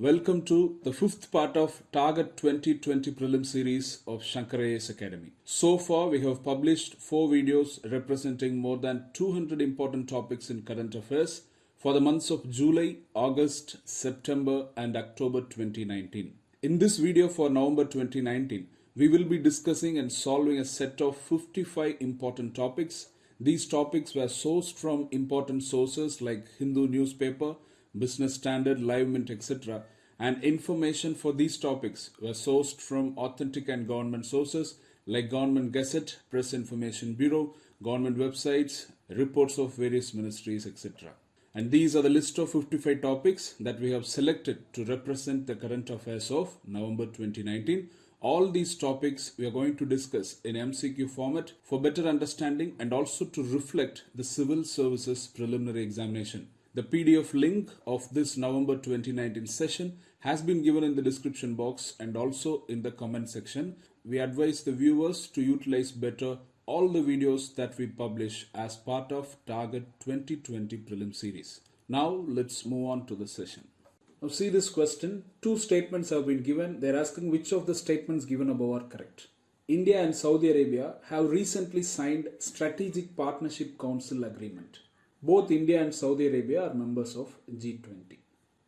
Welcome to the fifth part of Target 2020 Prelim series of Shankar IAS Academy. So far, we have published four videos representing more than 200 important topics in current affairs for the months of July, August, September, and October 2019. In this video for November 2019, we will be discussing and solving a set of 55 important topics. These topics were sourced from important sources like Hindu newspaper, Business Standard, Live Mint, etc. And information for these topics were sourced from authentic and government sources like Government Gazette, Press Information Bureau, government websites, reports of various ministries, etc. And these are the list of 55 topics that we have selected to represent the current affairs of November 2019. All these topics we are going to discuss in MCQ format for better understanding and also to reflect the civil services preliminary examination. The PDF link of this November 2019 session has been given in the description box and also in the comment section. We advise the viewers to utilize better all the videos that we publish as part of Target 2020 Prelim series. Now let's move on to the session. Now see this question. Two statements have been given. They're asking which of the statements given above are correct. India and Saudi Arabia have recently signed Strategic Partnership Council Agreement. Both India and Saudi Arabia are members of G20.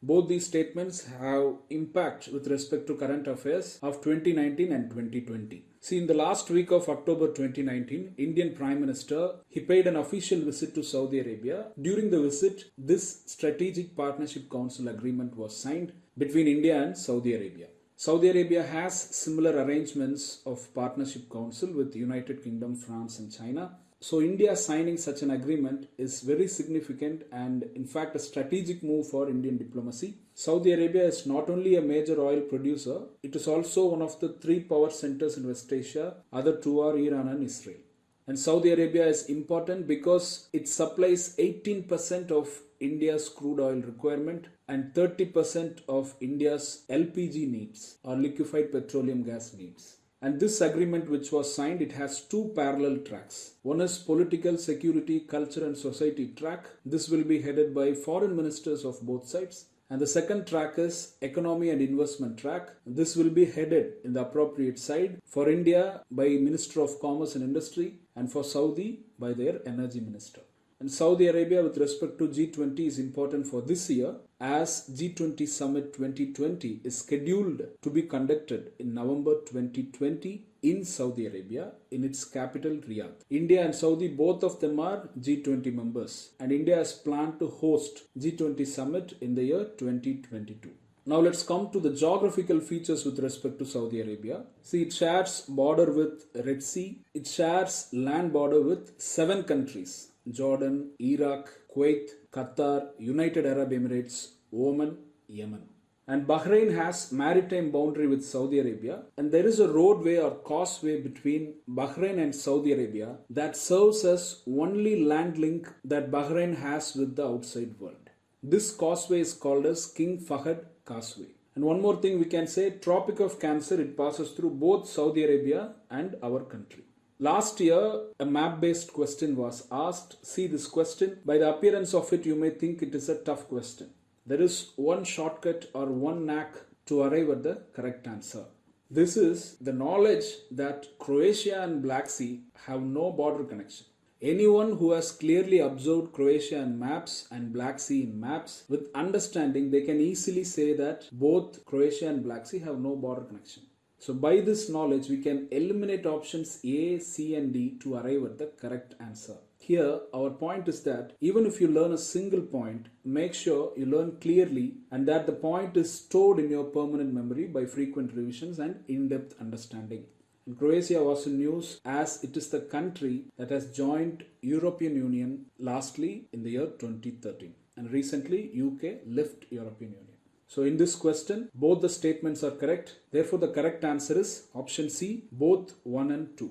Both these statements have impact with respect to current affairs of 2019 and 2020. See, in the last week of October 2019, Indian Prime Minister he paid an official visit to Saudi Arabia. During the visit, this Strategic Partnership Council agreement was signed between India and Saudi Arabia. Saudi Arabia has similar arrangements of partnership council with the United Kingdom, France, and China. So India signing such an agreement is very significant and in fact a strategic move for Indian diplomacy. Saudi Arabia is not only a major oil producer, it is also one of the three power centers in West Asia. Other two are Iran and Israel. And Saudi Arabia is important because it supplies 18% of India's crude oil requirement and 30% of India's LPG needs or liquefied petroleum gas needs. And this agreement, which was signed, it has two parallel tracks. One is political, security, culture, and society track. This will be headed by foreign ministers of both sides. And the second track is economy and investment track. This will be headed in the appropriate side for India by Minister of Commerce and Industry and for Saudi by their energy minister. And Saudi Arabia with respect to G20 is important for this year as G20 Summit 2020 is scheduled to be conducted in November 2020 in Saudi Arabia in its capital Riyadh. India and Saudi both of them are G20 members and India has planned to host G20 Summit in the year 2022. Now let's come to the geographical features with respect to Saudi Arabia. See, it shares border with Red Sea. It shares land border with seven countries Jordan, Iraq, Kuwait, Qatar, United Arab Emirates, Oman, Yemen. And Bahrain has maritime boundary with Saudi Arabia and there is a roadway or causeway between Bahrain and Saudi Arabia that serves as only land link that Bahrain has with the outside world. This causeway is called as King Fahd Causeway. And one more thing we can say Tropic of Cancer it passes through both Saudi Arabia and our country. Last year, a map based question was asked. See this question. By the appearance of it, you may think it is a tough question. There is one shortcut or one knack to arrive at the correct answer. This is the knowledge that Croatia and Black Sea have no border connection. Anyone who has clearly observed Croatia in maps and Black Sea in maps with understanding, they can easily say that both Croatia and Black Sea have no border connection. So by this knowledge, we can eliminate options A, C and D to arrive at the correct answer. Here, our point is that even if you learn a single point, make sure you learn clearly and that the point is stored in your permanent memory by frequent revisions and in-depth understanding. And Croatia was in news as it is the country that has joined European Union lastly in the year 2013 and recently UK left European Union. So in this question, both the statements are correct. Therefore, the correct answer is option C, both 1 and 2.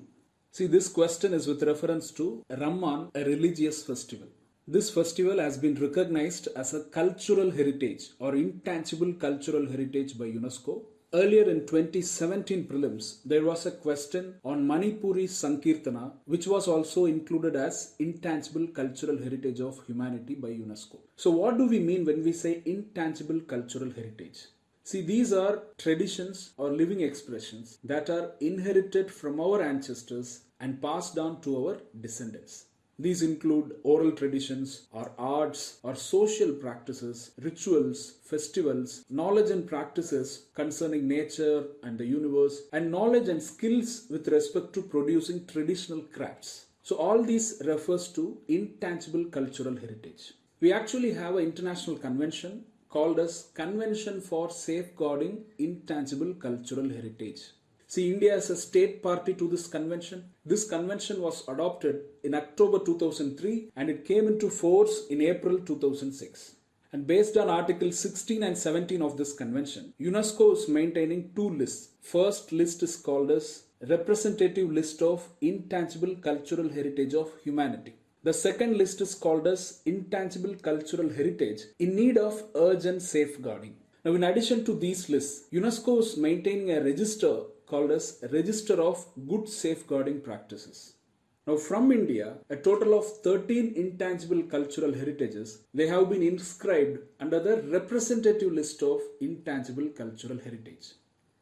See, this question is with reference to Ramman, a religious festival. This festival has been recognized as a cultural heritage or intangible cultural heritage by UNESCO Earlier in 2017 prelims, there was a question on Manipuri Sankirtana, which was also included as intangible cultural heritage of humanity by UNESCO. So, what do we mean when we say intangible cultural heritage? See, these are traditions or living expressions that are inherited from our ancestors and passed down to our descendants. These include oral traditions or arts or social practices, rituals, festivals, knowledge and practices concerning nature and the universe, and knowledge and skills with respect to producing traditional crafts. So, all these refers to intangible cultural heritage. We actually have an international convention called as Convention for Safeguarding Intangible Cultural Heritage. See, India is a state party to this convention. This convention was adopted in October 2003 and it came into force in April 2006. And based on Article 16 and 17 of this convention, UNESCO is maintaining two lists. First list is called as Representative List of Intangible Cultural Heritage of Humanity. The second list is called as Intangible Cultural Heritage in need of urgent safeguarding. Now, in addition to these lists, UNESCO is maintaining a register called as Register of Good Safeguarding Practices. Now, from India, a total of 13 intangible cultural heritages, they have been inscribed under the representative list of intangible cultural heritage.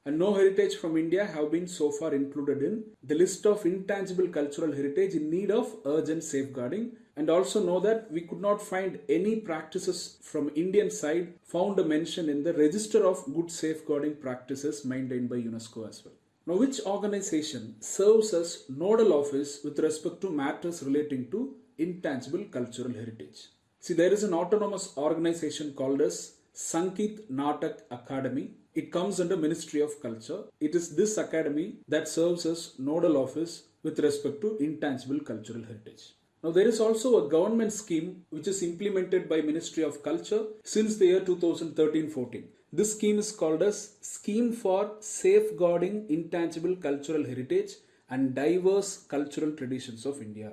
And no heritage from India have been so far included in the list of intangible cultural heritage in need of urgent safeguarding. And also know that we could not find any practices from Indian side found a mention in the register of good safeguarding practices maintained by UNESCO as well. Now, which organization serves as nodal office with respect to matters relating to intangible cultural heritage? See, there is an autonomous organization called as Sangeet Natak Akademi. It comes under Ministry of Culture. It is this academy that serves as nodal office with respect to intangible cultural heritage. Now there is also a government scheme which is implemented by Ministry of Culture since the year 2013-14. This scheme is called as Scheme for Safeguarding Intangible Cultural Heritage and Diverse Cultural Traditions of India.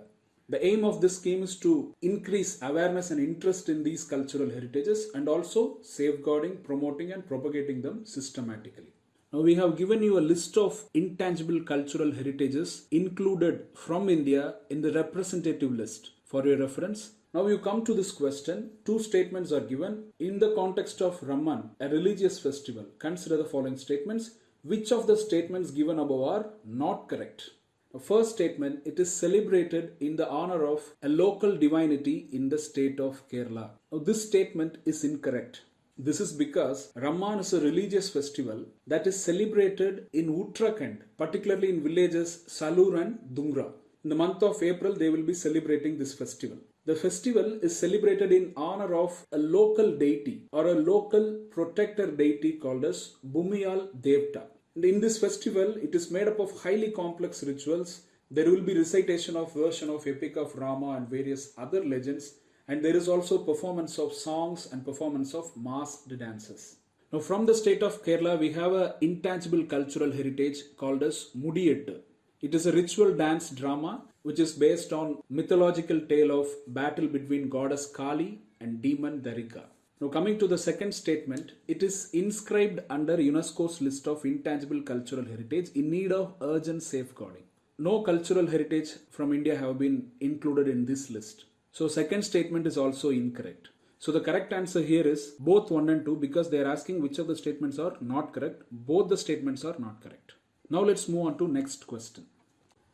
The aim of this scheme is to increase awareness and interest in these cultural heritages and also safeguarding, promoting and propagating them systematically. Now we have given you a list of intangible cultural heritages included from India in the representative list. For your reference, now you come to this question. Two statements are given. In the context of Ramman, a religious festival, consider the following statements. Which of the statements given above are not correct? The first statement, it is celebrated in the honor of a local divinity in the state of Kerala. Now this statement is incorrect. This is because Ramman is a religious festival that is celebrated in Uttarakhand, particularly in villages Salur and Dungra. In the month of April, they will be celebrating this festival. The festival is celebrated in honor of a local deity or a local protector deity called as Bhumiyal Devta. And in this festival, it is made up of highly complex rituals. There will be recitation of version of Epic of Rama and various other legends. And there is also performance of songs and performance of masked dances. Now, from the state of Kerala, we have an intangible cultural heritage called as Mudiyettu. It is a ritual dance drama which is based on mythological tale of battle between goddess Kali and demon Darika. Now coming to the second statement, it is inscribed under UNESCO's list of intangible cultural heritage in need of urgent safeguarding. No cultural heritage from India have been included in this list. So second statement is also incorrect. So the correct answer here is both 1 and 2 because they are asking which of the statements are not correct. Both the statements are not correct. Now let's move on to next question.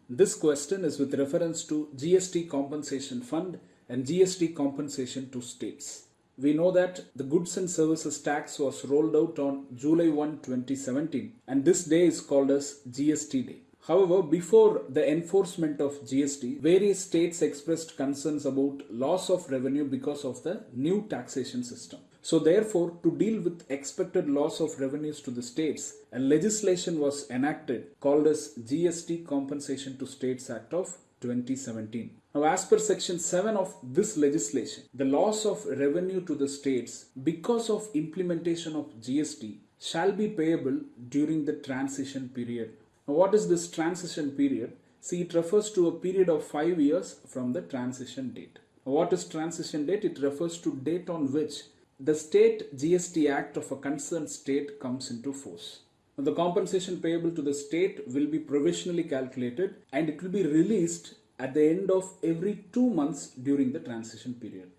This question is with reference to GST compensation fund and GST compensation to states. We know that the goods and services tax was rolled out on July 1, 2017 and this day is called as GST day. However, before the enforcement of GST, various states expressed concerns about loss of revenue because of the new taxation system. So therefore, to deal with expected loss of revenues to the states, a legislation was enacted called as GST Compensation to States Act of 2017. Now, as per section 7 of this legislation, the loss of revenue to the states because of implementation of GST shall be payable during the transition period. Now, what is this transition period? See, it refers to a period of 5 years from the transition date. Now, what is transition date? It refers to date on which the state GST Act of a concerned state comes into force. The compensation payable to the state will be provisionally calculated and it will be released at the end of every two months during the transition period.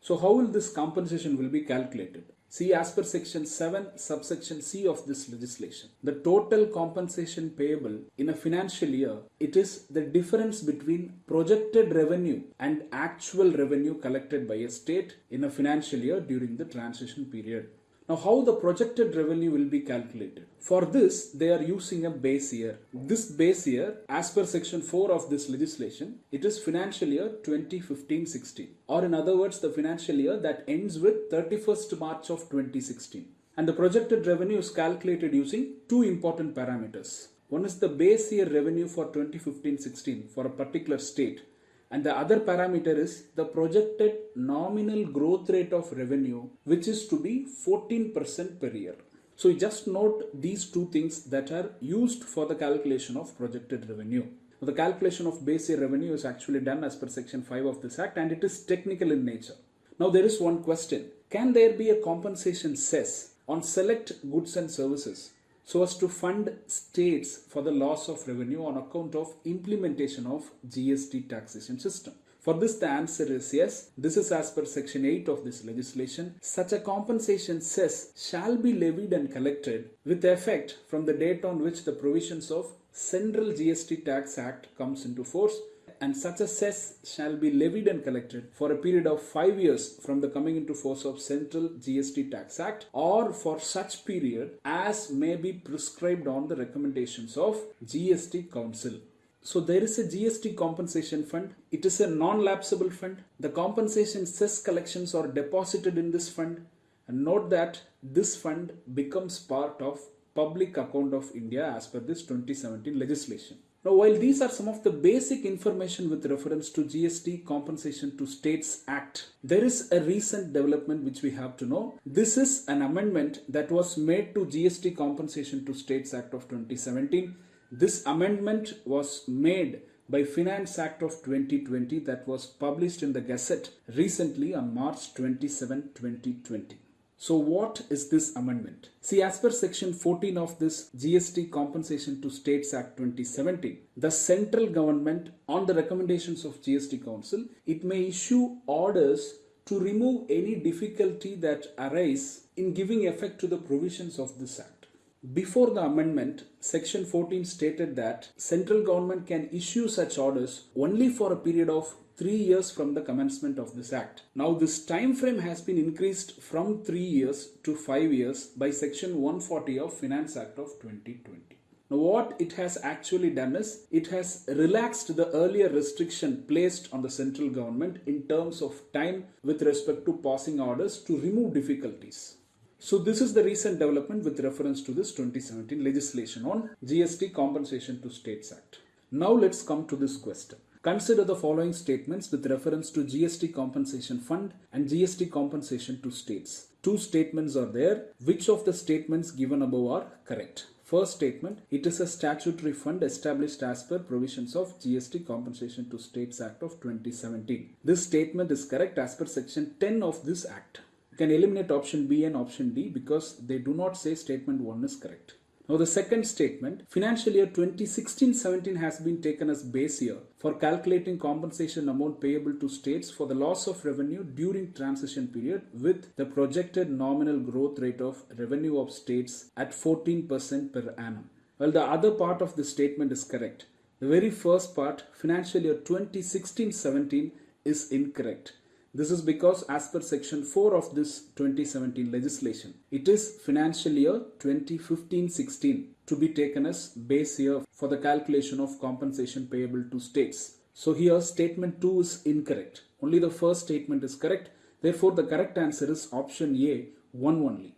So how will this compensation will be calculated? See, as per section 7, subsection C of this legislation, the total compensation payable in a financial year, it is the difference between projected revenue and actual revenue collected by a state in a financial year during the transition period. Now, how the projected revenue will be calculated? For this, they are using a base year. This base year, as per section 4 of this legislation, it is financial year 2015-16 or in other words, the financial year that ends with 31st March of 2016. And the projected revenue is calculated using two important parameters. One is the base year revenue for 2015-16 for a particular state and the other parameter is the projected nominal growth rate of revenue which is to be 14% per year. So just note these two things that are used for the calculation of projected revenue. The calculation of base year revenue is actually done as per section 5 of this act and it is technical in nature. Now there is one question. Can there be a compensation cess on select goods and services so as to fund states for the loss of revenue on account of implementation of GST taxation system. For this, the answer is yes. This is as per section 8 of this legislation. Such a compensation cess shall be levied and collected with effect from the date on which the provisions of Central GST Tax Act comes into force and such a cess shall be levied and collected for a period of 5 years from the coming into force of Central GST Tax Act or for such period as may be prescribed on the recommendations of GST Council. So there is a GST compensation fund. It is a non-lapsable fund. The compensation cess collections are deposited in this fund. And note that this fund becomes part of public account of India as per this 2017 legislation. Now, while these are some of the basic information with reference to GST Compensation to States Act, there is a recent development which we have to know. This is an amendment that was made to GST Compensation to States Act of 2017. This amendment was made by Finance Act of 2020 that was published in the Gazette recently on March 27, 2020. So what is this amendment? See, as per section 14 of this GST Compensation to States Act 2017, the central government on the recommendations of GST Council, it may issue orders to remove any difficulty that arise in giving effect to the provisions of this act. Before the amendment, section 14 stated that central government can issue such orders only for a period of three years from the commencement of this act. Now this time frame has been increased from three years to five years by section 140 of Finance Act of 2020. Now what it has actually done is it has relaxed the earlier restriction placed on the central government in terms of time with respect to passing orders to remove difficulties. So this is the recent development with reference to this 2017 legislation on GST compensation to states act. Now let's come to this question. Consider the following statements with reference to GST compensation fund and GST compensation to states. Two statements are there. Which of the statements given above are correct? First statement, it is a statutory fund established as per provisions of GST Compensation to States Act of 2017. This statement is correct as per section 10 of this act. You can eliminate option B and option D because they do not say statement 1 is correct. Now the second statement, financial year 2016-17 has been taken as base year for calculating compensation amount payable to states for the loss of revenue during transition period with the projected nominal growth rate of revenue of states at 14% per annum. Well, the other part of the statement is correct. The very first part, financial year 2016-17 is incorrect. This is because as per section 4 of this 2017 legislation, it is financial year 2015-16 to be taken as base year for the calculation of compensation payable to states. So here statement 2 is incorrect. Only the first statement is correct. Therefore the correct answer is option A, 1 only.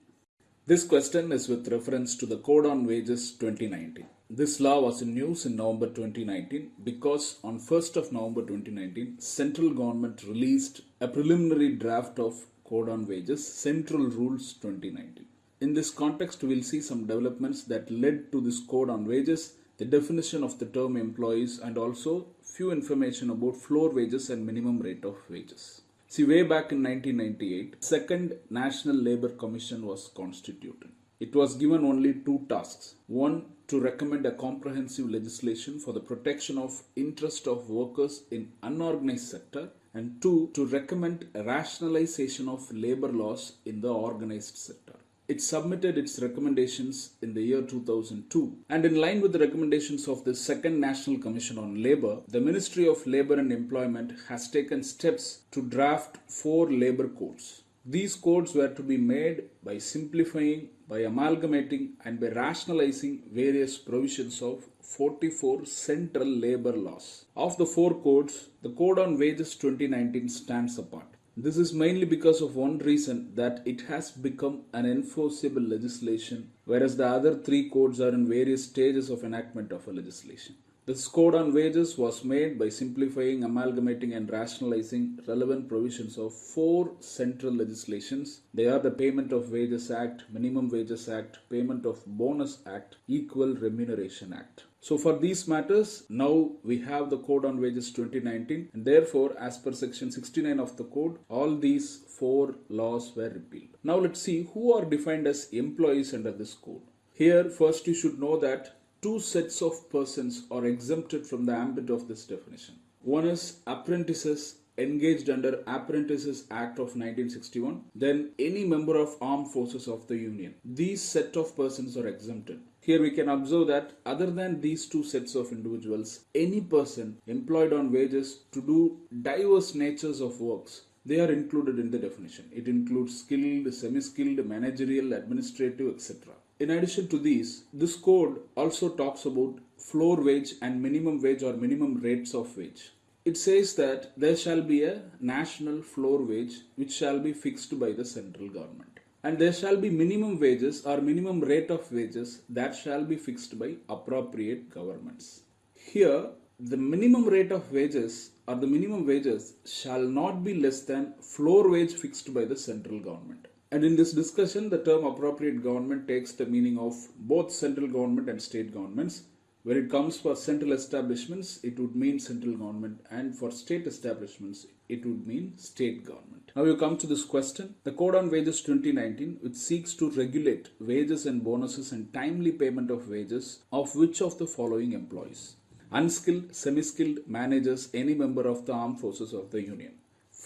This question is with reference to the Code on Wages 2019. This law was in news in November 2019 because on 1st of November 2019, central government released a preliminary draft of Code on Wages Central Rules 2019. In this context, we will see some developments that led to this Code on Wages, the definition of the term employees and also few information about floor wages and minimum rate of wages. See, way back in 1998, second National Labour Commission was constituted. It was given only two tasks. One, to recommend a comprehensive legislation for the protection of interest of workers in unorganized sector and two, to recommend rationalization of labor laws in the organized sector. It submitted its recommendations in the year 2002. And in line with the recommendations of the Second National Commission on Labour, the Ministry of Labour and Employment has taken steps to draft four labour codes. These codes were to be made by simplifying, by amalgamating, and by rationalizing various provisions of 44 central labor laws. Of the four codes, the Code on Wages 2019 stands apart. This is mainly because of one reason that it has become an enforceable legislation, whereas the other three codes are in various stages of enactment of a legislation. This code on wages was made by simplifying, amalgamating, and rationalizing relevant provisions of four central legislations. They are the Payment of Wages Act, Minimum Wages Act, Payment of Bonus Act, Equal Remuneration Act. So for these matters, now we have the Code on Wages 2019 and therefore as per section 69 of the code, all these four laws were repealed. Now let's see who are defined as employees under this code. Here first you should know that two sets of persons are exempted from the ambit of this definition. One is apprentices engaged under Apprentices Act of 1961, then any member of armed forces of the Union. These set of persons are exempted. Here we can observe that other than these two sets of individuals, any person employed on wages to do diverse natures of works, they are included in the definition. It includes skilled, semi-skilled, managerial, administrative, etc. In addition to these, this code also talks about floor wage and minimum wage or minimum rates of wage. It says that there shall be a national floor wage which shall be fixed by the central government and there shall be minimum wages or minimum rate of wages that shall be fixed by appropriate governments. Here, the minimum rate of wages or the minimum wages shall not be less than floor wage fixed by the central government. And in this discussion, the term appropriate government takes the meaning of both central government and state governments when it comes for central establishments, it would mean central government, and for state establishments, it would mean state government. Now you come to this question. The Code on Wages 2019, which seeks to regulate wages and bonuses and timely payment of wages of which of the following employees? Unskilled, semi-skilled managers, any member of the armed forces of the Union.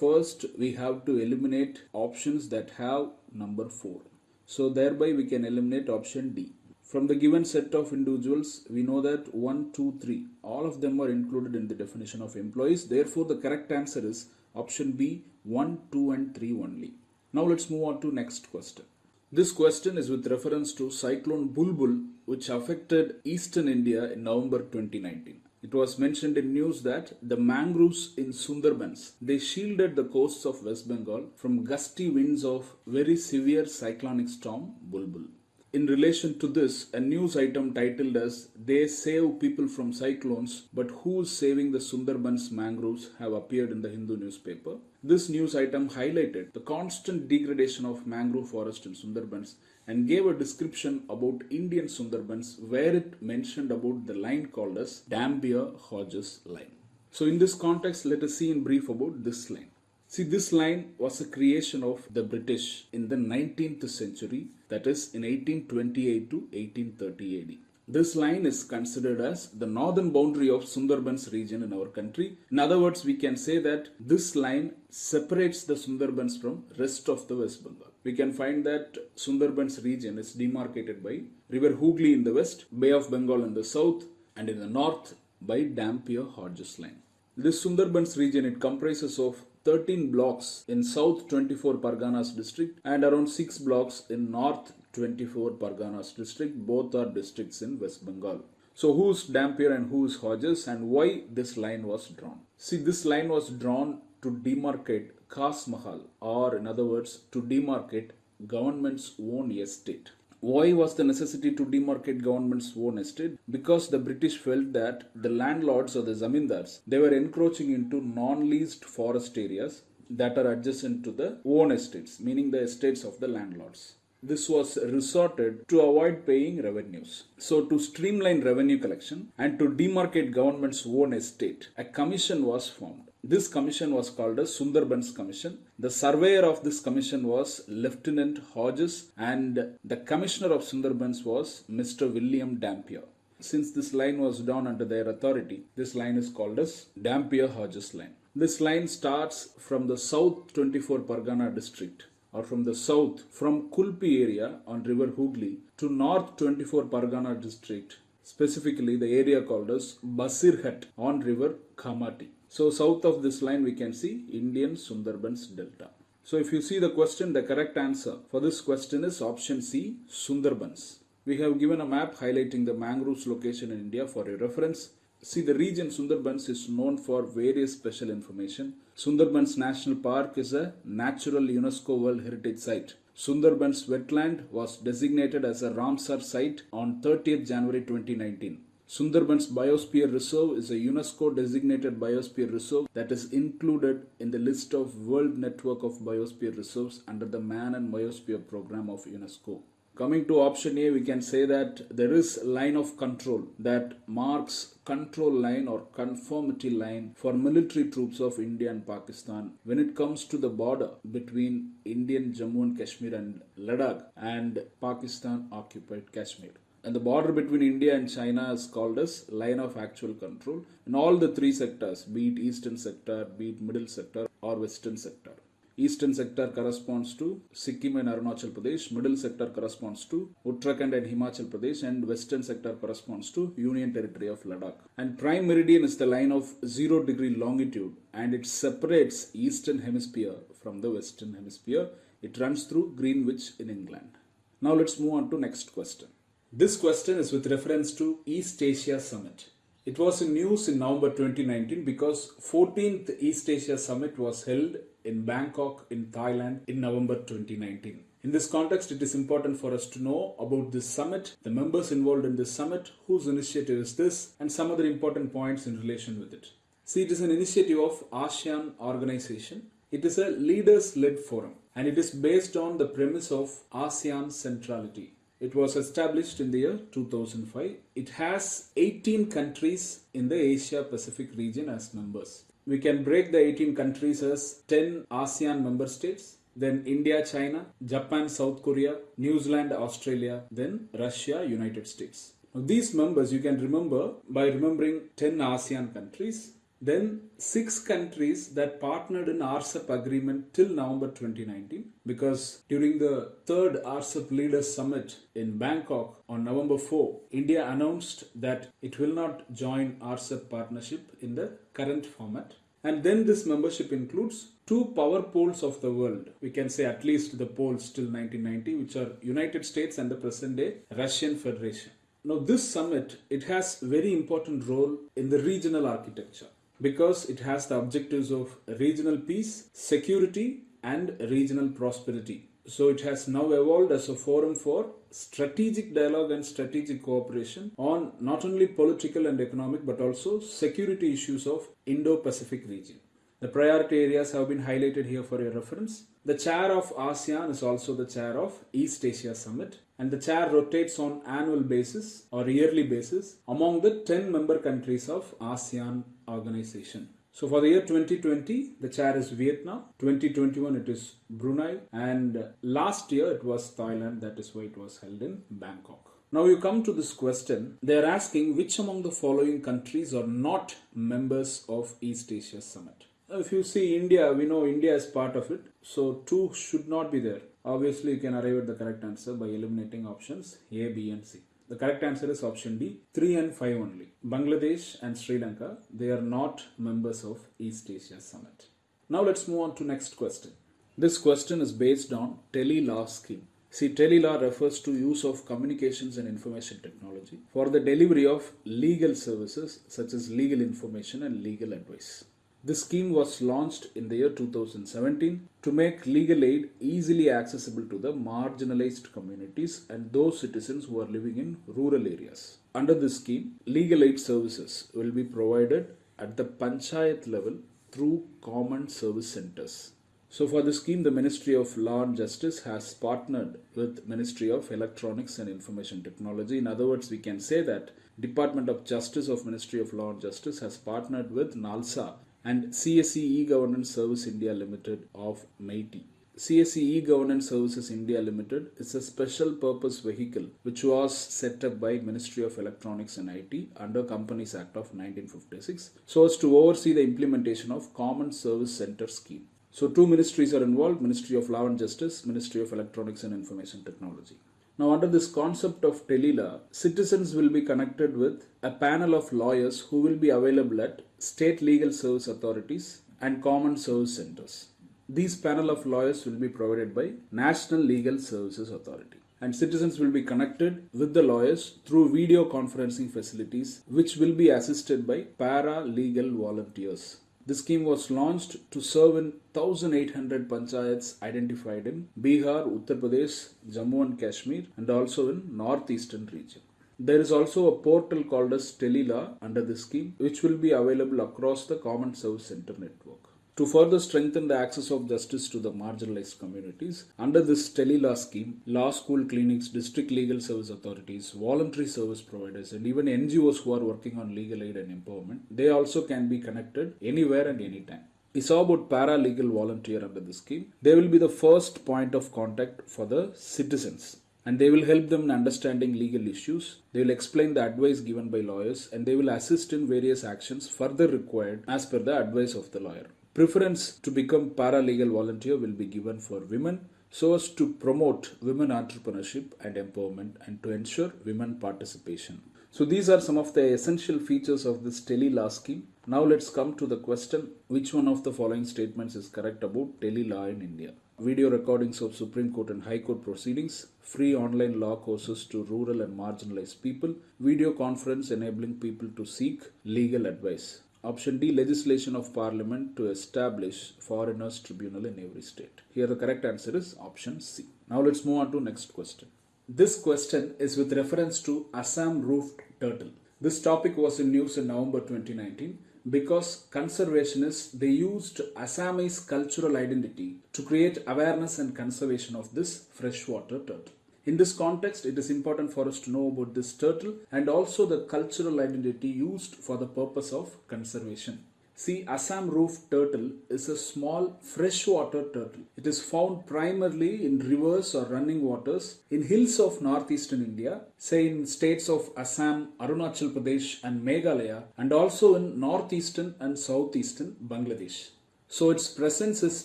First, we have to eliminate options that have number 4. So thereby we can eliminate option D. From the given set of individuals, we know that 1, 2, 3, all of them are included in the definition of employees. Therefore, the correct answer is option B, 1, 2 and 3 only. Now let's move on to next question. This question is with reference to cyclone Bulbul which affected eastern India in November 2019. It was mentioned in news that the mangroves in Sundarbans they shielded the coasts of West Bengal from gusty winds of very severe cyclonic storm Bulbul. In relation to this, a news item titled as They Save People from Cyclones, but Who's Saving the Sundarbans Mangroves have appeared in the Hindu newspaper. This news item highlighted the constant degradation of mangrove forest in Sundarbans and gave a description about Indian Sundarbans where it mentioned about the line called as Dampier Hodges line. So in this context, let us see in brief about this line. See, this line was a creation of the British in the 19th century, that is in 1828 to 1830 AD. This line is considered as the northern boundary of Sundarbans region in our country. In other words, we can say that this line separates the Sundarbans from rest of the West Bengal. We can find that Sundarbans region is demarcated by River Hooghly in the west, Bay of Bengal in the south, and in the north by Dampier Hodges line. This Sundarbans region it comprises of 13 blocks in South 24 Parganas district and around 6 blocks in North 24 Parganas district. Both are districts in West Bengal. So who's Dampier and who's Hodges and why this line was drawn? See this line was drawn to demarcate Khas Mahal or in other words to demarcate government's own estate. Why was the necessity to demarcate government's own estate? Because the British felt that the landlords or the zamindars, they were encroaching into non-leased forest areas that are adjacent to the own estates, meaning the estates of the landlords. This was resorted to avoid paying revenues. So to streamline revenue collection and to demarcate government's own estate, a commission was formed. This commission was called as Sundarbans Commission. The surveyor of this commission was Lieutenant Hodges and the commissioner of Sundarbans was Mr. William Dampier. Since this line was drawn under their authority, this line is called as Dampier Hodges line. This line starts from the South 24 Pargana district or from the south from Kulpi area on river Hooghly to North 24 Pargana district, specifically the area called as Basirhat on river Khamati. So south of this line we can see Indian Sundarbans Delta. So if you see the question, the correct answer for this question is option C, Sundarbans. We have given a map highlighting the mangroves location in India for your reference. See, the region Sundarbans is known for various special information. Sundarbans National Park is a natural UNESCO World Heritage Site. Sundarbans wetland was designated as a Ramsar site on 30th January 2019. Sundarbans Biosphere Reserve is a UNESCO designated biosphere reserve that is included in the list of World Network of Biosphere Reserves under the Man and Biosphere Program of UNESCO. Coming to option A, we can say that there is line of control that marks control line or conformity line for military troops of India and Pakistan when it comes to the border between Indian Jammu and Kashmir and Ladakh and Pakistan occupied Kashmir. And the border between India and China is called as line of actual control in all the three sectors, be it eastern sector, be it middle sector or western sector. Eastern sector corresponds to Sikkim and Arunachal Pradesh, middle sector corresponds to Uttarakhand and Himachal Pradesh, and western sector corresponds to Union Territory of Ladakh. And prime meridian is the line of 0 degree longitude and it separates eastern hemisphere from the western hemisphere. It runs through Greenwich in England. Now let's move on to next question. This question is with reference to East Asia Summit. It was in news in November 2019 because 14th East Asia Summit was held in Bangkok in Thailand in November 2019. In this context, it is important for us to know about this summit, the members involved in this summit, whose initiative is this, and some other important points in relation with it. See, it is an initiative of ASEAN organization. It is a leaders led forum and it is based on the premise of ASEAN centrality. It was established in the year 2005. It has 18 countries in the Asia Pacific region as members we can break the 18 countries as 10 ASEAN member states, then India, China, Japan, South Korea, New Zealand, Australia, then Russia, United States. Now, these members you can remember by remembering 10 ASEAN countries, then six countries that partnered in RCEP agreement till November 2019 because during the third RCEP leaders summit in Bangkok on November 4, India announced that it will not join RCEP partnership in the current format. And then this membership includes two power poles of the world. We can say at least the poles till 1990, which are United States and the present day Russian Federation. Now this summit, it has very important role in the regional architecture because it has the objectives of regional peace, security, and regional prosperity. So it has now evolved as a forum for strategic dialogue and strategic cooperation on not only political and economic but also security issues of Indo-Pacific region. The priority areas have been highlighted here for your reference. The chair of ASEAN is also the chair of East Asia Summit and the chair rotates on annual basis or yearly basis among the 10 member countries of ASEAN organization. So for the year 2020, the chair is Vietnam. 2021, it is Brunei. And last year, it was Thailand. That is why it was held in Bangkok. Now you come to this question. They are asking which among the following countries are not members of East Asia Summit. If you see India, we know India is part of it. So two should not be there. Obviously, you can arrive at the correct answer by eliminating options A, B, and C. The correct answer is option D, 3 and 5 only. Bangladesh and Sri Lanka, they are not members of East Asia Summit. Now let's move on to next question. This question is based on tele-law scheme. See, tele-law refers to use of communications and information technology for the delivery of legal services such as legal information and legal advice. This scheme was launched in the year 2017 to make legal aid easily accessible to the marginalized communities and those citizens who are living in rural areas. Under this scheme, legal aid services will be provided at the panchayat level through common service centers. So for the scheme, the Ministry of Law and Justice has partnered with Ministry of Electronics and Information Technology. In other words, we can say that Department of Justice of Ministry of Law and Justice has partnered with NALSA and CSC e-Governance Service India Limited of MeitY. CSC E-Governance Services India Limited is a special purpose vehicle which was set up by Ministry of Electronics and IT under Companies Act of 1956 so as to oversee the implementation of Common Service Center scheme. So two ministries are involved, Ministry of Law and Justice, Ministry of Electronics and Information Technology. Now, under this concept of Tele-Law, citizens will be connected with a panel of lawyers who will be available at state legal service authorities and common service centers. These panel of lawyers will be provided by National Legal Services Authority. And citizens will be connected with the lawyers through video conferencing facilities, which will be assisted by para legal volunteers. The scheme was launched to serve in 1800 panchayats identified in Bihar, Uttar Pradesh, Jammu and Kashmir, and also in northeastern region. There is also a portal called as Tele-Law under this scheme, which will be available across the Common Service Center network. To further strengthen the access of justice to the marginalized communities, under this Tele-Law scheme, law school clinics, district legal service authorities, voluntary service providers, and even NGOs who are working on legal aid and empowerment, they also can be connected anywhere and anytime. We saw about paralegal volunteer under the scheme. They will be the first point of contact for the citizens and they will help them in understanding legal issues. They will explain the advice given by lawyers and they will assist in various actions further required as per the advice of the lawyer. Preference to become paralegal volunteer will be given for women so as to promote women entrepreneurship and empowerment and to ensure women participation. So these are some of the essential features of this tele law scheme. Now let's come to the question which one of the following statements is correct about tele law in India. Video recordings of Supreme Court and High Court proceedings, free online law courses to rural and marginalized people, video conference enabling people to seek legal advice. Option D legislation of parliament to establish foreigners tribunal in every state. Here the correct answer is option C. Now let's move on to next question. This question is with reference to Assam roofed turtle. This topic was in news in November 2019 because conservationists they used Assamese cultural identity to create awareness and conservation of this freshwater turtle. In this context, it is important for us to know about this turtle and also the cultural identity used for the purpose of conservation. See, Assam roof turtle is a small freshwater turtle. It is found primarily in rivers or running waters in hills of northeastern India, say in states of Assam, Arunachal Pradesh and Meghalaya, and also in northeastern and southeastern Bangladesh. So its presence is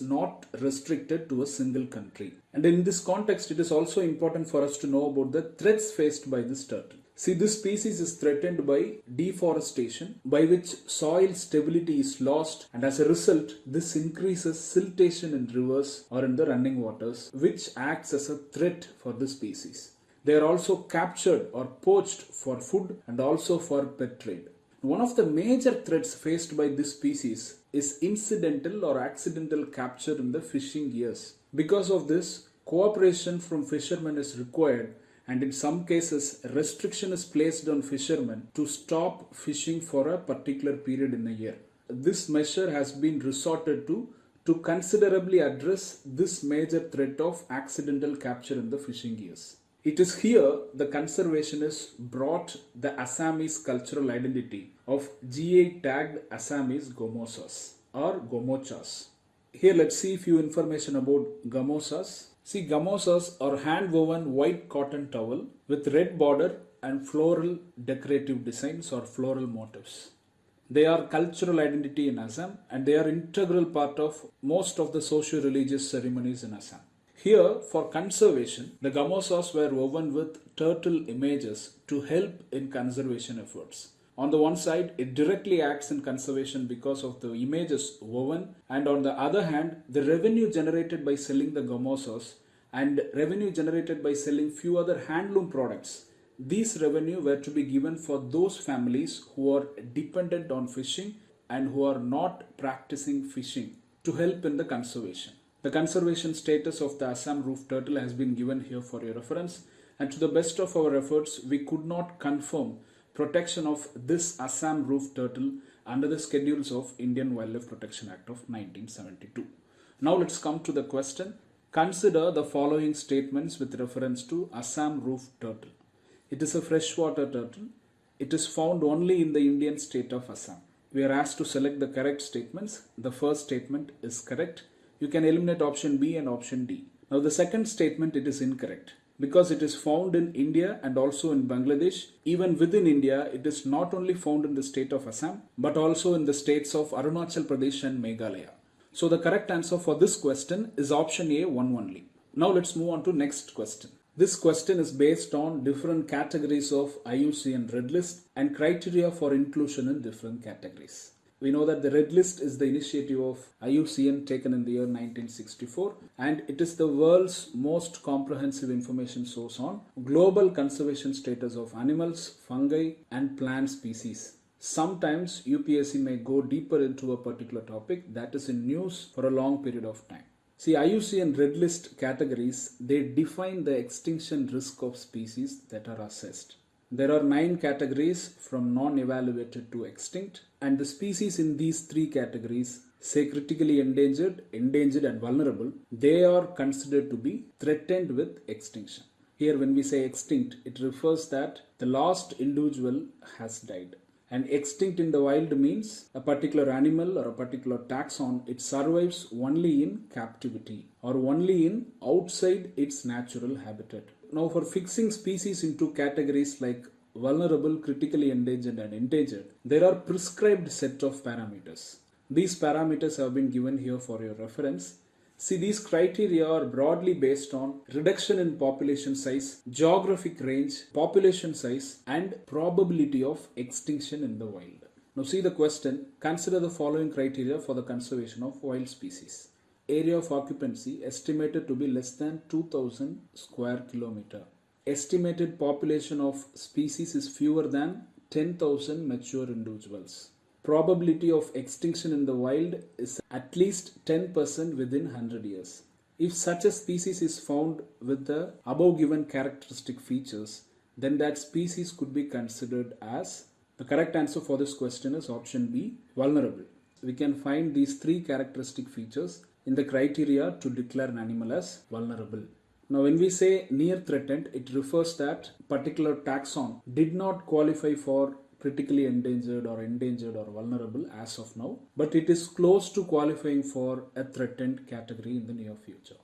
not restricted to a single country. And in this context, it is also important for us to know about the threats faced by this turtle. See, this species is threatened by deforestation, by which soil stability is lost, and as a result, this increases siltation in rivers or in the running waters, which acts as a threat for the species. They are also captured or poached for food and also for pet trade. One of the major threats faced by this species is incidental or accidental capture in the fishing gears. Because of this, cooperation from fishermen is required and in some cases restriction is placed on fishermen to stop fishing for a particular period in a year. This measure has been resorted to to considerably address this major threat of accidental capture in the fishing gears. It is here the conservationists brought the Assamese cultural identity of GI tagged Assamese gamosas or gomochas. Here let's see few information about gamosas. See gamosas are hand woven white cotton towel with red border and floral decorative designs or floral motifs. They are cultural identity in Assam and they are integral part of most of the socio-religious ceremonies in Assam. Here, for conservation, the gamosas were woven with turtle images to help in conservation efforts. On the one side, it directly acts in conservation because of the images woven, and on the other hand, the revenue generated by selling the gamosas and revenue generated by selling few other handloom products. These revenue were to be given for those families who are dependent on fishing and who are not practicing fishing to help in the conservation. The conservation status of the Assam roof turtle has been given here for your reference and to the best of our efforts we could not confirm protection of this Assam roof turtle under the schedules of Indian Wildlife Protection Act of 1972. Now let's come to the question. Consider the following statements with reference to Assam roof turtle. It is a freshwater turtle. It is found only in the Indian state of Assam. We are asked to select the correct statements. The first statement is correct you can eliminate option B and option D. Now the second statement it is incorrect because it is found in India and also in Bangladesh. Even within India, it is not only found in the state of Assam but also in the states of Arunachal Pradesh and Meghalaya. So the correct answer for this question is option A, one only. Now let's move on to next question. This question is based on different categories of IUCN Red List and criteria for inclusion in different categories. We know that the Red List is the initiative of IUCN taken in the year 1964 and it is the world's most comprehensive information source on global conservation status of animals, fungi and plant species. Sometimes UPSC may go deeper into a particular topic that is in news for a long period of time. See, IUCN Red List categories, they define the extinction risk of species that are assessed. There are nine categories from non-evaluated to extinct and the species in these three categories say critically endangered, endangered and vulnerable, they are considered to be threatened with extinction. Here when we say extinct, it refers that the last individual has died. And extinct in the wild means a particular animal or a particular taxon, it survives only in captivity or only in outside its natural habitat. Now for fixing species into categories like vulnerable, critically endangered and endangered, there are prescribed set of parameters. These parameters have been given here for your reference. See, these criteria are broadly based on reduction in population size, geographic range, population size, and probability of extinction in the wild. Now, see the question. Consider the following criteria for the conservation of wild species area of occupancy estimated to be less than 2000 square kilometer. Estimated population of species is fewer than 10,000 mature individuals. Probability of extinction in the wild is at least 10% within 100 years. If such a species is found with the above given characteristic features, then that species could be considered as the correct answer for this question is option B, vulnerable. We can find these three characteristic features in the criteria to declare an animal as vulnerable. Now when we say near threatened, it refers that particular taxon did not qualify for critically endangered or endangered or vulnerable as of now, but it is close to qualifying for a threatened category in the near future.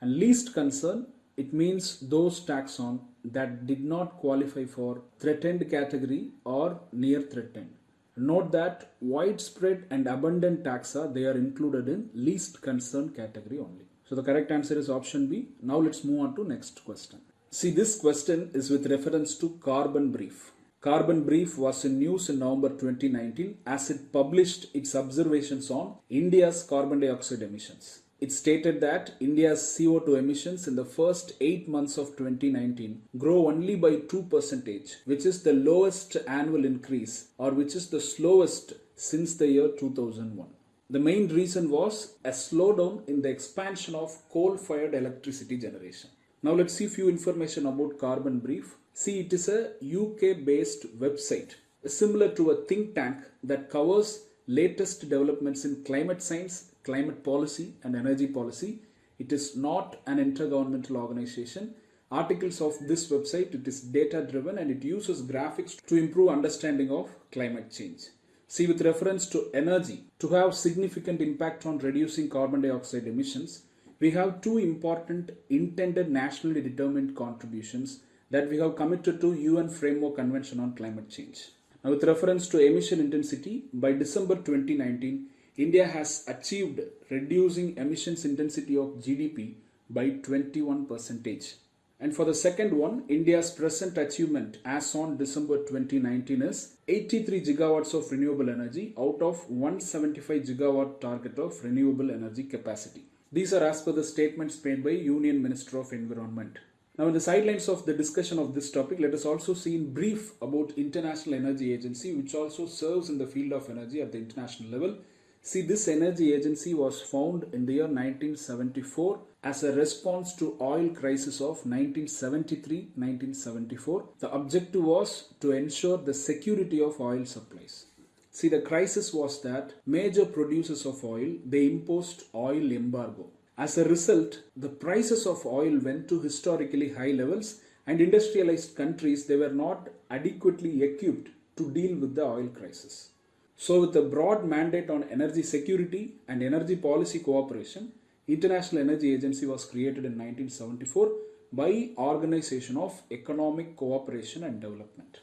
And least concern, it means those taxon that did not qualify for threatened category or near threatened. Note that widespread and abundant taxa, they are included in least concern category only. So the correct answer is option B. Now let's move on to next question. See this question is with reference to Carbon Brief. Carbon Brief was in news in November 2019 as it published its observations on India's carbon dioxide emissions. It stated that India's CO2 emissions in the first 8 months of 2019 grow only by 2%, which is the lowest annual increase or which is the slowest since the year 2001. The main reason was a slowdown in the expansion of coal-fired electricity generation. Now let's see few information about Carbon Brief. See, it is a UK-based website similar to a think tank that covers latest developments in climate science, climate policy and energy policy. It is not an intergovernmental organization. Articles of this website, it is data driven and it uses graphics to improve understanding of climate change. See with reference to energy, to have significant impact on reducing carbon dioxide emissions, we have two important intended nationally determined contributions that we have committed to UN Framework Convention on Climate Change. Now with reference to emission intensity, by December 2019, India has achieved reducing emissions intensity of GDP by 21 percentage. And for the second one, India's present achievement as on December 2019 is 83 gigawatts of renewable energy out of 175 gigawatt target of renewable energy capacity. These are as per the statements made by Union Minister of Environment. Now in the sidelines of the discussion of this topic, let us also see in brief about International Energy Agency which also serves in the field of energy at the international level See, this energy agency was found in the year 1974 as a response to oil crisis of 1973-1974. The objective was to ensure the security of oil supplies. See, the crisis was that major producers of oil, they imposed oil embargo. As a result, the prices of oil went to historically high levels and industrialized countries, they were not adequately equipped to deal with the oil crisis. So with a broad mandate on energy security and energy policy cooperation, International Energy Agency was created in 1974 by Organization of Economic Cooperation and Development.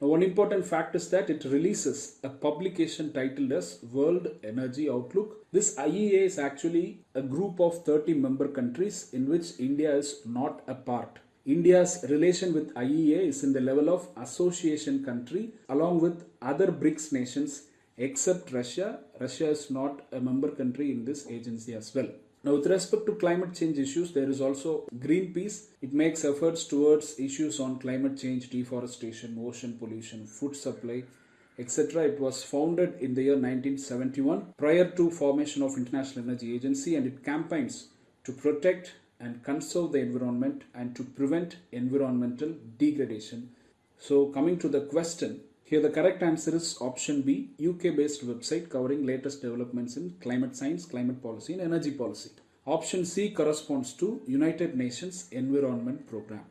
Now, one important fact is that it releases a publication titled as World Energy Outlook. This IEA is actually a group of 30 member countries in which India is not a part. India's relation with IEA is in the level of association country along with other BRICS nations except Russia. Russia is not a member country in this agency as well. Now, with respect to climate change issues, there is also Greenpeace. It makes efforts towards issues on climate change, deforestation, ocean pollution, food supply, etc. It was founded in the year 1971 prior to formation of International Energy Agency and it campaigns to protect and conserve the environment and to prevent environmental degradation. So coming to the question, here the correct answer is option B, UK based website covering latest developments in climate science, climate policy and energy policy. Option C corresponds to United Nations Environment Program.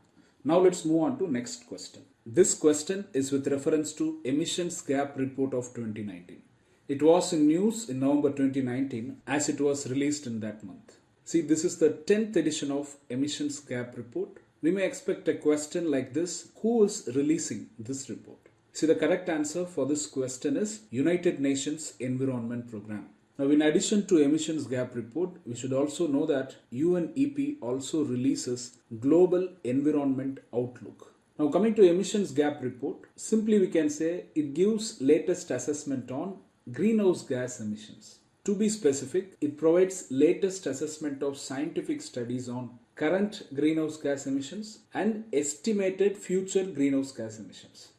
Now let's move on to next question. This question is with reference to emissions gap report of 2019. It was in news in November 2019 as it was released in that month. See, this is the 10th edition of emissions gap report. We may expect a question like this, who is releasing this report? See, the correct answer for this question is United Nations Environment Program. Now, in addition to emissions gap report, we should also know that UNEP also releases Global Environment Outlook. Now, coming to emissions gap report, simply we can say it gives latest assessment on greenhouse gas emissions. To be specific, it provides latest assessment of scientific studies on current greenhouse gas emissions and estimated future greenhouse gas emissions.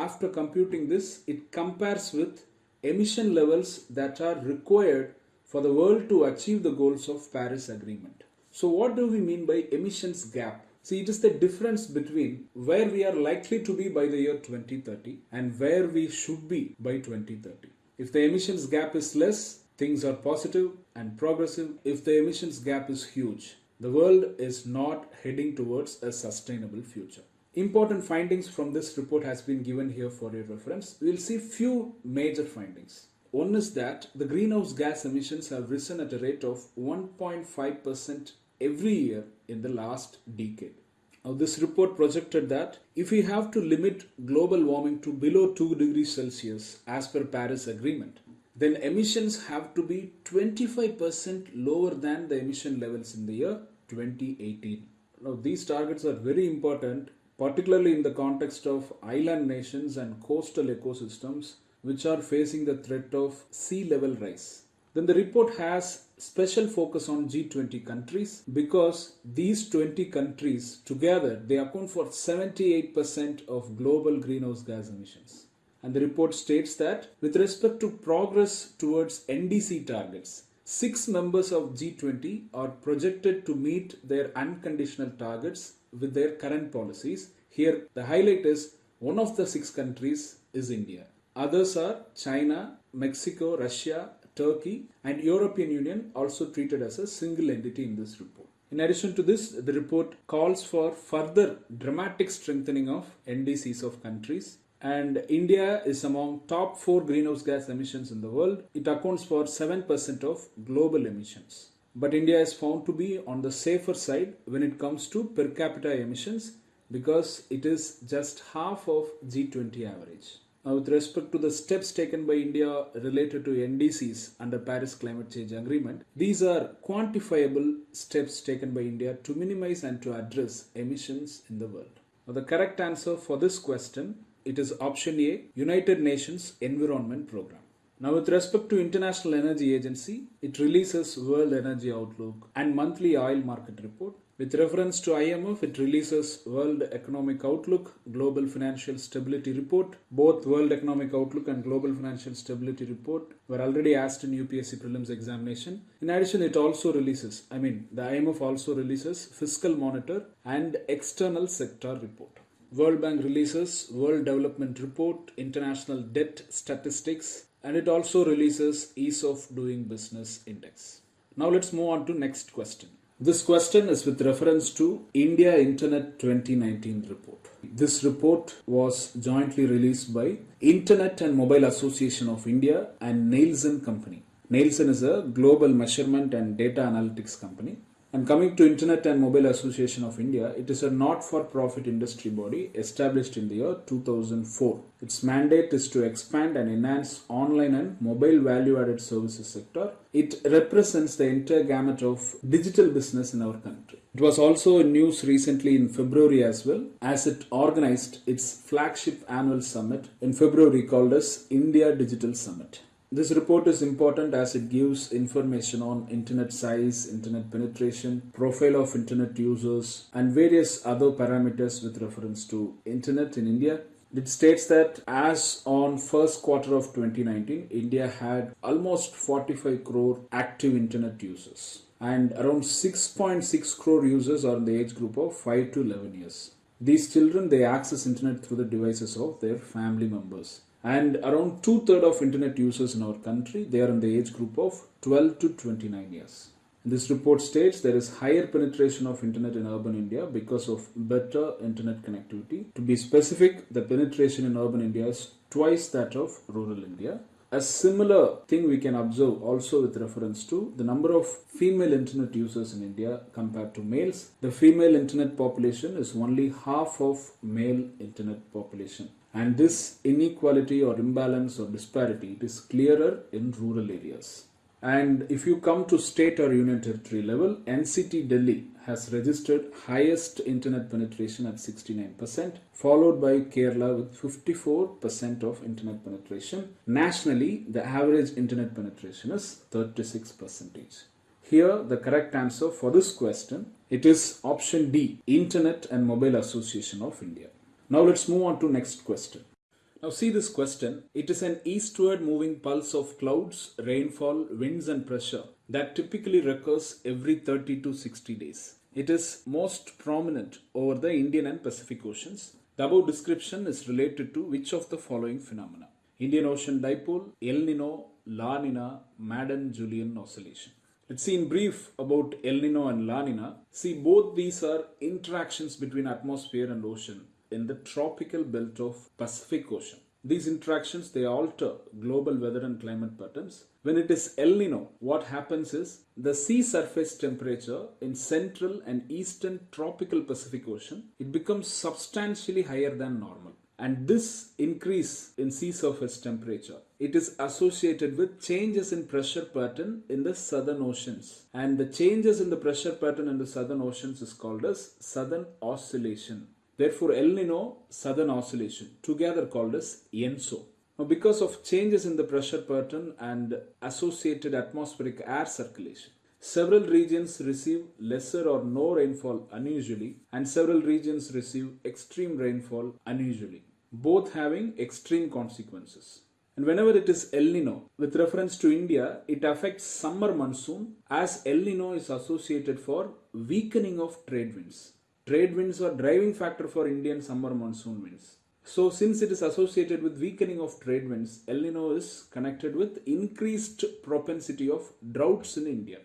After computing this, it compares with emission levels that are required for the world to achieve the goals of Paris Agreement. So what do we mean by emissions gap? See, it is the difference between where we are likely to be by the year 2030 and where we should be by 2030. If the emissions gap is less, things are positive and progressive. If the emissions gap is huge, the world is not heading towards a sustainable future. Important findings from this report has been given here for your reference. We will see few major findings. One is that the greenhouse gas emissions have risen at a rate of 1.5% every year in the last decade. Now, this report projected that if we have to limit global warming to below 2 degrees Celsius as per Paris Agreement, then emissions have to be 25% lower than the emission levels in the year 2018. Now, these targets are very important particularly in the context of island nations and coastal ecosystems which are facing the threat of sea level rise. Then the report has special focus on G20 countries because these 20 countries together they account for 78% of global greenhouse gas emissions. And the report states that with respect to progress towards NDC targets, six members of G20 are projected to meet their unconditional targets with their current policies. Here, the highlight is one of the six countries is India. Others are China, Mexico, Russia, Turkey, and European Union also treated as a single entity in this report. In addition to this, the report calls for further dramatic strengthening of NDCs of countries and India is among top 4 greenhouse gas emissions in the world. It accounts for 7% of global emissions but India is found to be on the safer side when it comes to per capita emissions because it is just half of G20 average. Now, with respect to the steps taken by India related to NDCs under Paris Climate Change Agreement, these are quantifiable steps taken by India to minimize and to address emissions in the world. Now, the correct answer for this question it is option A, United Nations Environment Program. Now, with respect to International Energy Agency, it releases World Energy Outlook and monthly oil market report. With reference to IMF, it releases World Economic Outlook, Global Financial Stability Report. Both World Economic Outlook and Global Financial Stability Report were already asked in UPSC prelims examination. In addition, it also releases, I mean, the IMF also releases Fiscal Monitor and External Sector Report. World Bank releases World Development Report, International Debt Statistics, and it also releases ease of doing business index. Now let's move on to next question. This question is with reference to India Internet 2019 report. This report was jointly released by Internet and Mobile Association of India and Nielsen Company. Nielsen is a global measurement and data analytics company. And coming to Internet and Mobile Association of India, it is a not-for-profit industry body established in the year 2004. Its mandate is to expand and enhance online and mobile value-added services sector. It represents the entire gamut of digital business in our country. It was also in news recently in February as well, as it organized its flagship annual summit in February called as India Digital Summit. This report is important as it gives information on internet size, internet penetration, profile of internet users, and various other parameters with reference to internet in India. It states that as on first quarter of 2019, India had almost 45 crore active internet users and around 6.6 crore users are in the age group of 5 to 11 years. These children they access internet through the devices of their family members and around two third of internet users in our country they are in the age group of 12 to 29 years this report states there is higher penetration of internet in urban india because of better internet connectivity to be specific the penetration in urban india is twice that of rural india a similar thing we can observe also with reference to the number of female internet users in India compared to males. The female internet population is only half of male internet population. And this inequality or imbalance or disparity it is clearer in rural areas. And if you come to state or union territory level, NCT Delhi has registered highest internet penetration at 69%, followed by Kerala with 54% of internet penetration. Nationally, the average internet penetration is 36%. Here, the correct answer for this question, it is option D, Internet and Mobile Association of India. Now let's move on to next question. Now see this question. It is an eastward moving pulse of clouds, rainfall, winds and pressure that typically recurs every 30 to 60 days. It is most prominent over the Indian and Pacific Oceans. The above description is related to which of the following phenomena? Indian Ocean Dipole, El Nino, La Nina, Madden-Julian Oscillation. Let's see in brief about El Nino and La Nina. See both these are interactions between atmosphere and ocean in the tropical belt of Pacific Ocean. These interactions they alter global weather and climate patterns. When it is El Nino, what happens is the sea surface temperature in central and eastern tropical Pacific Ocean it becomes substantially higher than normal. And this increase in sea surface temperature it is associated with changes in pressure pattern in the southern oceans and the changes in the pressure pattern in the southern oceans is called as southern oscillation Therefore, El Nino Southern Oscillation, together called as ENSO. Now, because of changes in the pressure pattern and associated atmospheric air circulation, several regions receive lesser or no rainfall unusually, and several regions receive extreme rainfall unusually, both having extreme consequences. And whenever it is El Nino, with reference to India, it affects summer monsoon as El Nino is associated for weakening of trade winds. Trade winds are driving factor for Indian summer monsoon winds. So since it is associated with weakening of trade winds, El Nino is connected with increased propensity of droughts in India.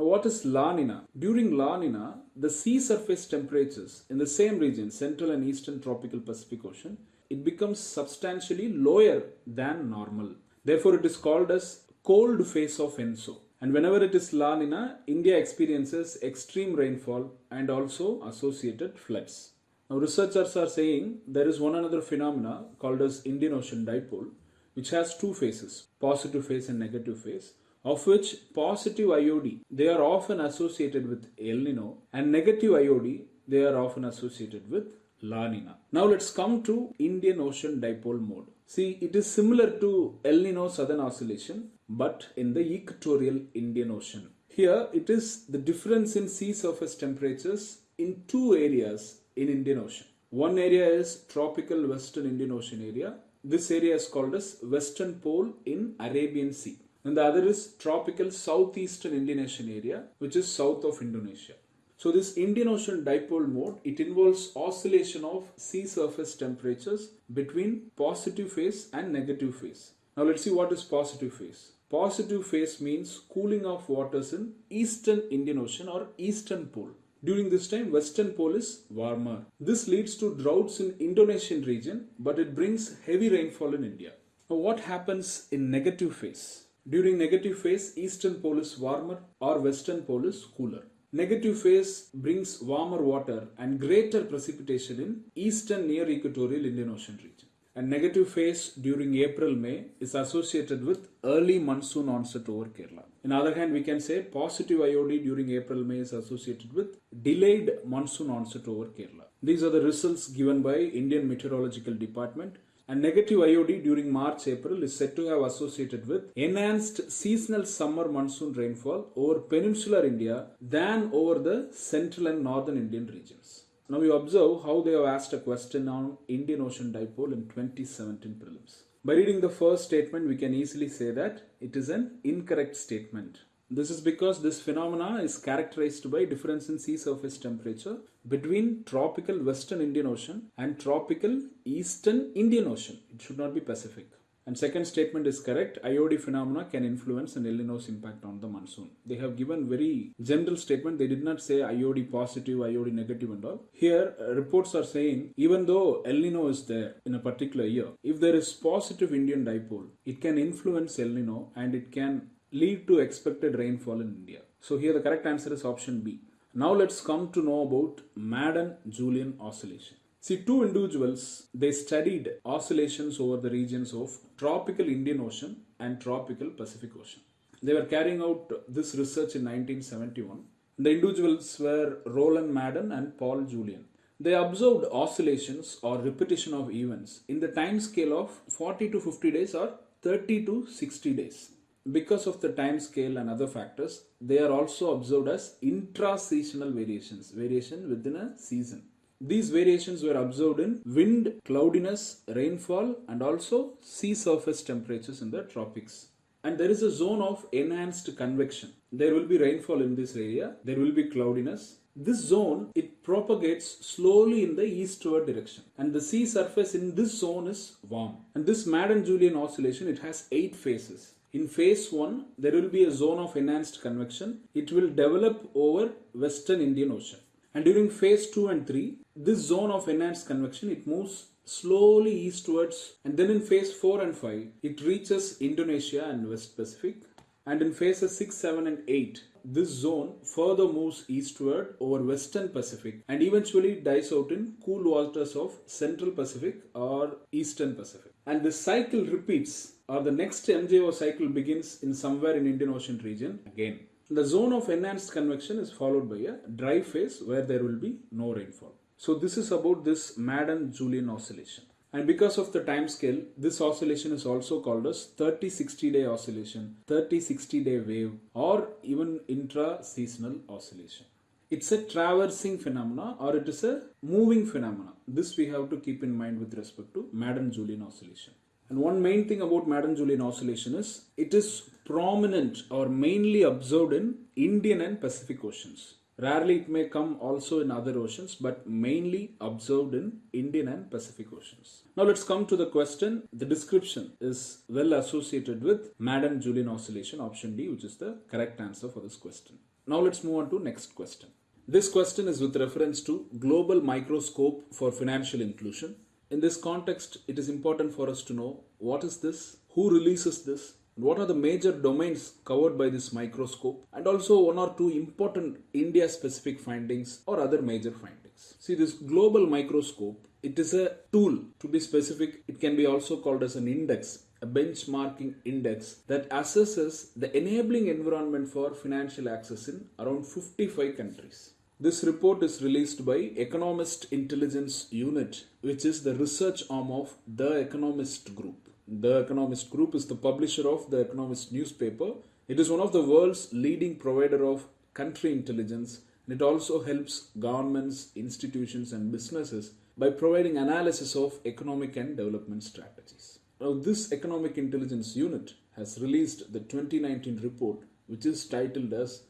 Now what is La Nina? During La Nina, the sea surface temperatures in the same region, central and eastern tropical Pacific Ocean, it becomes substantially lower than normal. Therefore, it is called as cold phase of ENSO. And whenever it is La Nina, India experiences extreme rainfall and also associated floods. Now researchers are saying there is one another phenomena called as Indian Ocean Dipole which has two phases, positive phase and negative phase, of which positive IOD, they are often associated with El Nino and negative IOD, they are often associated with La Nina. Now let's come to Indian Ocean Dipole mode. See, it is similar to El Nino Southern Oscillation but in the equatorial Indian Ocean. Here it is the difference in sea surface temperatures in two areas in Indian Ocean. One area is tropical western Indian Ocean area. This area is called as western pole in Arabian Sea. And the other is tropical southeastern Indian Ocean area which is south of Indonesia. So this Indian Ocean dipole mode, it involves oscillation of sea surface temperatures between positive phase and negative phase. Now let's see what is positive phase. Positive phase means cooling of waters in eastern Indian Ocean or eastern pole. During this time, western pole is warmer. This leads to droughts in Indonesian region, but it brings heavy rainfall in India. Now, what happens in negative phase? During negative phase, eastern pole is warmer or western pole is cooler. Negative phase brings warmer water and greater precipitation in eastern near equatorial Indian Ocean region. And negative phase during April May is associated with early monsoon onset over Kerala. In other hand, we can say positive IOD during April May is associated with delayed monsoon onset over Kerala. These are the results given by Indian Meteorological Department and negative IOD during March April is said to have associated with enhanced seasonal summer monsoon rainfall over peninsular India than over the central and northern Indian regions. Now you observe how they have asked a question on Indian Ocean Dipole in 2017 prelims. By reading the first statement, we can easily say that it is an incorrect statement. This is because this phenomena is characterized by difference in sea surface temperature between tropical western Indian Ocean and tropical eastern Indian Ocean. It should not be Pacific. And second statement is correct. IOD phenomena can influence an El Nino's impact on the monsoon. They have given very general statement. They did not say IOD positive, IOD negative and all. Here uh, reports are saying even though El Nino is there in a particular year, if there is positive Indian dipole, it can influence El Nino and it can lead to expected rainfall in India. So here the correct answer is option B. Now let's come to know about Madden-Julian oscillation. See, two individuals, they studied oscillations over the regions of tropical Indian Ocean and tropical Pacific Ocean. They were carrying out this research in 1971. The individuals were Roland Madden and Paul Julian. They observed oscillations or repetition of events in the time scale of 40 to 50 days or 30 to 60 days. Because of the time scale and other factors, they are also observed as intra-seasonal variations, variation within a season. These variations were observed in wind, cloudiness, rainfall, and also sea surface temperatures in the tropics. And there is a zone of enhanced convection. There will be rainfall in this area, there will be cloudiness. This zone it propagates slowly in the eastward direction, and the sea surface in this zone is warm. And this Madden-Julian oscillation it has eight phases. In phase 1, there will be a zone of enhanced convection. It will develop over western Indian Ocean. And during phase 2 and 3, this zone of enhanced convection, it moves slowly eastwards. And then in phase 4 and 5, it reaches Indonesia and West Pacific. And in phases 6, 7 and 8, this zone further moves eastward over western Pacific and eventually dies out in cool waters of central Pacific or eastern Pacific. And this cycle repeats or the next MJO cycle begins in somewhere in Indian Ocean region again. The zone of enhanced convection is followed by a dry phase where there will be no rainfall. So this is about this Madden-Julian oscillation. And because of the time scale, this oscillation is also called as 30-60 day oscillation, 30-60 day wave or even intra-seasonal oscillation. It's a traversing phenomena or it is a moving phenomena. This we have to keep in mind with respect to Madden-Julian oscillation. And one main thing about Madden-Julian oscillation is it is prominent or mainly observed in Indian and Pacific Oceans. Rarely it may come also in other oceans, but mainly observed in Indian and Pacific Oceans. Now let's come to the question. The description is well associated with Madden-Julian oscillation, option D, which is the correct answer for this question. Now let's move on to next question. This question is with reference to global microscope for financial inclusion. In this context, it is important for us to know what is this, who releases this, what are the major domains covered by this microscope, and also one or two important India specific findings or other major findings. See, this global microscope, it is a tool to be specific, it can be also called as an index a benchmarking index that assesses the enabling environment for financial access in around 55 countries. This report is released by Economist Intelligence Unit, which is the research arm of The Economist Group. The Economist Group is the publisher of The Economist newspaper. It is one of the world's leading provider of country intelligence and it also helps governments, institutions and businesses by providing analysis of economic and development strategies. Now this Economic Intelligence Unit has released the 2019 report which is titled as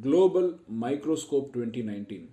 Global Microscope 2019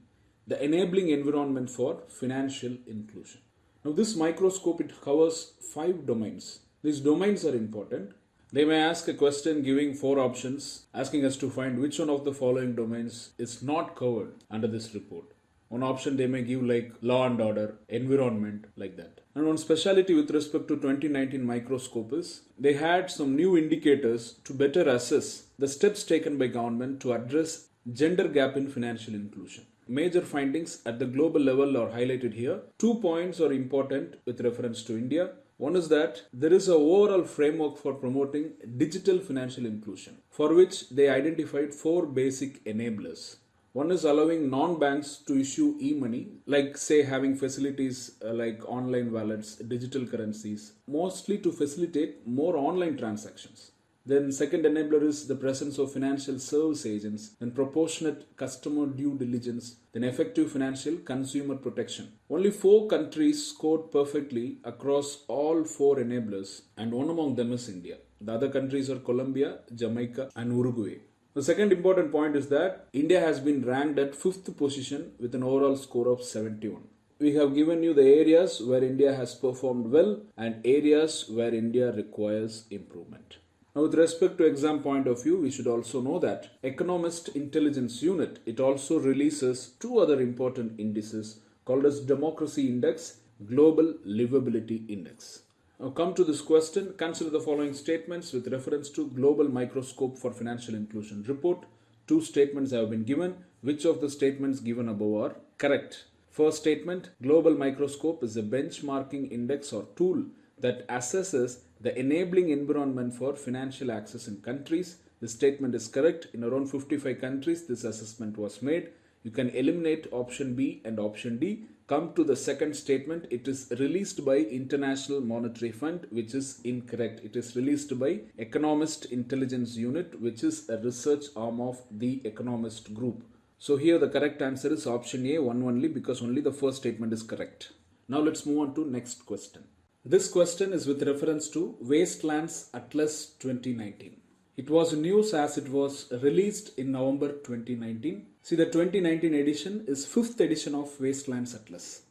The Enabling Environment for Financial Inclusion. Now, this microscope it covers five domains. These domains are important. They may ask a question giving four options, asking us to find which one of the following domains is not covered under this report. One option they may give like law and order, environment, like that. And one speciality with respect to 2019 microscope is they had some new indicators to better assess the steps taken by government to address gender gap in financial inclusion. Major findings at the global level are highlighted here. Two points are important with reference to India. One is that there is an overall framework for promoting digital financial inclusion, for which they identified four basic enablers. One is allowing non banks to issue e money, like, say, having facilities uh, like online wallets, digital currencies, mostly to facilitate more online transactions. Then, second enabler is the presence of financial service agents, then proportionate customer due diligence, then effective financial consumer protection. Only four countries scored perfectly across all four enablers, and one among them is India. The other countries are Colombia, Jamaica, and Uruguay. The second important point is that India has been ranked at fifth position with an overall score of 71. We have given you the areas where India has performed well and areas where India requires improvement. Now, with respect to exam point of view, we should also know that Economist Intelligence Unit, it also releases two other important indices called as Democracy Index, Global Livability Index. Now come to this question, consider the following statements with reference to Global Microscope for Financial Inclusion report. Two statements have been given. Which of the statements given above are correct? First statement, Global Microscope is a benchmarking index or tool that assesses the enabling environment for financial access in countries. This statement is correct. In around 55 countries, this assessment was made. You can eliminate option B and option D. Come to the second statement. It is released by International Monetary Fund, which is incorrect. It is released by Economist Intelligence Unit, which is a research arm of the Economist Group. So here the correct answer is option A, one only, because only the first statement is correct. Now let's move on to next question. This question is with reference to Wastelands Atlas 2019. It was news as it was released in November 2019. See the 2019 edition is 5th edition of Wastelands Atlas.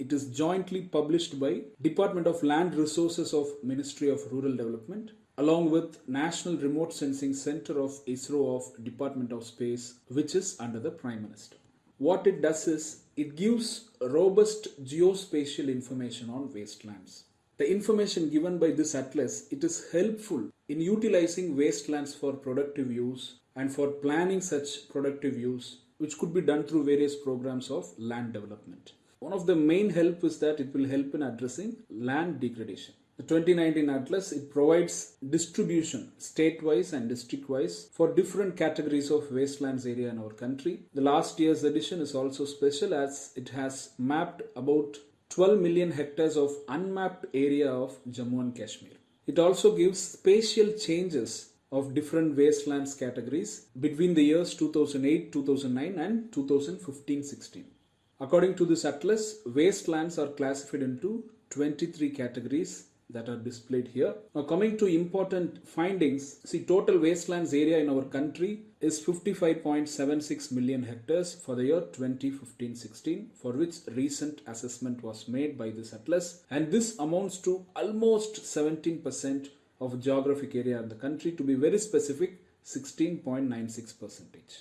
It is jointly published by Department of Land Resources of Ministry of Rural Development along with National Remote Sensing Center of ISRO of Department of Space which is under the Prime Minister. What it does is it gives robust geospatial information on wastelands. The information given by this atlas, it is helpful in utilizing wastelands for productive use and for planning such productive use which could be done through various programs of land development. One of the main help is that it will help in addressing land degradation. The 2019 Atlas, it provides distribution state-wise and district-wise for different categories of wastelands area in our country. The last year's edition is also special as it has mapped about 12 million hectares of unmapped area of Jammu and Kashmir. It also gives spatial changes of different wastelands categories between the years 2008, 2009 and 2015-16. According to this atlas, wastelands are classified into 23 categories that are displayed here. Now coming to important findings, see total wastelands area in our country is 55.76 million hectares for the year 2015-16 for which recent assessment was made by this atlas and this amounts to almost 17% of geographic area in the country to be very specific 16.96 percentage.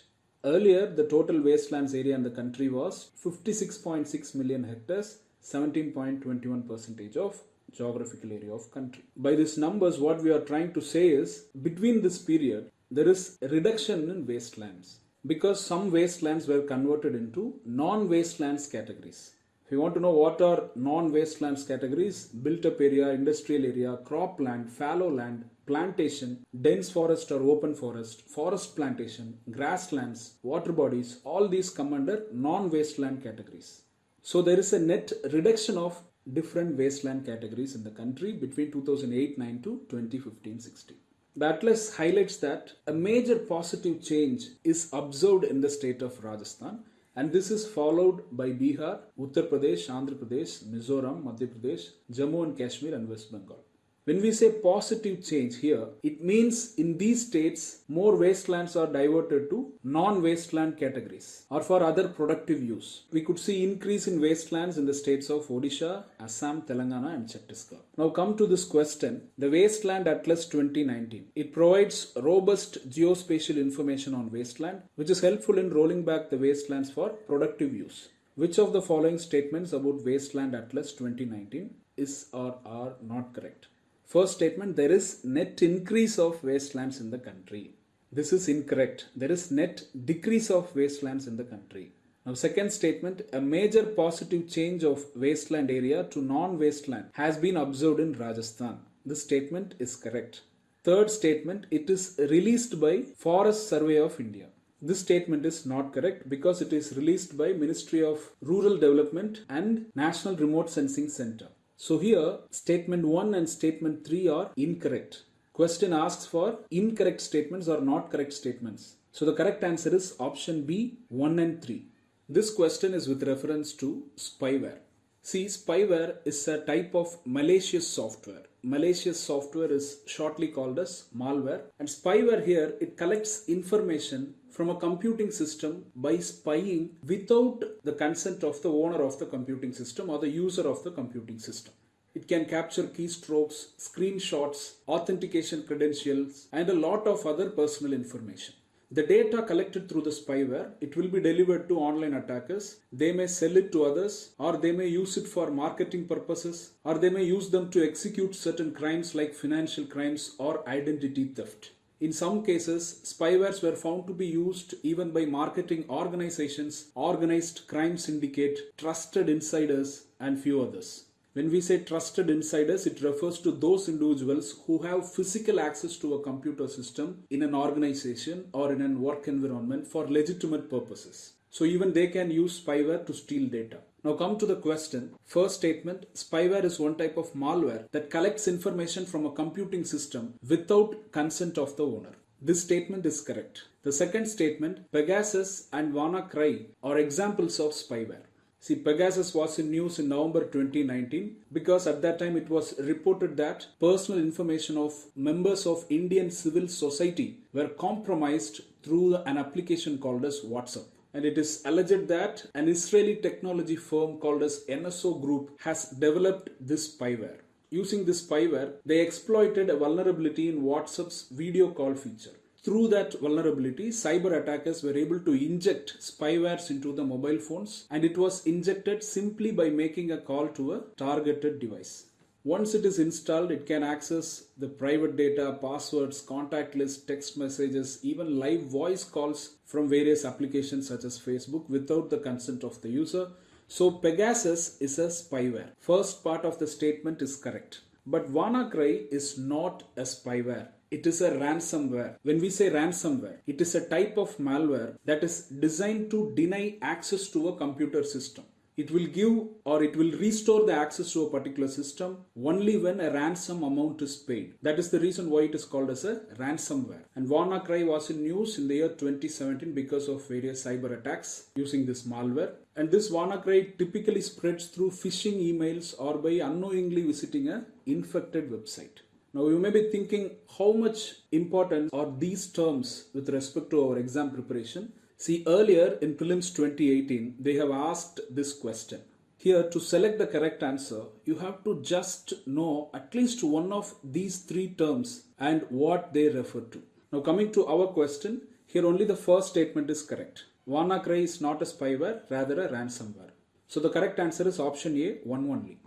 Earlier the total wastelands area in the country was 56.6 million hectares 17.21 percentage of geographical area of country. By these numbers, what we are trying to say is between this period, there is a reduction in wastelands because some wastelands were converted into non-wastelands categories. If you want to know what are non-wastelands categories, built up area, industrial area, cropland, fallow land, plantation, dense forest or open forest, forest plantation, grasslands, water bodies, all these come under non-wasteland categories. So there is a net reduction of different wasteland categories in the country between 2008-9 to 2015-16. The atlas highlights that a major positive change is observed in the state of Rajasthan and this is followed by Bihar, Uttar Pradesh, Andhra Pradesh, Mizoram, Madhya Pradesh, Jammu and Kashmir and West Bengal. When we say positive change here, it means in these states more wastelands are diverted to non-wasteland categories or for other productive use. We could see increase in wastelands in the states of Odisha, Assam, Telangana and Chhattisgarh. Now come to this question, the Wasteland Atlas 2019. It provides robust geospatial information on wasteland which is helpful in rolling back the wastelands for productive use. Which of the following statements about Wasteland Atlas 2019 is or are not correct. First statement there is net increase of wastelands in the country. This is incorrect. There is net decrease of wastelands in the country. Now, second statement a major positive change of wasteland area to non wasteland has been observed in Rajasthan. This statement is correct. Third statement it is released by Forest Survey of India. This statement is not correct because it is released by Ministry of Rural Development and National Remote Sensing Center. So here statement 1 and statement 3 are incorrect. Question asks for incorrect statements or not correct statements. So the correct answer is option B 1 and 3. This question is with reference to spyware. See, spyware is a type of malicious software. Malicious software is shortly called as malware. And spyware here, it collects information from a computing system by spying without the consent of the owner of the computing system or the user of the computing system. It can capture keystrokes, screenshots, authentication credentials, and a lot of other personal information. The data collected through the spyware, it will be delivered to online attackers. They may sell it to others or they may use it for marketing purposes or they may use them to execute certain crimes like financial crimes or identity theft. In some cases, spywares were found to be used even by marketing organizations, organized crime syndicate, trusted insiders, and few others. When we say trusted insiders, it refers to those individuals who have physical access to a computer system in an organization or in a work environment for legitimate purposes. So even they can use spyware to steal data. Now come to the question. First statement, spyware is one type of malware that collects information from a computing system without consent of the owner. This statement is correct. The second statement, Pegasus and WannaCry are examples of spyware. See, Pegasus was in news in November 2019 because at that time it was reported that personal information of members of Indian civil society were compromised through an application called as WhatsApp. And it is alleged that an Israeli technology firm called as NSO Group has developed this spyware. Using this spyware, they exploited a vulnerability in WhatsApp's video call feature. Through that vulnerability, cyber attackers were able to inject spywares into the mobile phones and it was injected simply by making a call to a targeted device. Once it is installed, it can access the private data, passwords, contact list, text messages, even live voice calls from various applications such as Facebook without the consent of the user. So Pegasus is a spyware. First part of the statement is correct. But WannaCry is not a spyware. It is a ransomware. When we say ransomware, it is a type of malware that is designed to deny access to a computer system. It will give or it will restore the access to a particular system only when a ransom amount is paid. That is the reason why it is called as a ransomware. And WannaCry was in news in the year 2017 because of various cyber attacks using this malware. And this WannaCry typically spreads through phishing emails or by unknowingly visiting a infected website. Now you may be thinking how much importance are these terms with respect to our exam preparation. See earlier in prelims 2018 they have asked this question. Here to select the correct answer you have to just know at least one of these three terms and what they refer to. Now coming to our question here only the first statement is correct. WannaCry is not a spyware rather a ransomware. So the correct answer is option A one only.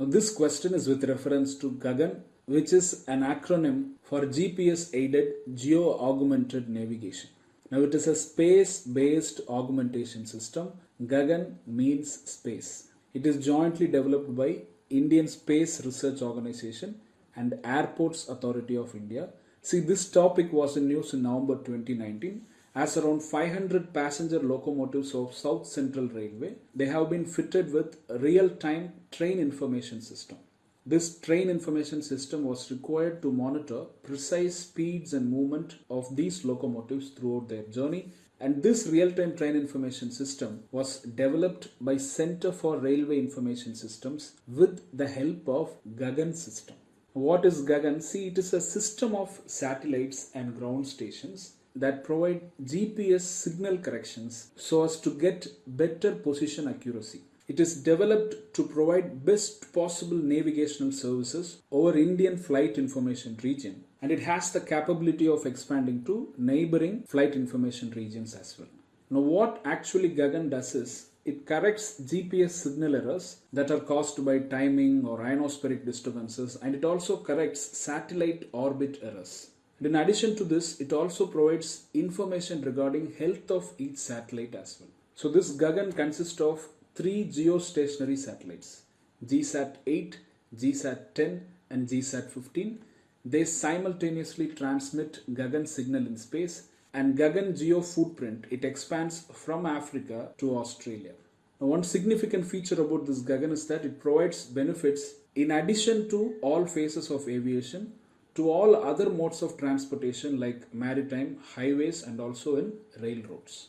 Now this question is with reference to Gagan which is an acronym for GPS aided geo augmented navigation. Now it is a space based augmentation system. Gagan means space. It is jointly developed by Indian Space Research Organization and Airports Authority of India. See, this topic was in news in November 2019 as around 500 passenger locomotives of South Central Railway, they have been fitted with real-time train information system. This train information system was required to monitor precise speeds and movement of these locomotives throughout their journey and this real-time train information system was developed by Center for Railway Information Systems with the help of Gagan system. What is Gagan? See, it is a system of satellites and ground stations that provide GPS signal corrections so as to get better position accuracy. It is developed to provide best possible navigational services over Indian flight information region and it has the capability of expanding to neighboring flight information regions as well. Now what actually Gagan does is it corrects GPS signal errors that are caused by timing or ionospheric disturbances and it also corrects satellite orbit errors. And in addition to this, it also provides information regarding health of each satellite as well. So this Gagan consists of three geostationary satellites, GSAT 8, GSAT 10 and GSAT 15. They simultaneously transmit Gagan signal in space and Gagan geo footprint, it expands from Africa to Australia. Now, one significant feature about this Gagan is that it provides benefits in addition to all phases of aviation to all other modes of transportation like maritime, highways, and also in railroads.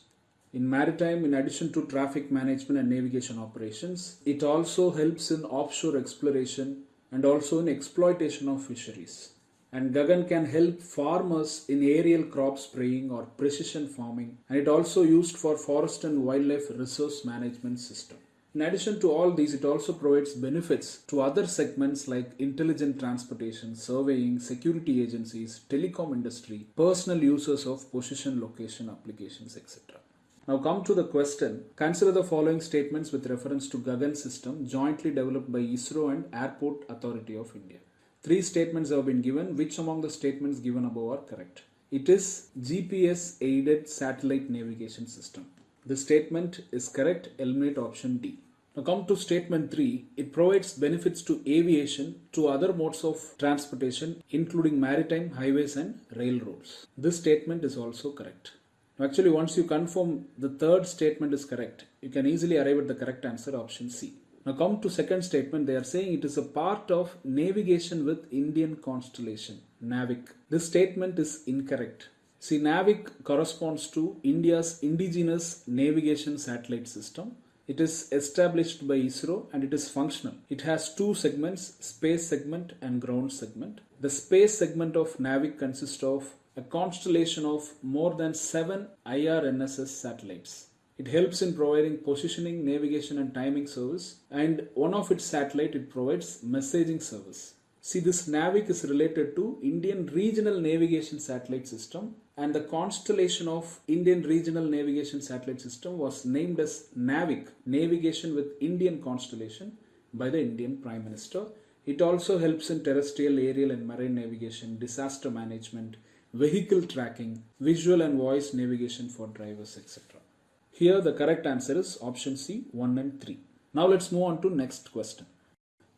In maritime, in addition to traffic management and navigation operations, it also helps in offshore exploration and also in exploitation of fisheries and Gagan can help farmers in aerial crop spraying or precision farming and it also used for forest and wildlife resource management system. In addition to all these, it also provides benefits to other segments like intelligent transportation, surveying, security agencies, telecom industry, personal users of position location applications, etc. Now come to the question. Consider the following statements with reference to Gagan system jointly developed by ISRO and Airport Authority of India. Three statements have been given. Which among the statements given above are correct? It is GPS aided satellite navigation system. The statement is correct. Eliminate option D. Now come to statement 3. It provides benefits to aviation to other modes of transportation including maritime, highways and railroads. This statement is also correct. Actually once you confirm the third statement is correct, you can easily arrive at the correct answer option C. Now come to second statement, they are saying it is a part of navigation with Indian constellation, NAVIC. This statement is incorrect. See, NAVIC corresponds to India's indigenous navigation satellite system. It is established by ISRO and it is functional. It has two segments, space segment and ground segment. The space segment of NAVIC consists of a constellation of more than seven IRNSS satellites. It helps in providing positioning, navigation and timing service and one of its satellite it provides messaging service. See this NAVIC is related to Indian Regional Navigation Satellite System and the constellation of Indian Regional Navigation Satellite System was named as NAVIC, Navigation with Indian Constellation by the Indian Prime Minister. It also helps in terrestrial, aerial and marine navigation, disaster management, vehicle tracking, visual and voice navigation for drivers etc. Here the correct answer is option C 1 and 3. Now let's move on to next question.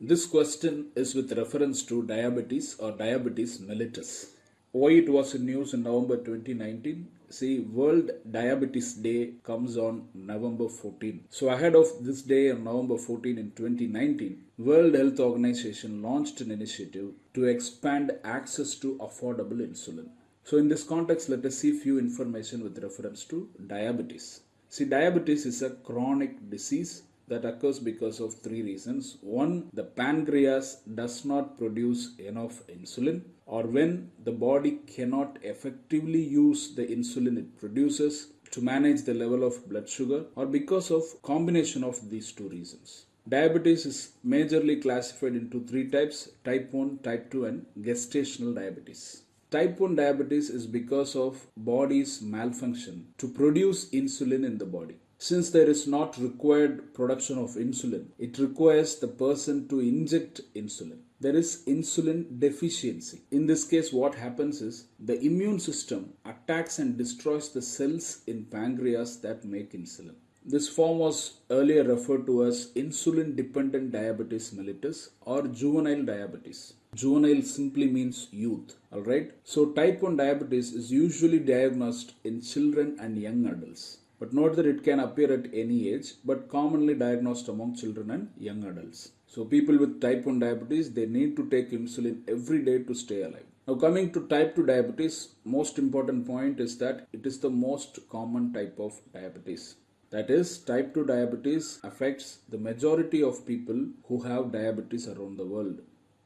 This question is with reference to diabetes or diabetes mellitus. Why it was in news in November 2019? See, World Diabetes Day comes on November 14. So ahead of this day on November 14 in 2019, World Health Organization launched an initiative to expand access to affordable insulin. So in this context, let us see few information with reference to diabetes. See, diabetes is a chronic disease that occurs because of three reasons. One, the pancreas does not produce enough insulin, or when the body cannot effectively use the insulin it produces to manage the level of blood sugar, or because of combination of these two reasons. Diabetes is majorly classified into three types type 1, type 2, and gestational diabetes. Type 1 diabetes is because of body's malfunction to produce insulin in the body. Since there is not required production of insulin, it requires the person to inject insulin. There is insulin deficiency. In this case, what happens is the immune system attacks and destroys the cells in pancreas that make insulin. This form was earlier referred to as insulin dependent diabetes mellitus or juvenile diabetes. Juvenile simply means youth. Alright. So type 1 diabetes is usually diagnosed in children and young adults. But note that it can appear at any age, but commonly diagnosed among children and young adults. So people with type 1 diabetes, they need to take insulin every day to stay alive. Now coming to type 2 diabetes, most important point is that it is the most common type of diabetes. That is, type 2 diabetes affects the majority of people who have diabetes around the world.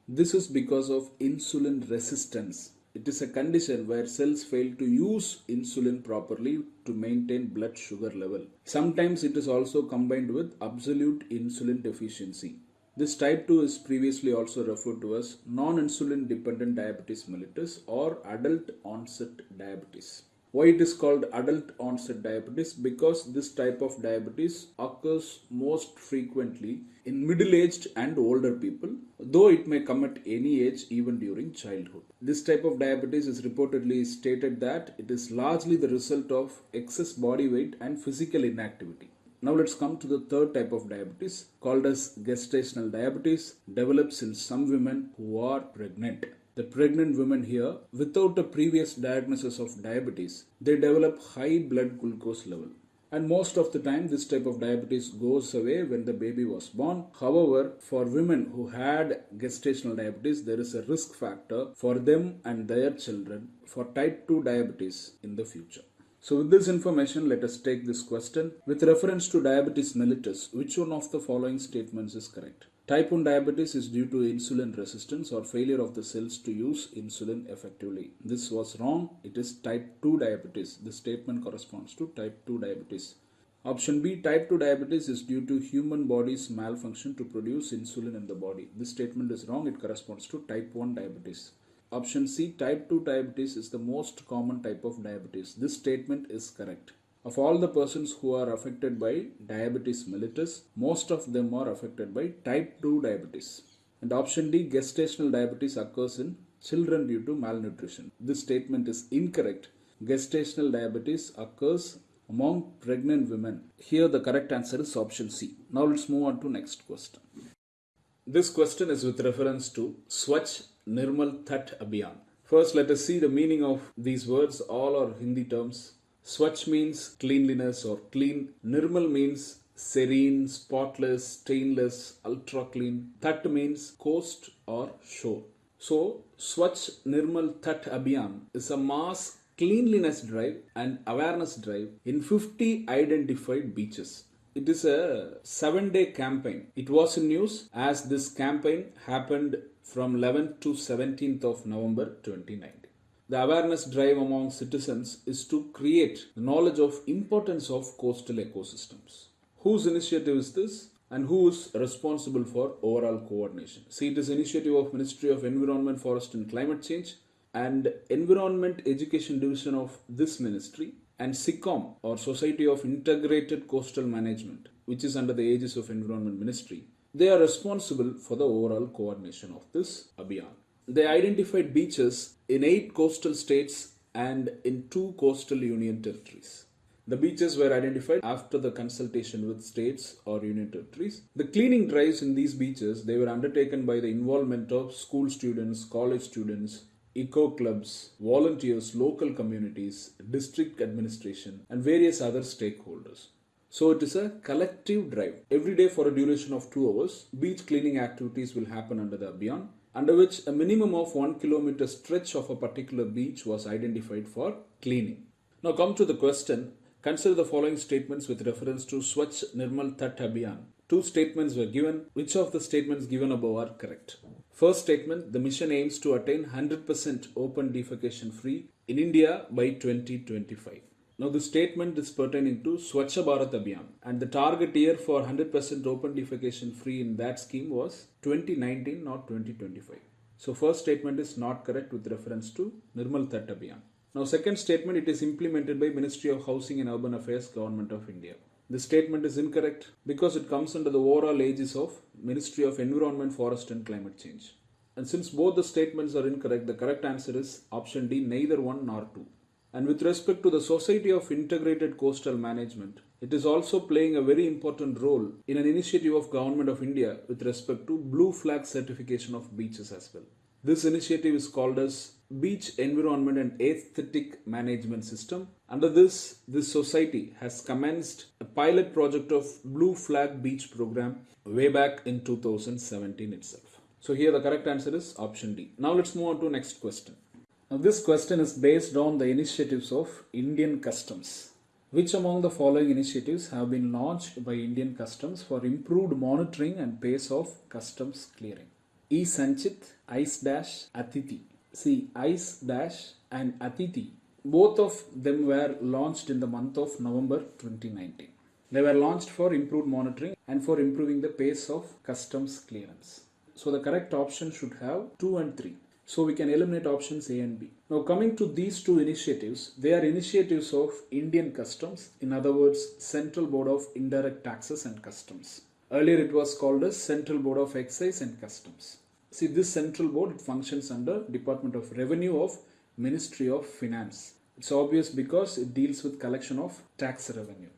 This is because of insulin resistance. It is a condition where cells fail to use insulin properly to maintain blood sugar level. Sometimes it is also combined with absolute insulin deficiency. This type 2 is previously also referred to as non-insulin dependent diabetes mellitus or adult onset diabetes. Why it is called adult onset diabetes? Because this type of diabetes occurs most frequently in middle aged and older people, though it may come at any age even during childhood. This type of diabetes is reportedly stated that it is largely the result of excess body weight and physical inactivity. Now let's come to the third type of diabetes called as gestational diabetes develops in some women who are pregnant. The pregnant women here without a previous diagnosis of diabetes they develop high blood glucose level and most of the time this type of diabetes goes away when the baby was born however for women who had gestational diabetes there is a risk factor for them and their children for type 2 diabetes in the future so with this information, let us take this question. With reference to diabetes mellitus, which one of the following statements is correct? Type 1 diabetes is due to insulin resistance or failure of the cells to use insulin effectively. This was wrong. It is type 2 diabetes. This statement corresponds to type 2 diabetes. Option B, type 2 diabetes is due to human body's malfunction to produce insulin in the body. This statement is wrong. It corresponds to type 1 diabetes. Option C, type 2 diabetes is the most common type of diabetes. This statement is correct. Of all the persons who are affected by diabetes mellitus, most of them are affected by type 2 diabetes. And option D, gestational diabetes occurs in children due to malnutrition. This statement is incorrect. Gestational diabetes occurs among pregnant women. Here the correct answer is option C. Now let's move on to next question. This question is with reference to Swachh Nirmal Tat Abhiyan. First, let us see the meaning of these words. All are Hindi terms. Swachh means cleanliness or clean. Nirmal means serene, spotless, stainless, ultra clean. Tat means coast or shore. So, Swachh Nirmal Tat Abhiyan is a mass cleanliness drive and awareness drive in 50 identified beaches. It is a seven day campaign. It was in news as this campaign happened from 11th to 17th of November 2019. The awareness drive among citizens is to create the knowledge of importance of coastal ecosystems. Whose initiative is this? and who is responsible for overall coordination. See, it is initiative of Ministry of Environment, Forest and Climate Change and Environment Education Division of this ministry and SICOM or Society of Integrated Coastal Management, which is under the aegis of Environment Ministry. They are responsible for the overall coordination of this Abhiyan. They identified beaches in eight coastal states and in two coastal union territories. The beaches were identified after the consultation with states or union territories. The cleaning drives in these beaches they were undertaken by the involvement of school students, college students, eco clubs, volunteers, local communities, district administration, and various other stakeholders. So it is a collective drive. Every day for a duration of two hours, beach cleaning activities will happen under the Abhiyan, under which a minimum of one kilometer stretch of a particular beach was identified for cleaning. Now come to the question. Consider the following statements with reference to Swachh Nirmal Tat Abhiyan. Two statements were given. Which of the statements given above are correct? First statement, the mission aims to attain 100% open defecation free in India by 2025. Now the statement is pertaining to Swachh Bharat Abhiyan and the target year for 100% open defecation free in that scheme was 2019 not 2025. So first statement is not correct with reference to Nirmal Tat Abhiyan. Now second statement it is implemented by Ministry of Housing and Urban Affairs Government of India. The statement is incorrect because it comes under the overall aegis of Ministry of Environment, Forest and Climate Change. And since both the statements are incorrect, the correct answer is option D, neither one nor two. And with respect to the Society of Integrated Coastal Management, it is also playing a very important role in an initiative of Government of India with respect to blue flag certification of beaches as well. This initiative is called as Beach Environment and Aesthetic Management System. Under this, this society has commenced a pilot project of Blue Flag Beach program way back in 2017 itself. So here the correct answer is option D. Now let's move on to next question. Now this question is based on the initiatives of Indian Customs. Which among the following initiatives have been launched by Indian Customs for improved monitoring and pace of customs clearing? E Sanchit, Ice Dash, Atithi. See, Ice Dash and Atithi, both of them were launched in the month of November 2019. They were launched for improved monitoring and for improving the pace of customs clearance. So the correct option should have 2 and 3. So we can eliminate options A and B. Now coming to these two initiatives, they are initiatives of Indian Customs, in other words, Central Board of Indirect Taxes and Customs. Earlier it was called as Central Board of Excise and Customs. See this central board it functions under Department of Revenue of Ministry of Finance. It's obvious because it deals with collection of tax revenue.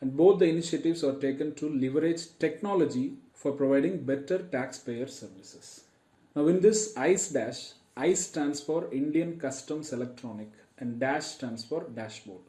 And both the initiatives are taken to leverage technology for providing better taxpayer services. Now in this ICE dash, ICE stands for Indian Customs Electronic and dash stands for dashboard.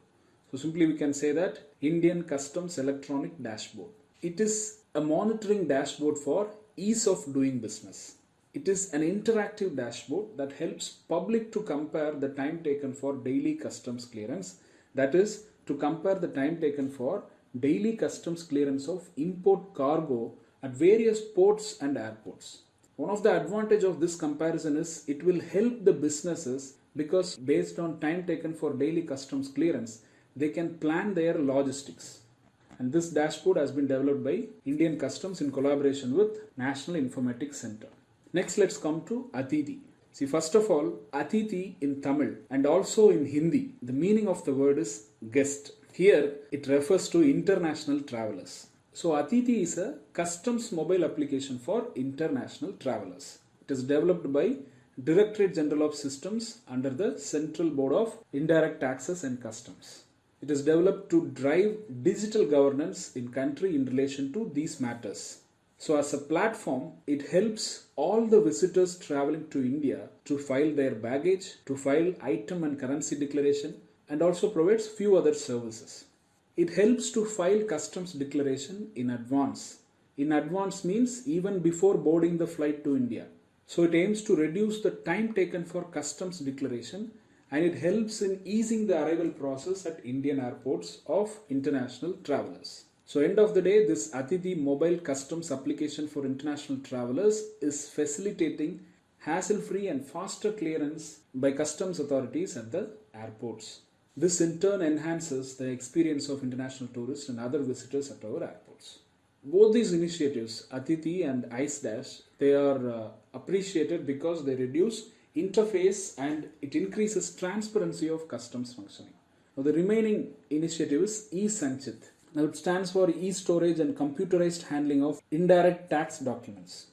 So simply we can say that Indian Customs Electronic Dashboard. It is a monitoring dashboard for ease of doing business. It is an interactive dashboard that helps public to compare the time taken for daily customs clearance. That is to compare the time taken for daily customs clearance of import cargo at various ports and airports. One of the advantage of this comparison is it will help the businesses because based on time taken for daily customs clearance, they can plan their logistics. And this dashboard has been developed by Indian Customs in collaboration with National Informatics Center. Next, let's come to Atithi. See, first of all, Atithi in Tamil and also in Hindi, the meaning of the word is guest. Here, it refers to international travelers. So Atithi is a customs mobile application for international travelers. It is developed by Directorate General of Systems under the Central Board of Indirect Taxes and Customs. It is developed to drive digital governance in country in relation to these matters. So as a platform, it helps all the visitors traveling to India to file their baggage, to file item and currency declaration and also provides few other services. It helps to file customs declaration in advance. In advance means even before boarding the flight to India. So it aims to reduce the time taken for customs declaration and it helps in easing the arrival process at Indian airports of international travelers. So end of the day, this Atithi mobile customs application for international travelers is facilitating hassle-free and faster clearance by customs authorities at the airports. This in turn enhances the experience of international tourists and other visitors at our airports. Both these initiatives, Atithi and ICE Dash, they are uh, appreciated because they reduce interface and it increases transparency of customs functioning. Now the remaining initiative is e-Sanchit. Now it stands for e-storage and computerized handling of indirect tax documents.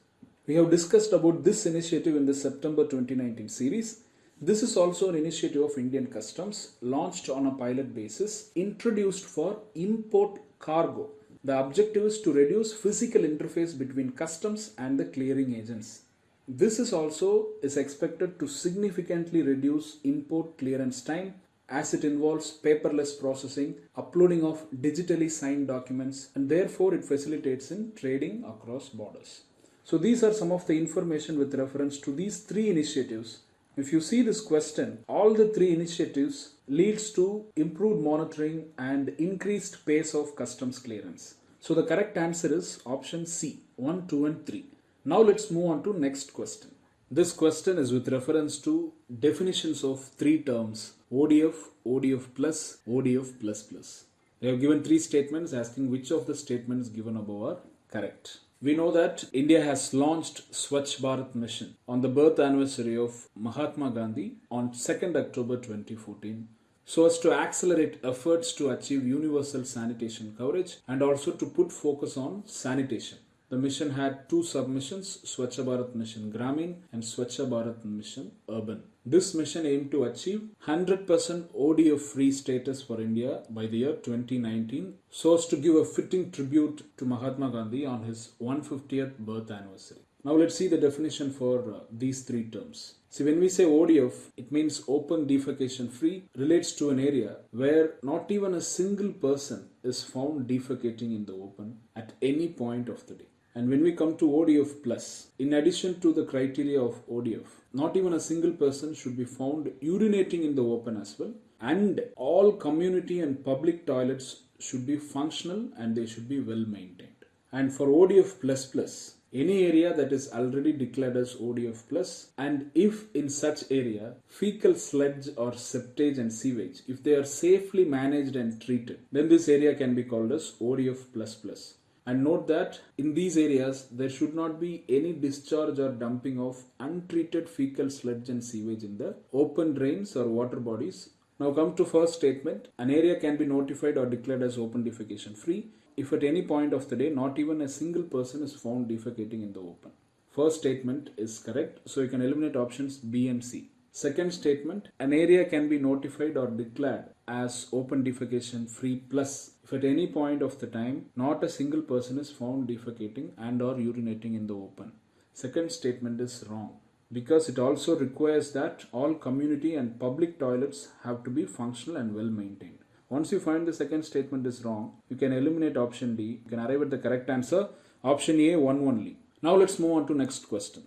We have discussed about this initiative in the September 2019 series this is also an initiative of Indian Customs launched on a pilot basis introduced for import cargo. The objective is to reduce physical interface between customs and the clearing agents. This is also is expected to significantly reduce import clearance time as it involves paperless processing, uploading of digitally signed documents and therefore it facilitates in trading across borders. So these are some of the information with reference to these three initiatives if you see this question, all the three initiatives leads to improved monitoring and increased pace of customs clearance. So the correct answer is option C, 1, 2 and 3. Now let's move on to next question. This question is with reference to definitions of three terms ODF, ODF plus, ODF plus plus. They have given three statements asking which of the statements given above are correct. We know that India has launched Swachh Bharat mission on the birth anniversary of Mahatma Gandhi on 2nd October 2014 so as to accelerate efforts to achieve universal sanitation coverage and also to put focus on sanitation. The mission had two submissions, Swachh Bharat Mission Gramin and Swachh Bharat Mission Urban. This mission aimed to achieve 100% ODF free status for India by the year 2019 so as to give a fitting tribute to Mahatma Gandhi on his 150th birth anniversary. Now let's see the definition for uh, these three terms. See, when we say ODF, it means open defecation free, relates to an area where not even a single person is found defecating in the open at any point of the day. And when we come to ODF plus, in addition to the criteria of ODF, not even a single person should be found urinating in the open as well. And all community and public toilets should be functional and they should be well maintained. And for ODF plus plus, any area that is already declared as ODF plus and if in such area fecal sludge or septage and sewage if they are safely managed and treated then this area can be called as ODF plus plus And note that in these areas, there should not be any discharge or dumping of untreated fecal sludge and sewage in the open drains or water bodies. Now come to first statement. An area can be notified or declared as open defecation free if at any point of the day not even a single person is found defecating in the open. First statement is correct, so you can eliminate options B and C. Second statement, an area can be notified or declared as open defecation free plus if at any point of the time not a single person is found defecating and or urinating in the open. Second statement is wrong because it also requires that all community and public toilets have to be functional and well maintained. Once you find the second statement is wrong, you can eliminate option D. You can arrive at the correct answer. Option A, one only. Now let's move on to next question.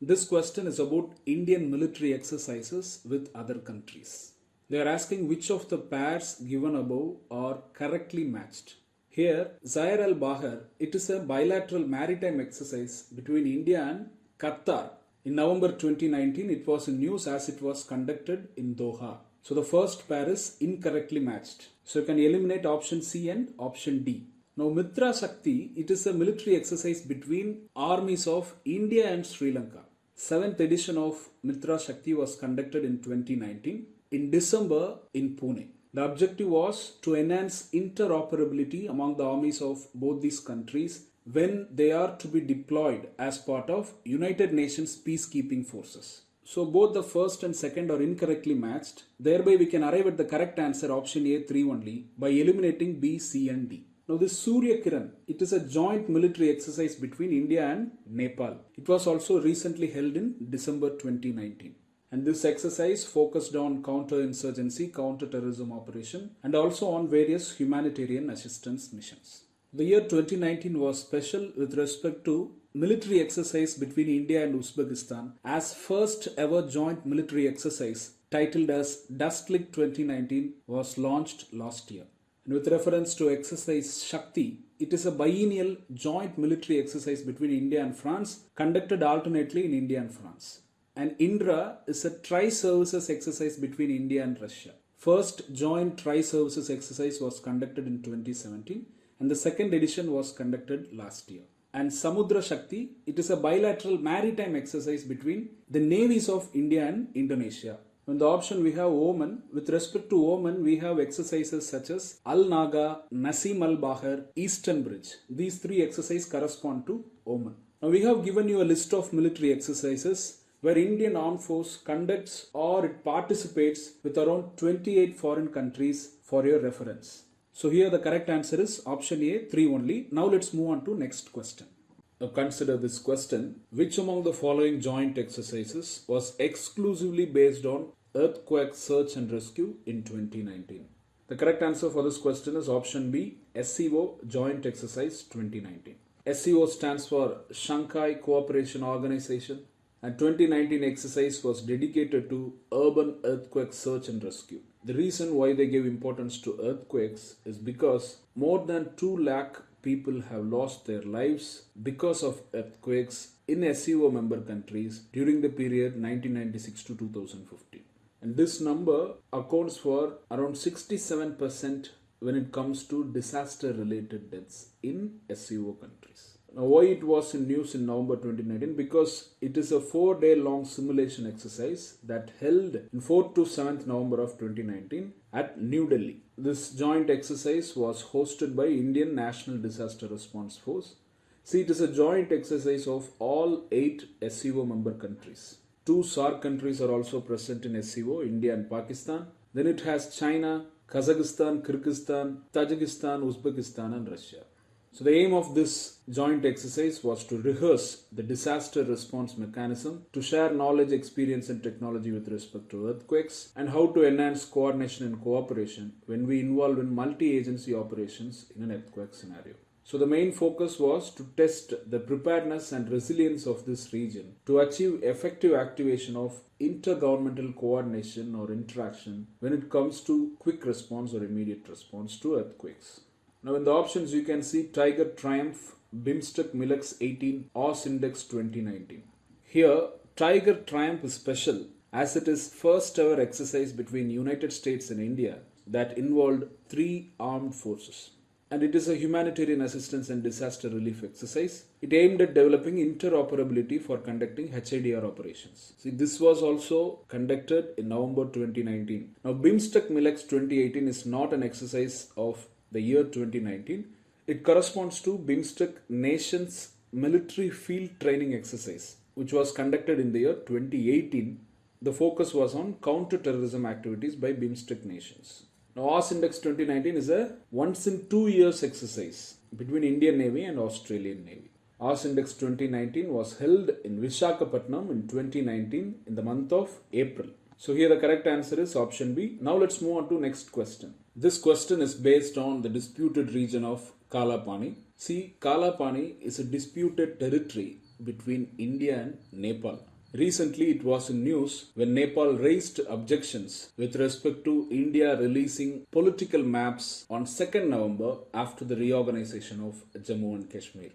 This question is about Indian military exercises with other countries. They are asking which of the pairs given above are correctly matched. Here, Zaire al Bahar, it is a bilateral maritime exercise between India and Qatar. In November 2019, it was in news as it was conducted in Doha. So the first pair is incorrectly matched. So you can eliminate option C and option D. Now Mitra Shakti, it is a military exercise between armies of India and Sri Lanka. Seventh edition of Mitra Shakti was conducted in 2019 in December in Pune. The objective was to enhance interoperability among the armies of both these countries when they are to be deployed as part of United Nations peacekeeping forces. So both the first and second are incorrectly matched. Thereby we can arrive at the correct answer option A 3 only by eliminating B, C and D. Now this Surya Kiran, it is a joint military exercise between India and Nepal. It was also recently held in December 2019. And this exercise focused on counter-insurgency, counter-terrorism operation and also on various humanitarian assistance missions. The year 2019 was special with respect to military exercise between India and Uzbekistan as first ever joint military exercise titled as Dustlik 2019 was launched last year. And with reference to exercise Shakti, it is a biennial joint military exercise between India and France conducted alternately in India and France. And Indra is a tri-services exercise between India and Russia. First joint tri-services exercise was conducted in 2017 and the second edition was conducted last year and Samudra Shakti. It is a bilateral maritime exercise between the navies of India and Indonesia. In the option we have Oman. With respect to Oman, we have exercises such as Al Naga, Nasim Al Bahar, Eastern Bridge. These three exercises correspond to Oman. Now we have given you a list of military exercises where Indian Armed Force conducts or it participates with around 28 foreign countries for your reference. So here the correct answer is option A, 3 only. Now let's move on to next question. Now consider this question. Which among the following joint exercises was exclusively based on earthquake search and rescue in 2019? The correct answer for this question is option B, SCO Joint Exercise 2019. SCO stands for Shanghai Cooperation Organization and 2019 exercise was dedicated to urban earthquake search and rescue. The reason why they gave importance to earthquakes is because more than 2 lakh people have lost their lives because of earthquakes in SCO member countries during the period 1996 to 2015. And this number accounts for around 67% when it comes to disaster related deaths in SCO countries. Now, why it was in news in November 2019? Because it is a four day long simulation exercise that held in 4th to 7th November of 2019 at New Delhi. This joint exercise was hosted by Indian National Disaster Response Force. See, it is a joint exercise of all eight SCO member countries. Two SAARC countries are also present in SCO, India and Pakistan. Then it has China, Kazakhstan, Kyrgyzstan, Tajikistan, Uzbekistan, and Russia. So the aim of this joint exercise was to rehearse the disaster response mechanism, to share knowledge, experience and technology with respect to earthquakes and how to enhance coordination and cooperation when we involve in multi-agency operations in an earthquake scenario. So the main focus was to test the preparedness and resilience of this region to achieve effective activation of intergovernmental coordination or interaction when it comes to quick response or immediate response to earthquakes. Now in the options you can see Tiger Triumph, BIMSTEC Milex 18, AUSINDEX 2019. Here Tiger Triumph is special as it is first ever exercise between United States and India that involved three armed forces. and it is a humanitarian assistance and disaster relief exercise. It aimed at developing interoperability for conducting HADR operations. See, this was also conducted in November 2019. Now, BIMSTEC MILEX 2018 is not an exercise of the year 2019. It corresponds to BIMSTEC Nations Military Field Training Exercise, which was conducted in the year 2018. The focus was on counter-terrorism activities by BIMSTEC nations. Now, AUSINDEX 2019 is a once in two years exercise between Indian Navy and Australian Navy. AUSINDEX 2019 was held in Vishakhapatnam in 2019 in the month of April. So here the correct answer is option B. Now let's move on to next question. This question is based on the disputed region of Kalapani. See, Kalapani is a disputed territory between India and Nepal. Recently, it was in news when Nepal raised objections with respect to India releasing political maps on 2nd November after the reorganization of Jammu and Kashmir.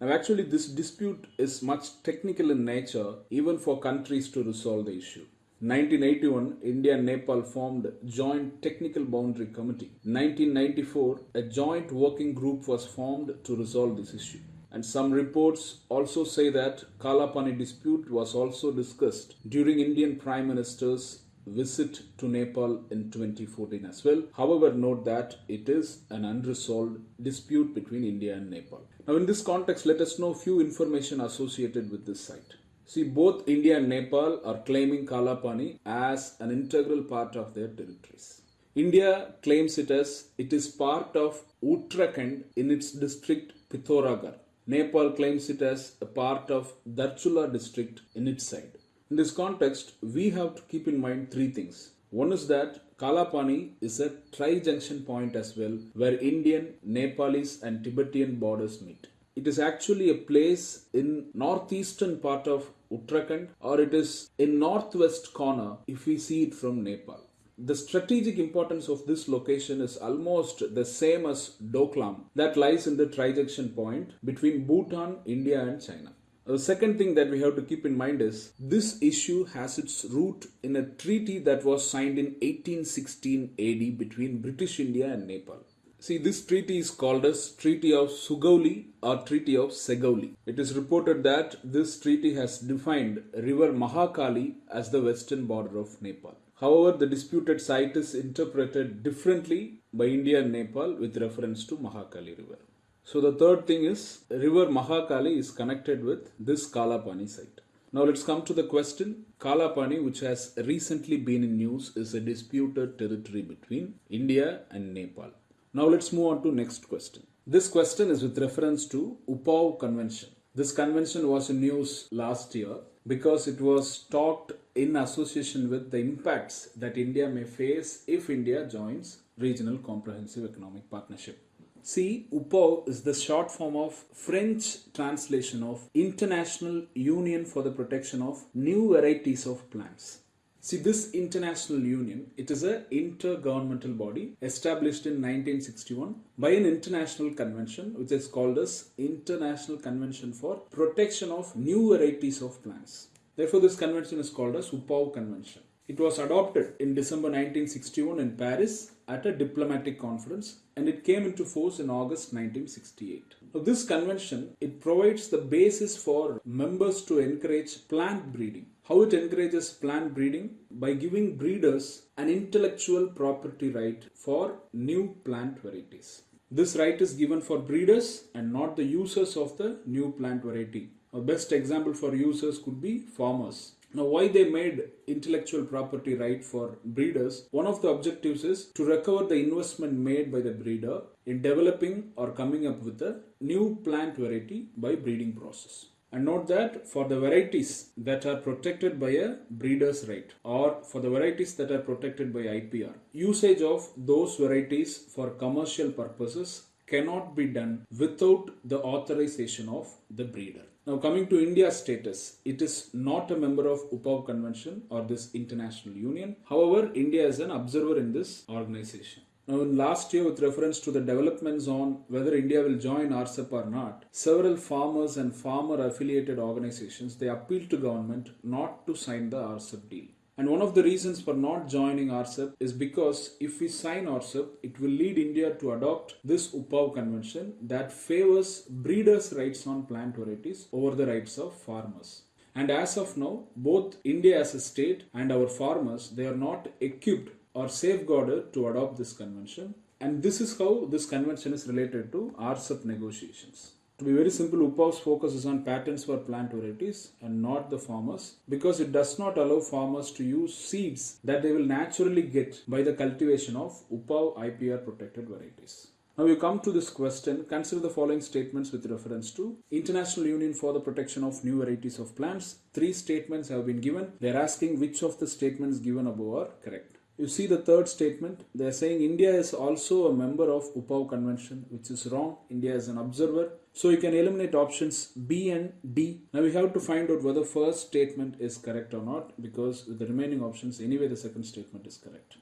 Now, actually, this dispute is much technical in nature, even for countries to resolve the issue. 1981, India and Nepal formed Joint Technical Boundary Committee. 1994, a joint working group was formed to resolve this issue. And some reports also say that Kalapani dispute was also discussed during Indian Prime Minister's visit to Nepal in 2014 as well. However, note that it is an unresolved dispute between India and Nepal. Now, in this context, let us know few information associated with this site. See, both India and Nepal are claiming Kalapani as an integral part of their territories. India claims it as it is part of Uttarakhand in its district Pithoragarh. Nepal claims it as a part of Darchula district in its side. In this context, we have to keep in mind three things. One is that Kalapani is a tri-junction point as well where Indian, Nepalese and Tibetan borders meet. It is actually a place in northeastern part of Uttarakhand or it is in northwest corner if we see it from Nepal the strategic importance of this location is almost the same as Doklam that lies in the trijunction point between Bhutan, India and China. The second thing that we have to keep in mind is this issue has its root in a treaty that was signed in 1816 AD between British India and Nepal. See, this treaty is called as Treaty of Sugauli or Treaty of Segauli. It is reported that this treaty has defined river Mahakali as the western border of Nepal. However, the disputed site is interpreted differently by India and Nepal with reference to Mahakali river. So the third thing is river Mahakali is connected with this Kalapani site. Now let's come to the question. Kalapani, which has recently been in news, is a disputed territory between India and Nepal. Now let's move on to next question. This question is with reference to UPOV Convention. This convention was in news last year because it was talked in association with the impacts that India may face if India joins Regional Comprehensive Economic Partnership. See, UPO is the short form of French translation of International Union for the Protection of New Varieties of Plants. See, this international union, it is an intergovernmental body established in 1961 by an international convention which is called as International Convention for Protection of New Varieties of Plants. Therefore, this convention is called as UPOV Convention. It was adopted in December 1961 in Paris at a diplomatic conference and it came into force in August 1968. Now, this convention it provides the basis for members to encourage plant breeding. How it encourages plant breeding? By giving breeders an intellectual property right for new plant varieties. This right is given for breeders and not the users of the new plant variety. A best example for users could be farmers. Now, why they made intellectual property right for breeders? One of the objectives is to recover the investment made by the breeder in developing or coming up with a new plant variety by breeding process. And note that for the varieties that are protected by a breeder's right or for the varieties that are protected by IPR, usage of those varieties for commercial purposes cannot be done without the authorization of the breeder. Now, coming to India's status, it is not a member of UPOV Convention or this international union. However, India is an observer in this organization. Now, in last year, with reference to the developments on whether India will join RCEP or not, several farmers and farmer affiliated organizations they appealed to government not to sign the RCEP deal. And one of the reasons for not joining RCEP is because if we sign RCEP, it will lead India to adopt this UPOV convention that favors breeders' rights on plant varieties over the rights of farmers. And as of now, both India as a state and our farmers, they are not equipped or safeguarded to adopt this convention. And this is how this convention is related to RCEP negotiations. To be very simple, UPOV's focus is on patents for plant varieties and not the farmers because it does not allow farmers to use seeds that they will naturally get by the cultivation of UPOV IPR protected varieties. Now you come to this question, consider the following statements with reference to International Union for the Protection of New Varieties of Plants. Three statements have been given. They are asking which of the statements given above are correct. You see the third statement. They are saying India is also a member of UPOV convention, which is wrong. India is an observer. So you can eliminate options B and D. Now we have to find out whether first statement is correct or not because with the remaining options anyway the second statement is correct.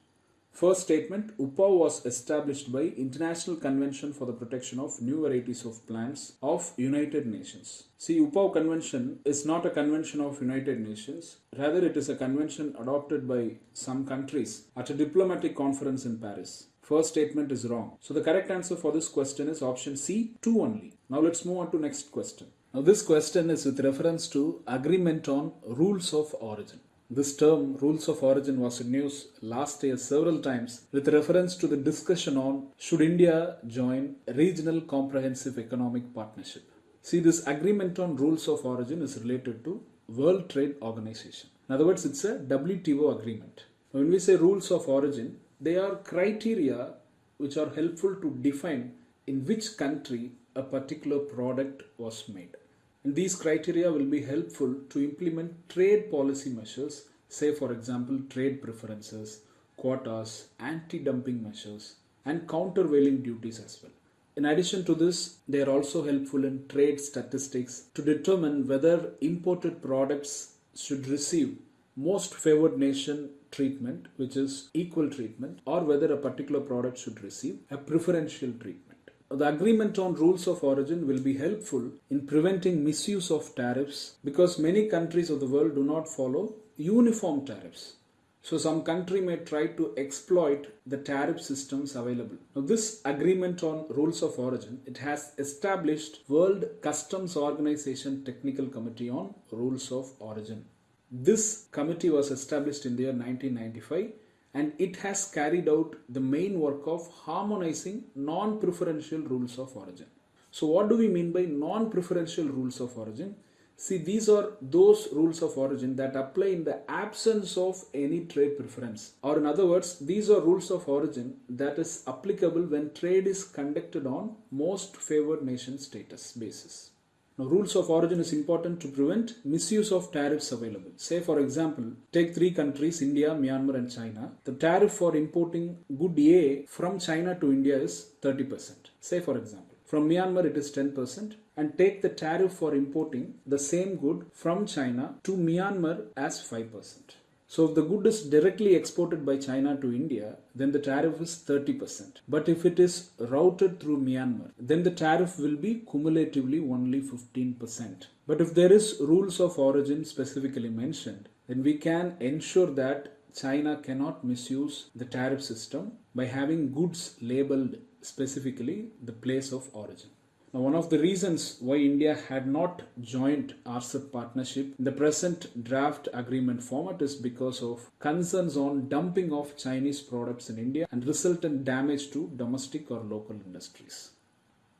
First statement, UPOV was established by International Convention for the Protection of New Varieties of Plants of United Nations. See, UPOV Convention is not a convention of United Nations. Rather, it is a convention adopted by some countries at a diplomatic conference in Paris. First statement is wrong. So the correct answer for this question is option C, 2 only. Now let's move on to next question. Now this question is with reference to agreement on rules of origin. This term, rules of origin, was in news last year several times with reference to the discussion on should India join Regional Comprehensive Economic Partnership. See, this agreement on rules of origin is related to World Trade Organization. In other words, it's a WTO agreement. When we say rules of origin, they are criteria which are helpful to define in which country a particular product was made. And these criteria will be helpful to implement trade policy measures, say for example trade preferences, quotas, anti-dumping measures and countervailing duties as well. In addition to this, they are also helpful in trade statistics to determine whether imported products should receive most favored nation treatment, which is equal treatment, or whether a particular product should receive a preferential treatment. The agreement on rules of origin will be helpful in preventing misuse of tariffs because many countries of the world do not follow uniform tariffs. So some country may try to exploit the tariff systems available. Now this agreement on rules of origin, it has established World Customs Organization Technical Committee on Rules of Origin. This committee was established in the year 1995 and it has carried out the main work of harmonizing non-preferential rules of origin. So what do we mean by non-preferential rules of origin? See, these are those rules of origin that apply in the absence of any trade preference. Or in other words, these are rules of origin that is applicable when trade is conducted on most favored nation status basis. Now, rules of origin is important to prevent misuse of tariffs available. Say, for example, take three countries India, Myanmar, and China. The tariff for importing good A from China to India is 30%. Say, for example, from Myanmar it is 10%, and take the tariff for importing the same good from China to Myanmar as 5%. So if the good is directly exported by China to India, then the tariff is 30%. But if it is routed through Myanmar, then the tariff will be cumulatively only 15%. But if there is rules of origin specifically mentioned, then we can ensure that China cannot misuse the tariff system by having goods labeled specifically the place of origin. Now, one of the reasons why India had not joined RCEP partnership in the present draft agreement format is because of concerns on dumping of Chinese products in India and resultant damage to domestic or local industries.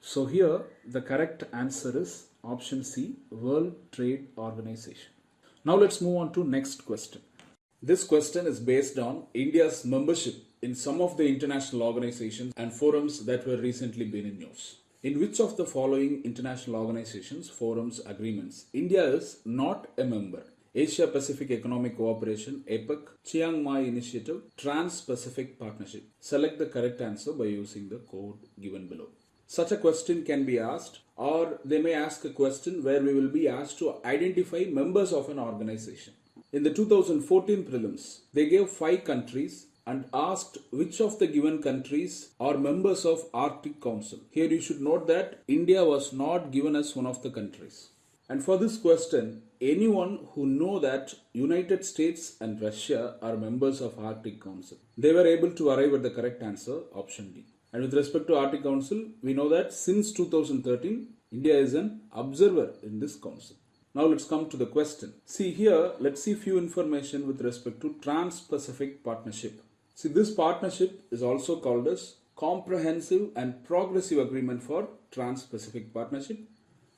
So here the correct answer is option C, World Trade Organization. Now let's move on to next question. This question is based on India's membership in some of the international organizations and forums that were recently been in news. In which of the following international organizations, forums, agreements, India is not a member? Asia Pacific Economic Cooperation, APEC, Chiang Mai Initiative, Trans Pacific Partnership. Select the correct answer by using the code given below. Such a question can be asked, or they may ask a question where we will be asked to identify members of an organization. In the 2014 prelims, they gave five countries and asked which of the given countries are members of Arctic Council. Here you should note that India was not given as one of the countries. And for this question, anyone who know that United States and Russia are members of Arctic Council, they were able to arrive at the correct answer, option D. And with respect to Arctic Council, we know that since 2013, India is an observer in this council. Now let's come to the question. See here, let's see few information with respect to Trans-Pacific Partnership. See this partnership is also called as Comprehensive and Progressive Agreement for Trans-Pacific Partnership.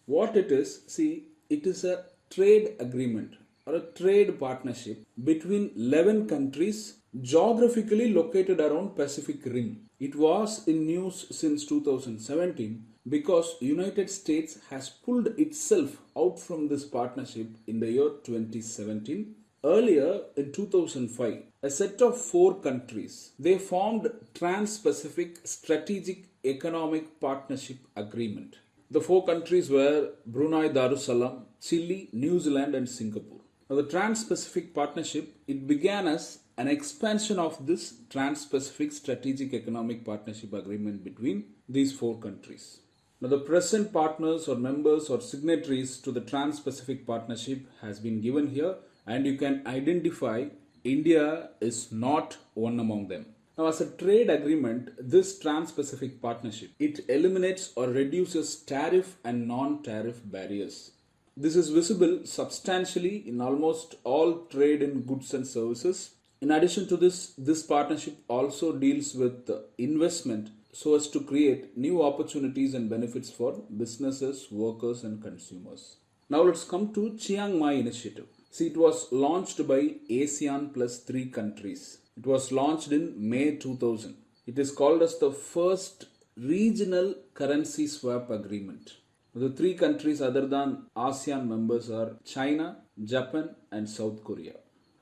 What it is, see, it is a trade agreement or a trade partnership between 11 countries geographically located around Pacific Rim. It was in news since 2017 because United States has pulled itself out from this partnership in the year 2017 earlier in 2005 a set of four countries they formed trans-pacific strategic economic partnership agreement the four countries were Brunei Darussalam, Chile, New Zealand and Singapore. Now the Trans-Pacific Partnership, it began as an expansion of this Trans-Pacific Strategic Economic Partnership Agreement between these four countries. Now the present partners or members or signatories to the Trans-Pacific Partnership has been given here and you can identify India is not one among them. Now, as a trade agreement, this Trans-Pacific Partnership, it eliminates or reduces tariff and non-tariff barriers. This is visible substantially in almost all trade in goods and services. In addition to this, this partnership also deals with investment so as to create new opportunities and benefits for businesses, workers and consumers. Now let's come to Chiang Mai initiative. See, it was launched by ASEAN plus three countries. It was launched in May 2000. It is called as the first regional currency swap agreement. The three countries other than ASEAN members are China, Japan and South Korea.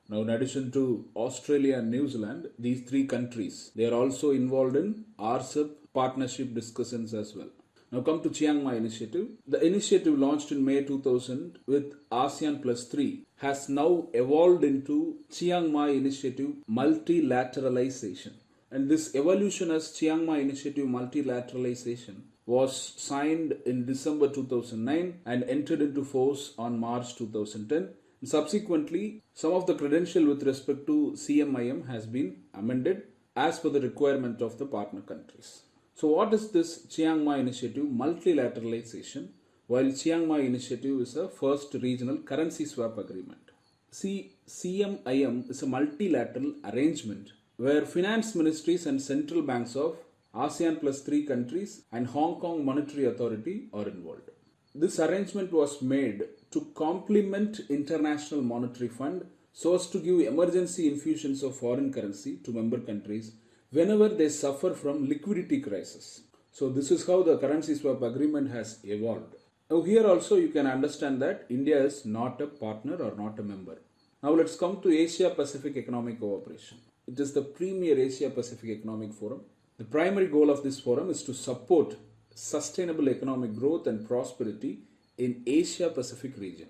Now in addition to Australia and New Zealand, these three countries, they are also involved in RCEP partnership discussions as well. Now come to Chiang Mai initiative. The initiative launched in May 2000 with ASEAN plus 3 has now evolved into Chiang Mai initiative multilateralization. And this evolution as Chiang Mai initiative multilateralization was signed in December 2009 and entered into force on March 2010. And subsequently, some of the credential with respect to CMIM has been amended as per the requirement of the partner countries. So what is this Chiang Mai initiative multilateralization while Chiang Mai initiative is a first regional currency swap agreement. See, CMIM is a multilateral arrangement where finance ministries and central banks of ASEAN plus three countries and Hong Kong Monetary Authority are involved. This arrangement was made to complement International Monetary Fund so as to give emergency infusions of foreign currency to member countries whenever they suffer from liquidity crisis. So this is how the currency swap agreement has evolved. Now here also you can understand that India is not a partner or not a member. Now let's come to Asia Pacific Economic Cooperation. It is the premier Asia Pacific Economic Forum. The primary goal of this forum is to support sustainable economic growth and prosperity in Asia Pacific region.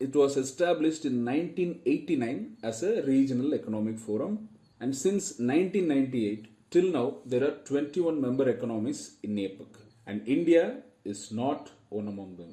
It was established in 1989 as a regional economic forum and since 1998 till now there are 21 member economies in APEC and India is not one among them.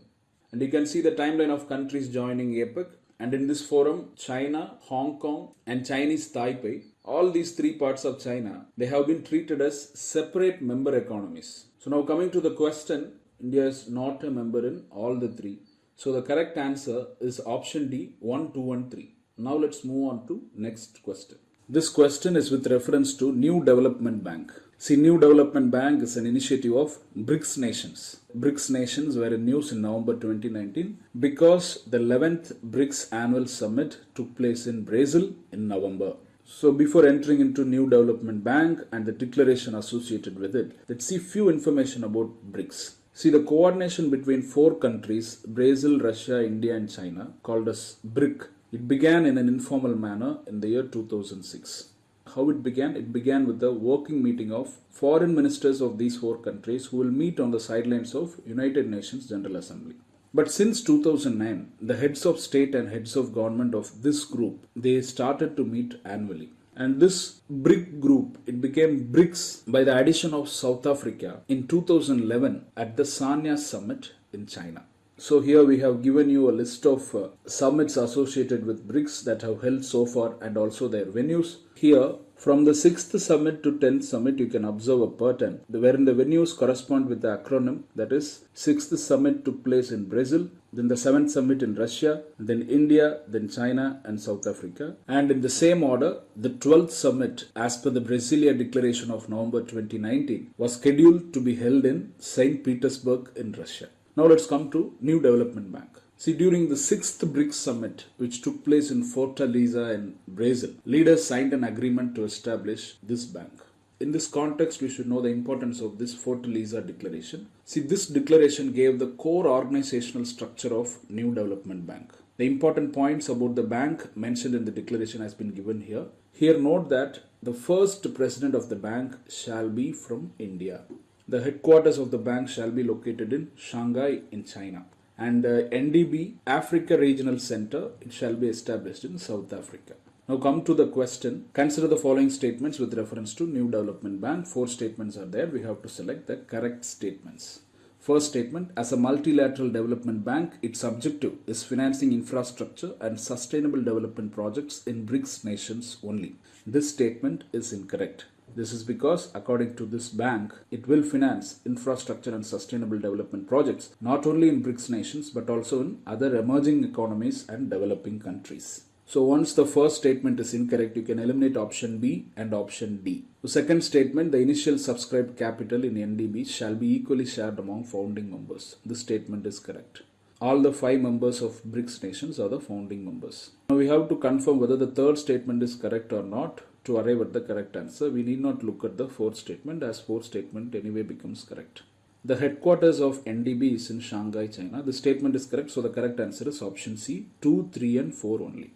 And you can see the timeline of countries joining APEC and in this forum China, Hong Kong and Chinese Taipei all these three parts of China they have been treated as separate member economies. So now coming to the question India is not a member in all the three. So the correct answer is option D 1, 2 and 3. Now let's move on to next question. This question is with reference to New Development Bank. See, New Development Bank is an initiative of BRICS nations. BRICS nations were in news in November 2019 because the 11th BRICS annual summit took place in Brazil in November. So before entering into New Development Bank and the declaration associated with it, let's see few information about BRICS. See the coordination between four countries, Brazil, Russia, India and China, called as BRIC, it began in an informal manner in the year 2006. How it began? It began with the working meeting of foreign ministers of these four countries who will meet on the sidelines of United Nations General Assembly. But since 2009, the heads of state and heads of government of this group, they started to meet annually. And this BRIC group, it became BRICS by the addition of South Africa in 2011 at the Sanya summit in China. So here we have given you a list of uh, summits associated with BRICS that have held so far and also their venues. Here from the 6th summit to 10th summit you can observe a pattern wherein the venues correspond with the acronym that is 6th summit took place in Brazil, then the 7th summit in Russia, then India, then China and South Africa. And in the same order, the 12th summit as per the Brasilia Declaration of November 2019 was scheduled to be held in St. Petersburg in Russia. Now let's come to New Development Bank. See, during the sixth BRICS summit, which took place in Fortaleza in Brazil, leaders signed an agreement to establish this bank. In this context, we should know the importance of this Fortaleza declaration. See, this declaration gave the core organizational structure of New Development Bank. The important points about the bank mentioned in the declaration has been given here. Here note that the first president of the bank shall be from India. The headquarters of the bank shall be located in Shanghai in China. And uh, NDB Africa Regional Center it shall be established in South Africa. Now come to the question. Consider the following statements with reference to New Development Bank. Four statements are there. We have to select the correct statements. First statement, as a multilateral development bank, its objective is financing infrastructure and sustainable development projects in BRICS nations only. This statement is incorrect. This is because, according to this bank, it will finance infrastructure and sustainable development projects not only in BRICS nations but also in other emerging economies and developing countries. So once the first statement is incorrect, you can eliminate option B and option D. The second statement, the initial subscribed capital in NDB shall be equally shared among founding members. This statement is correct. All the five members of BRICS nations are the founding members. Now we have to confirm whether the third statement is correct or not to arrive at the correct answer, we need not look at the fourth statement as fourth statement anyway becomes correct. The headquarters of NDB is in Shanghai, China. The statement is correct, so the correct answer is option C, 2, 3 and 4 only.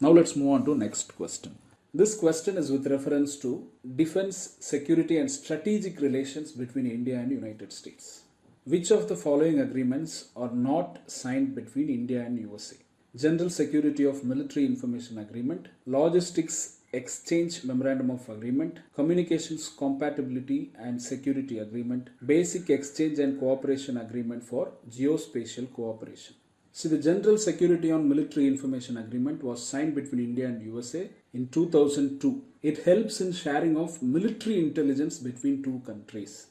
Now let's move on to next question. This question is with reference to defense, security and strategic relations between India and United States. Which of the following agreements are not signed between India and USA? General Security of Military Information Agreement, Logistics Exchange Memorandum of Agreement, Communications Compatibility and Security Agreement, Basic Exchange and Cooperation Agreement for Geospatial Cooperation. See, the General Security on Military Information Agreement was signed between India and USA in 2002. It helps in sharing of military intelligence between two countries.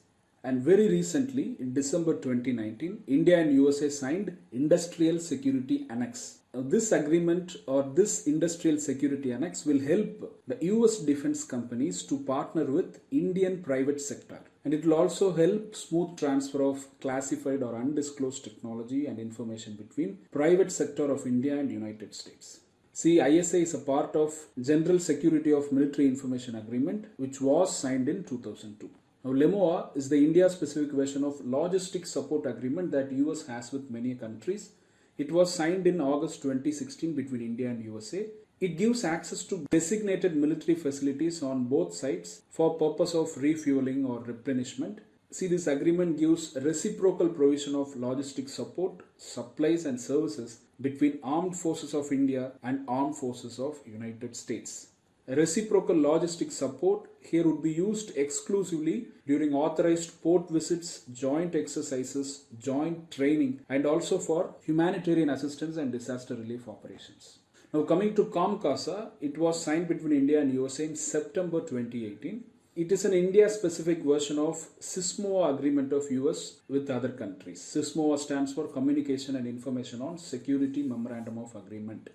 And very recently, in December 2019, India and USA signed Industrial Security Annex. This agreement or this Industrial Security Annex will help the US defense companies to partner with Indian private sector. And it will also help smooth transfer of classified or undisclosed technology and information between private sector of India and United States. See, ISA is a part of General Security of Military Information Agreement, which was signed in 2002. Now, LEMOA is the India-specific version of Logistic Support Agreement that US has with many countries. It was signed in August 2016 between India and USA. It gives access to designated military facilities on both sides for purpose of refueling or replenishment. See, this agreement gives reciprocal provision of logistic support, supplies and services between armed forces of India and armed forces of United States. Reciprocal logistic support here would be used exclusively during authorized port visits, joint exercises, joint training, and also for humanitarian assistance and disaster relief operations. Now, coming to COMCASA, it was signed between India and USA in September 2018. It is an India specific version of CISMOA agreement of US with other countries. CISMOA stands for Communication and Information on Security Memorandum of Agreement.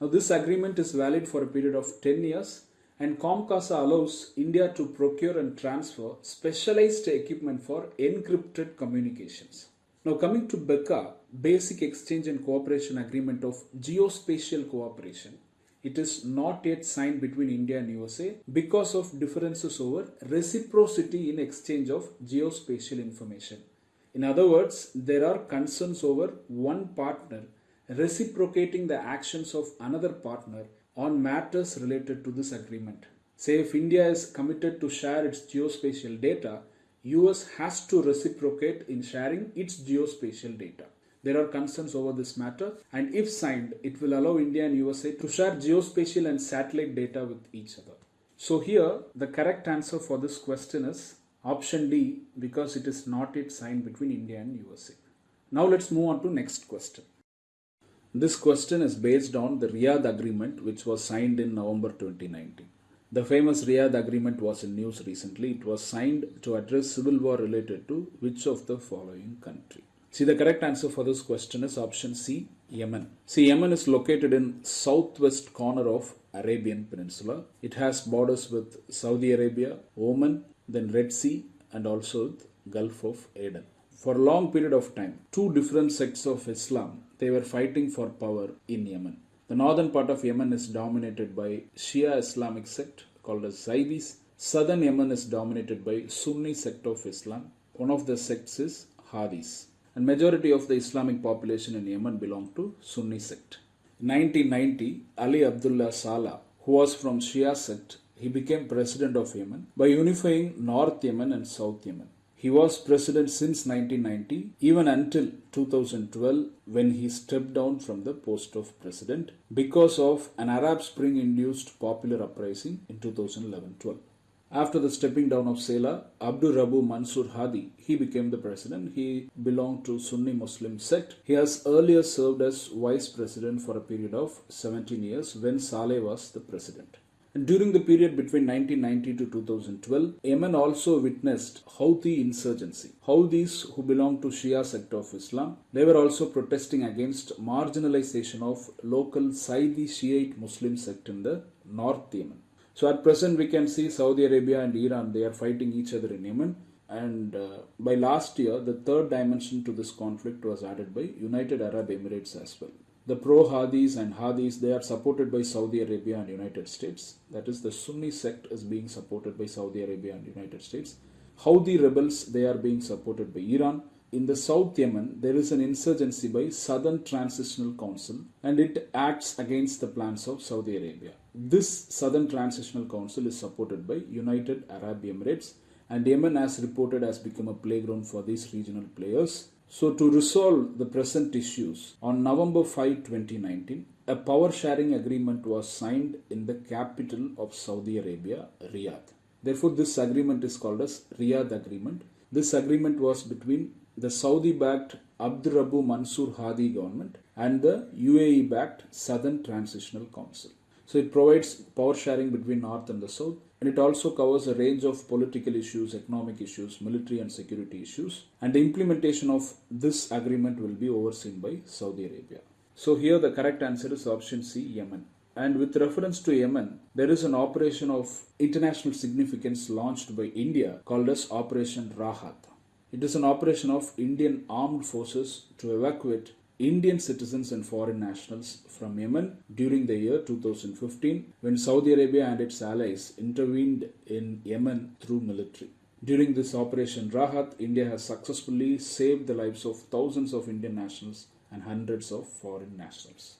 Now, this agreement is valid for a period of 10 years and COMCASA allows India to procure and transfer specialized equipment for encrypted communications. Now, coming to BECA, Basic Exchange and Cooperation Agreement of Geospatial Cooperation, it is not yet signed between India and USA because of differences over reciprocity in exchange of geospatial information. In other words, there are concerns over one partner reciprocating the actions of another partner on matters related to this agreement. Say if India is committed to share its geospatial data, US has to reciprocate in sharing its geospatial data. There are concerns over this matter and if signed, it will allow India and USA to share geospatial and satellite data with each other. So here, the correct answer for this question is option D because it is not yet signed between India and USA. Now let's move on to next question. This question is based on the Riyadh Agreement which was signed in November 2019. The famous Riyadh Agreement was in news recently. It was signed to address civil war related to which of the following country? See, the correct answer for this question is option C, Yemen. See, Yemen is located in southwest corner of Arabian Peninsula. It has borders with Saudi Arabia, Oman, then Red Sea, and also Gulf of Aden. For a long period of time, two different sects of Islam they were fighting for power in Yemen. The northern part of Yemen is dominated by Shia Islamic sect called as Zaydis. Southern Yemen is dominated by Sunni sect of Islam. One of the sects is Hadis. And majority of the Islamic population in Yemen belong to Sunni sect. In 1990, Ali Abdullah Saleh, who was from Shia sect, he became president of Yemen by unifying North Yemen and South Yemen. He was president since 1990, even until 2012 when he stepped down from the post of president because of an Arab Spring induced popular uprising in 2011-12. After the stepping down of Saleh, Abdur Rabu Mansur Hadi, he became the president. He belonged to Sunni Muslim sect. He has earlier served as vice president for a period of 17 years when Saleh was the president. During the period between 1990 to 2012, Yemen also witnessed Houthi insurgency. Houthis, who belong to Shia sect of Islam, they were also protesting against marginalization of local Zaydi Shiite Muslim sect in the North Yemen. So at present, we can see Saudi Arabia and Iran, they are fighting each other in Yemen. And uh, by last year, the third dimension to this conflict was added by United Arab Emirates as well. The pro-Hadis and Hadis, they are supported by Saudi Arabia and United States. That is, the Sunni sect is being supported by Saudi Arabia and United States. Houthi rebels, they are being supported by Iran. In the South Yemen, there is an insurgency by Southern Transitional Council and it acts against the plans of Saudi Arabia. This Southern Transitional Council is supported by United Arab Emirates and Yemen as reported has become a playground for these regional players so, to resolve the present issues, on November 5, 2019, a power sharing agreement was signed in the capital of Saudi Arabia, Riyadh. Therefore, this agreement is called as Riyadh Agreement. This agreement was between the Saudi backed Abdurabu Mansur Hadi government and the UAE backed Southern Transitional Council. So, it provides power sharing between North and the South and it also covers a range of political issues, economic issues, military and security issues. And the implementation of this agreement will be overseen by Saudi Arabia. So here the correct answer is option C, Yemen. And with reference to Yemen, there is an operation of international significance launched by India called as Operation Rahat. It is an operation of Indian armed forces to evacuate Indian citizens and foreign nationals from Yemen during the year 2015 when Saudi Arabia and its allies intervened in Yemen through military. During this Operation Rahat, India has successfully saved the lives of thousands of Indian nationals and hundreds of foreign nationals.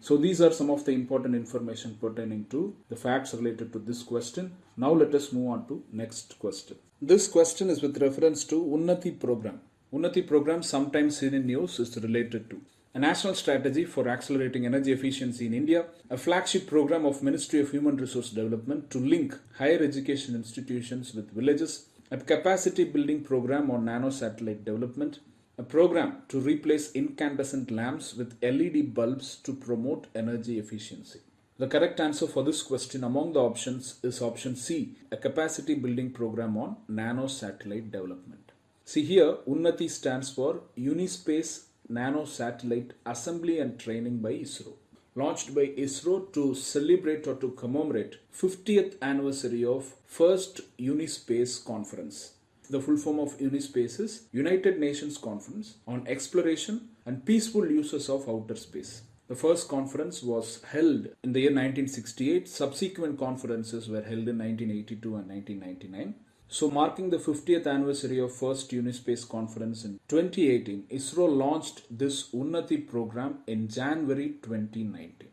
So these are some of the important information pertaining to the facts related to this question. Now let us move on to next question. This question is with reference to Unnati program. Unnati program, sometimes seen in news, is related to a national strategy for accelerating energy efficiency in India, a flagship program of Ministry of Human Resource Development to link higher education institutions with villages, a capacity building program on nano satellite development, a program to replace incandescent lamps with LED bulbs to promote energy efficiency. The correct answer for this question among the options is option C, a capacity building program on nano satellite development. See here, Unnati stands for Unispace Nano Satellite Assembly and Training by ISRO. Launched by ISRO to celebrate or to commemorate 50th anniversary of first Unispace conference. The full form of Unispace is United Nations Conference on Exploration and Peaceful Uses of Outer Space. The first conference was held in the year 1968. Subsequent conferences were held in 1982 and 1999. So, marking the 50th anniversary of first Unispace conference in 2018, ISRO launched this Unnati program in January 2019.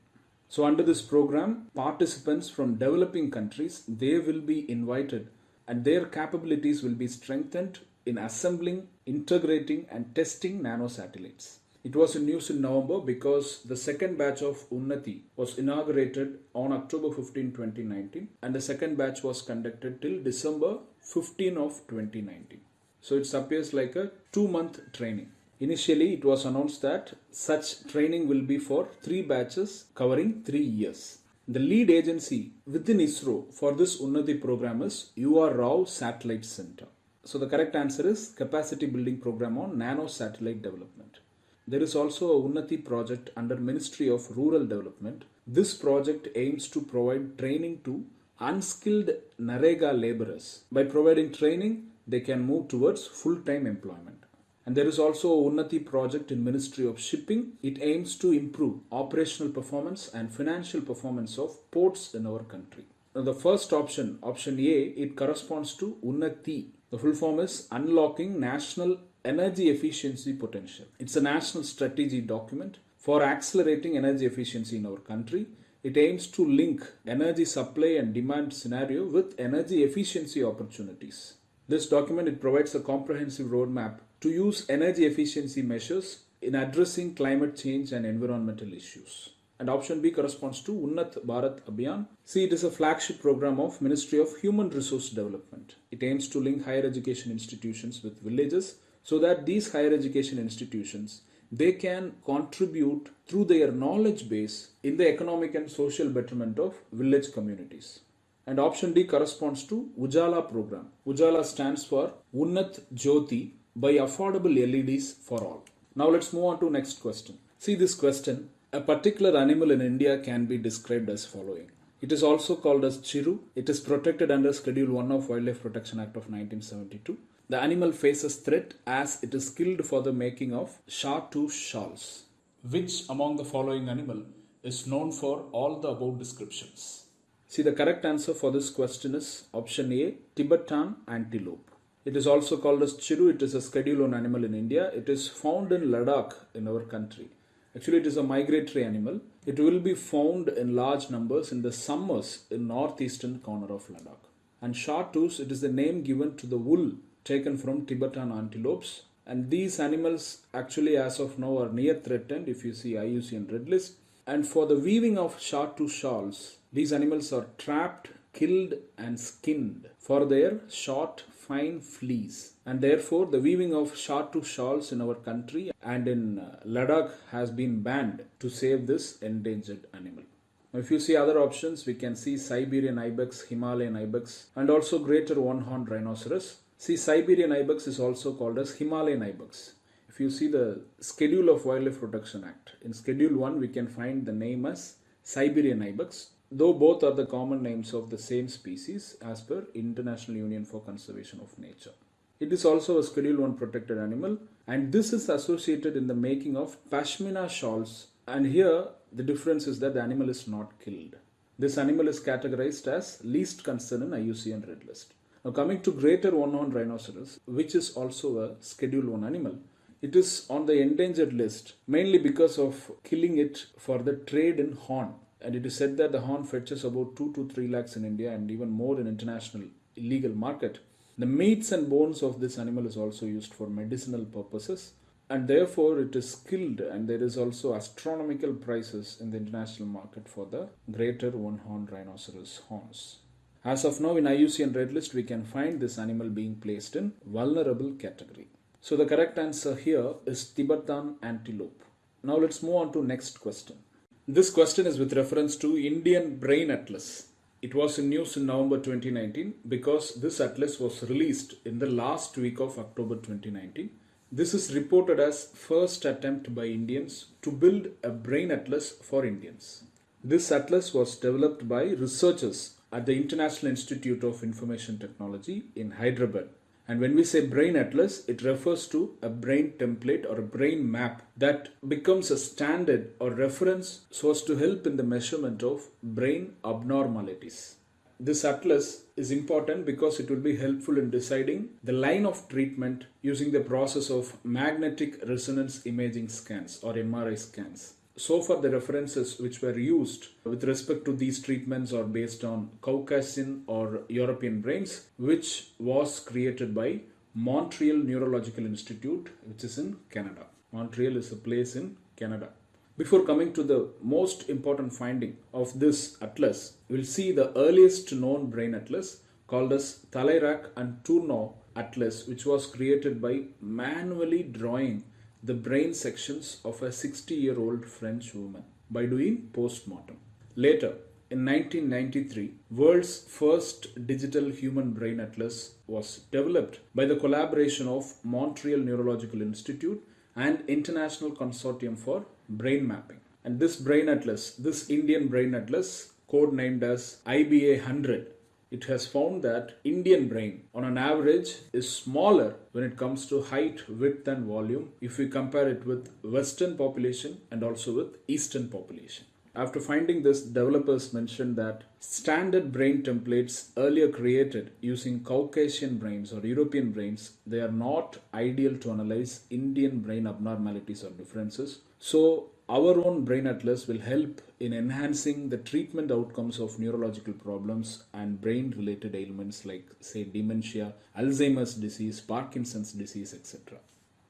So, under this program, participants from developing countries they will be invited, and their capabilities will be strengthened in assembling, integrating, and testing nanosatellites. It was in news in November because the second batch of Unnati was inaugurated on October 15, 2019, and the second batch was conducted till December 15 of 2019. So it appears like a two month training. Initially, it was announced that such training will be for three batches covering three years. The lead agency within ISRO for this Unnati program is UR Rao Satellite Center. So the correct answer is capacity building program on nano satellite development. There is also a Unnati project under Ministry of Rural Development. This project aims to provide training to unskilled NREGA laborers. By providing training, they can move towards full-time employment. And there is also a Unnati project in Ministry of Shipping. It aims to improve operational performance and financial performance of ports in our country. Now the first option, option A, it corresponds to Unnati. The full form is Unlocking National Energy Efficiency Potential. It's a national strategy document for accelerating energy efficiency in our country it aims to link energy supply and demand scenario with energy efficiency opportunities. This document it provides a comprehensive roadmap to use energy efficiency measures in addressing climate change and environmental issues. And option B corresponds to Unnat Bharat Abhiyan. See, it is a flagship program of Ministry of Human Resource Development. It aims to link higher education institutions with villages so that these higher education institutions they can contribute through their knowledge base in the economic and social betterment of village communities. And option D corresponds to Ujala program. Ujala stands for Unnat Jyoti by affordable LEDs for all. Now let's move on to next question. See this question. A particular animal in India can be described as following. It is also called as Chiru. It is protected under Schedule 1 of Wildlife Protection Act of 1972. The animal faces threat as it is killed for the making of shahtoosh shawls. Which among the following animal is known for all the above descriptions? See the correct answer for this question is option A Tibetan antelope. It is also called as chiru. It is a Schedule 1 animal in India. It is found in Ladakh in our country. Actually, it is a migratory animal. It will be found in large numbers in the summers in northeastern corner of Ladakh. And shahtoosh, it is the name given to the wool taken from Tibetan antelopes. And these animals actually as of now are near threatened if you see IUCN Red List. And for the weaving of shahtoosh shawls, these animals are trapped, killed and skinned for their short fine fleece. And therefore the weaving of shahtoosh shawls in our country and in uh, Ladakh has been banned to save this endangered animal. If you see other options, we can see Siberian ibex, Himalayan ibex, and also greater one-horned rhinoceros. See, Siberian ibex is also called as Himalayan ibex. If you see the Schedule of Wildlife Protection Act, in Schedule 1 we can find the name as Siberian ibex, though both are the common names of the same species as per International Union for Conservation of Nature. It is also a Schedule 1 protected animal and this is associated in the making of pashmina shawls and here the difference is that the animal is not killed. This animal is categorized as least concern in IUCN Red List. Now coming to greater one-horned rhinoceros, which is also a Schedule 1 animal, it is on the endangered list mainly because of killing it for the trade in horn. And it is said that the horn fetches about 2 to 3 lakhs in India and even more in international illegal market. The meats and bones of this animal is also used for medicinal purposes and therefore it is killed and there is also astronomical prices in the international market for the greater one-horned rhinoceros horns. As of now in IUCN Red List, we can find this animal being placed in vulnerable category. So the correct answer here is Tibetan antelope. Now let's move on to next question. This question is with reference to Indian Brain Atlas. It was in news in November 2019 because this atlas was released in the last week of October 2019. This is reported as first attempt by Indians to build a brain atlas for Indians. This atlas was developed by researchers at the International Institute of Information Technology in Hyderabad. And when we say brain atlas, it refers to a brain template or a brain map that becomes a standard or reference so as to help in the measurement of brain abnormalities. This atlas is important because it will be helpful in deciding the line of treatment using the process of magnetic resonance imaging scans or MRI scans so far the references which were used with respect to these treatments are based on Caucasian or European brains which was created by Montreal Neurological Institute which is in Canada. Montreal is a place in Canada. Before coming to the most important finding of this atlas, we'll see the earliest known brain atlas called as Talairach and Tournoux atlas which was created by manually drawing the brain sections of a 60 year old French woman by doing post-mortem. Later, in 1993, world's first digital human brain atlas was developed by the collaboration of Montreal Neurological Institute and International Consortium for Brain Mapping. And this brain atlas, this Indian brain atlas, codenamed as IBA 100, it has found that Indian brain on an average is smaller when it comes to height, width and volume if we compare it with western population and also with eastern population. After finding this, developers mentioned that standard brain templates earlier created using Caucasian brains or European brains, they are not ideal to analyze Indian brain abnormalities or differences. So our own brain atlas will help in enhancing the treatment outcomes of neurological problems and brain related ailments like say dementia, Alzheimer's disease, Parkinson's disease, etc.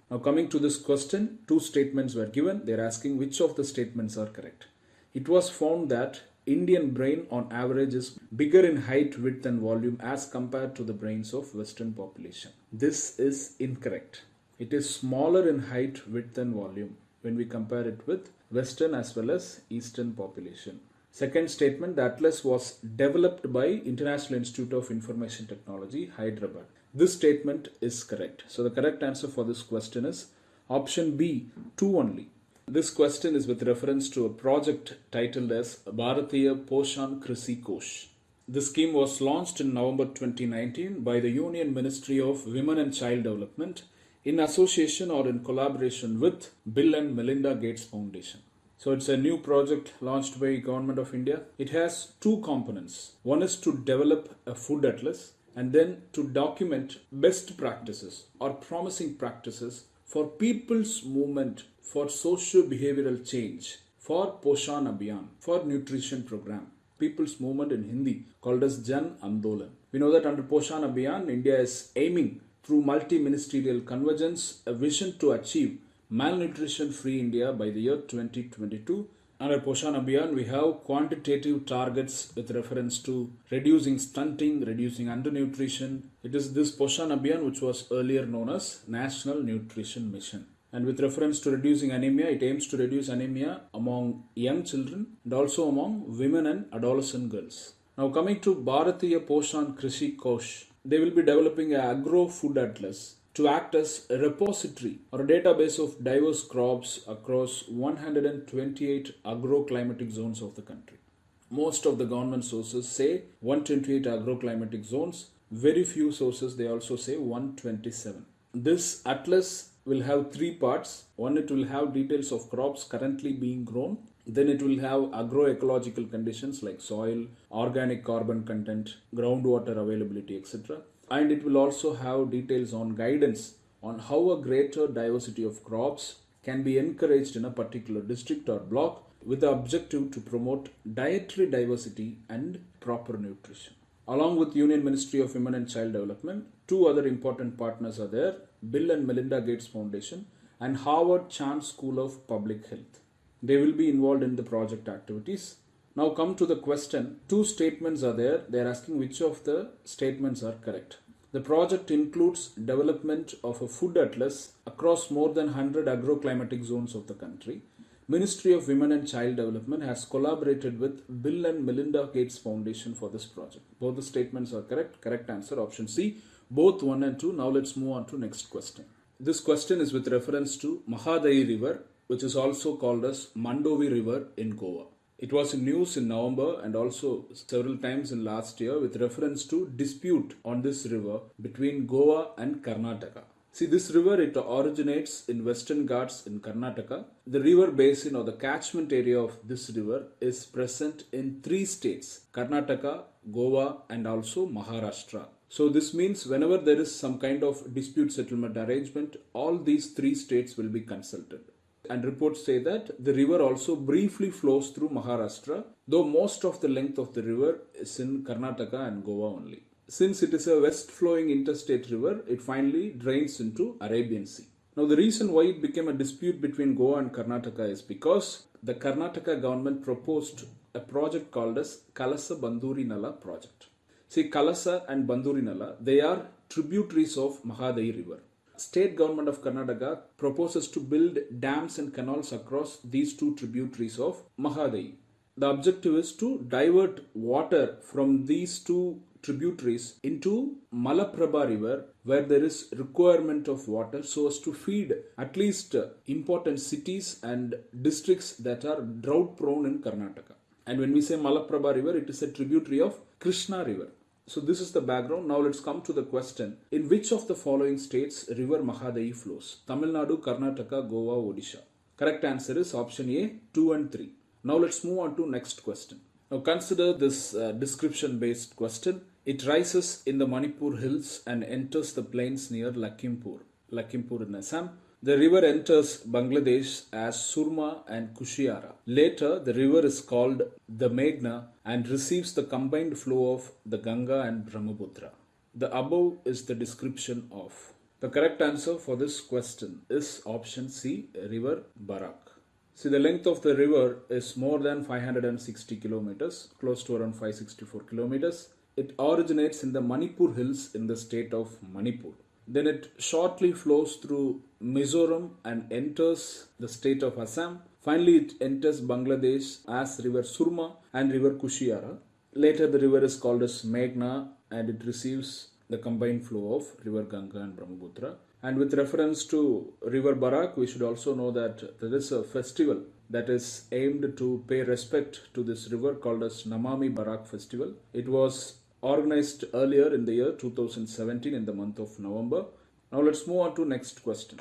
Now coming to this question, two statements were given. They're asking which of the statements are correct. It was found that Indian brain on average is bigger in height, width and volume as compared to the brains of western population. This is incorrect. It is smaller in height, width and volume when we compare it with western as well as eastern population. Second statement, the atlas was developed by International Institute of Information Technology, Hyderabad. This statement is correct. So the correct answer for this question is option B, 2 only. This question is with reference to a project titled as Bharatiya Poshan Krishi Kosh. The scheme was launched in November 2019 by the Union Ministry of Women and Child Development in association or in collaboration with Bill and Melinda Gates Foundation. So it's a new project launched by Government of India. It has two components. One is to develop a food atlas and then to document best practices or promising practices for people's movement for socio-behavioral change for Poshan Abhiyan for nutrition program. People's movement in Hindi called as Jan Andolan. We know that under Poshan Abhiyan, India is aiming through multi-ministerial convergence a vision to achieve malnutrition free India by the year 2022. Under Poshan Abhiyan, we have quantitative targets with reference to reducing stunting, reducing undernutrition. It is this Poshan Abhiyan which was earlier known as National Nutrition Mission. And with reference to reducing anemia, it aims to reduce anemia among young children and also among women and adolescent girls. Now coming to Bharatiya Poshan Krishi Kosh, they will be developing an agro food atlas to act as a repository or a database of diverse crops across 128 agroclimatic zones of the country. Most of the government sources say 128 agroclimatic zones. Very few sources they also say 127. This atlas will have three parts. One, it will have details of crops currently being grown. Then it will have agroecological conditions like soil, organic carbon content, groundwater availability, etc. And it will also have details on guidance on how a greater diversity of crops can be encouraged in a particular district or block with the objective to promote dietary diversity and proper nutrition. Along with Union Ministry of Women and Child Development, two other important partners are there Bill and Melinda Gates Foundation and Harvard Chan School of Public Health. They will be involved in the project activities. Now come to the question. Two statements are there. They are asking which of the statements are correct. The project includes development of a food atlas across more than 100 agroclimatic zones of the country. Ministry of Women and Child Development has collaborated with Bill and Melinda Gates Foundation for this project. Both the statements are correct. Correct answer option C. Both 1 and 2. Now let's move on to next question. This question is with reference to Mahadayi River which is also called as Mandovi River in Goa. It was in news in November and also several times in last year with reference to dispute on this river between Goa and Karnataka. See, this river, it originates in Western Ghats in Karnataka. The river basin or the catchment area of this river is present in three states Karnataka, Goa, and also Maharashtra. So, this means whenever there is some kind of dispute settlement arrangement, all these three states will be consulted and reports say that the river also briefly flows through Maharashtra, though most of the length of the river is in Karnataka and Goa only. Since it is a west flowing interstate river, it finally drains into Arabian Sea. Now, the reason why it became a dispute between Goa and Karnataka is because the Karnataka government proposed a project called as Kalasa Banduri Nala project. See, Kalasa and Banduri Nala, they are tributaries of Mahadayi river. State government of Karnataka proposes to build dams and canals across these two tributaries of Mahadayi. The objective is to divert water from these two tributaries into Malaprabha river where there is requirement of water so as to feed at least important cities and districts that are drought prone in Karnataka. And when we say Malaprabha river, it is a tributary of Krishna river. So this is the background. Now let's come to the question. In which of the following states river Mahadayi flows? Tamil Nadu, Karnataka, Goa, Odisha. Correct answer is option A, 2 and 3. Now let's move on to next question. Now consider this uh, description based question. It rises in the Manipur hills and enters the plains near Lakhimpur, Lakhimpur in Assam. The river enters Bangladesh as Surma and Kushiara. Later, the river is called the Meghna and receives the combined flow of the Ganga and Brahmaputra. The above is the description of. The correct answer for this question is option C, River Barak. See, the length of the river is more than 560 kilometers, close to around 564 kilometers. It originates in the Manipur hills in the state of Manipur. Then it shortly flows through Mizoram and enters the state of Assam. Finally, it enters Bangladesh as River Surma and River Kushiara. Later, the river is called as Meghna and it receives the combined flow of River Ganga and Brahmaputra. And with reference to River Barak, we should also know that there is a festival that is aimed to pay respect to this river called as Namami Barak Festival. It was organized earlier in the year 2017 in the month of November. Now let's move on to next question.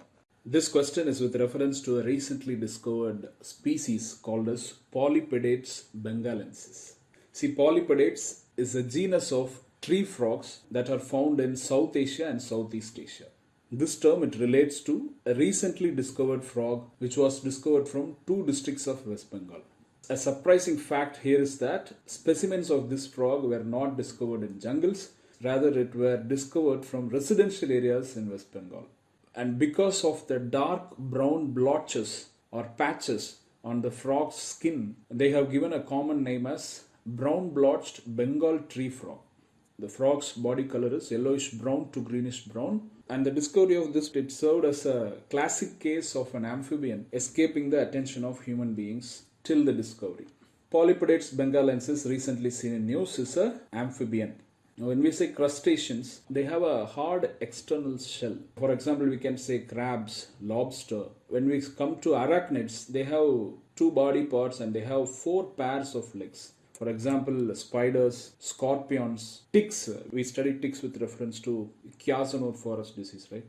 This question is with reference to a recently discovered species called as Polypedates bengalensis. See, Polypedates is a genus of tree frogs that are found in South Asia and Southeast Asia. This term it relates to a recently discovered frog which was discovered from two districts of West Bengal. A surprising fact here is that specimens of this frog were not discovered in jungles, rather it were discovered from residential areas in West Bengal. And because of the dark brown blotches or patches on the frog's skin, they have given a common name as brown blotched Bengal tree frog. The frog's body color is yellowish brown to greenish brown and the discovery of this it served as a classic case of an amphibian escaping the attention of human beings till the discovery. Polypedates bengalensis recently seen in news is amphibian. When we say crustaceans, they have a hard external shell. For example, we can say crabs, lobster. When we come to arachnids, they have two body parts and they have four pairs of legs. For example, spiders, scorpions, ticks. We study ticks with reference to Kyasanur forest disease, right?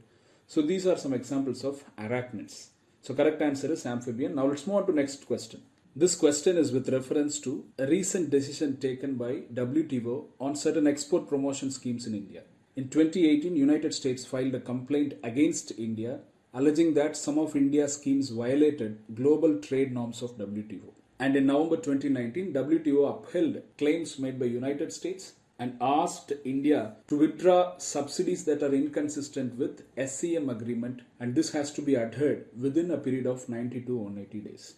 So these are some examples of arachnids. So correct answer is amphibian. Now let's move on to next question. This question is with reference to a recent decision taken by WTO on certain export promotion schemes in India. In 2018, United States filed a complaint against India alleging that some of India's schemes violated global trade norms of WTO. And in November 2019, WTO upheld claims made by United States and asked India to withdraw subsidies that are inconsistent with SCM agreement and this has to be adhered within a period of 90 to 180 days.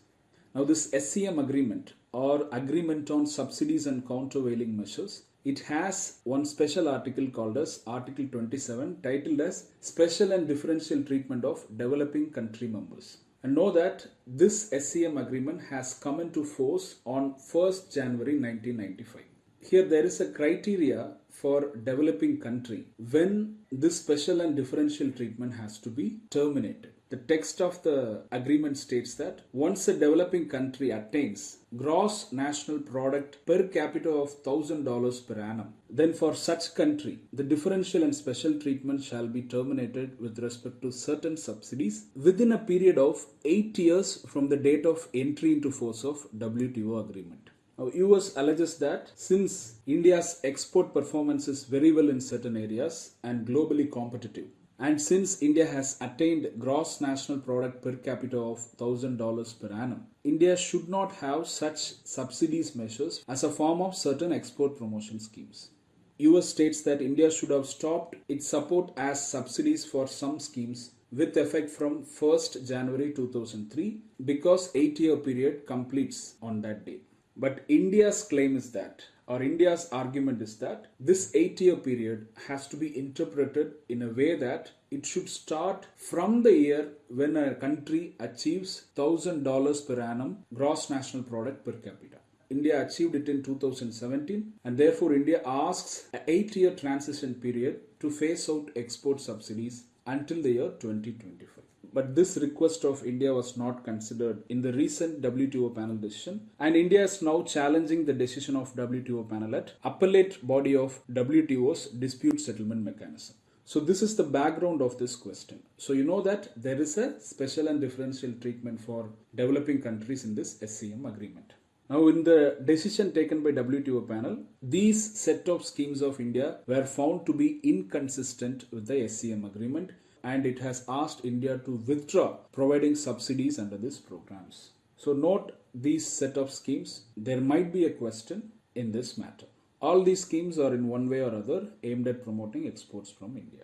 Now this SCM agreement or agreement on subsidies and countervailing measures it has one special article called as article 27 titled as special and differential treatment of developing country members and know that this SCM agreement has come into force on 1st January 1995. Here there is a criteria for developing country when this special and differential treatment has to be terminated. The text of the agreement states that once a developing country attains gross national product per capita of $1000 per annum, then for such country, the differential and special treatment shall be terminated with respect to certain subsidies within a period of 8 years from the date of entry into force of WTO agreement. Now, US alleges that since India's export performance is very well in certain areas and globally competitive, and since India has attained gross national product per capita of $1000 per annum, India should not have such subsidies measures as a form of certain export promotion schemes. US states that India should have stopped its support as subsidies for some schemes with effect from 1st January 2003 because 8 year period completes on that day. But India's claim is that, or India's argument is that, this eight year period has to be interpreted in a way that it should start from the year when a country achieves $1,000 per annum gross national product per capita. India achieved it in 2017 and therefore India asks an 8 year transition period to phase out export subsidies until the year 2025. But this request of India was not considered in the recent WTO panel decision and India is now challenging the decision of WTO panel at appellate body of WTO's dispute settlement mechanism. So this is the background of this question. So you know that there is a special and differential treatment for developing countries in this SCM agreement. Now, in the decision taken by WTO panel, these set of schemes of India were found to be inconsistent with the SCM agreement and it has asked India to withdraw providing subsidies under these programs. So note these set of schemes. There might be a question in this matter. All these schemes are in one way or other aimed at promoting exports from India.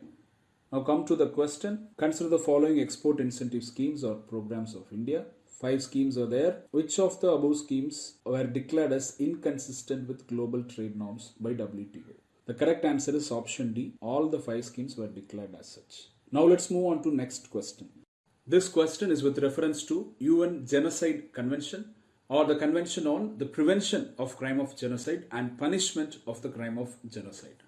Now come to the question. Consider the following export incentive schemes or programs of India. Five schemes are there. Which of the above schemes were declared as inconsistent with global trade norms by WTO? The correct answer is option D. All the five schemes were declared as such. Now let's move on to next question. This question is with reference to UN Genocide Convention or the Convention on the Prevention of Crime of Genocide and Punishment of the Crime of Genocide.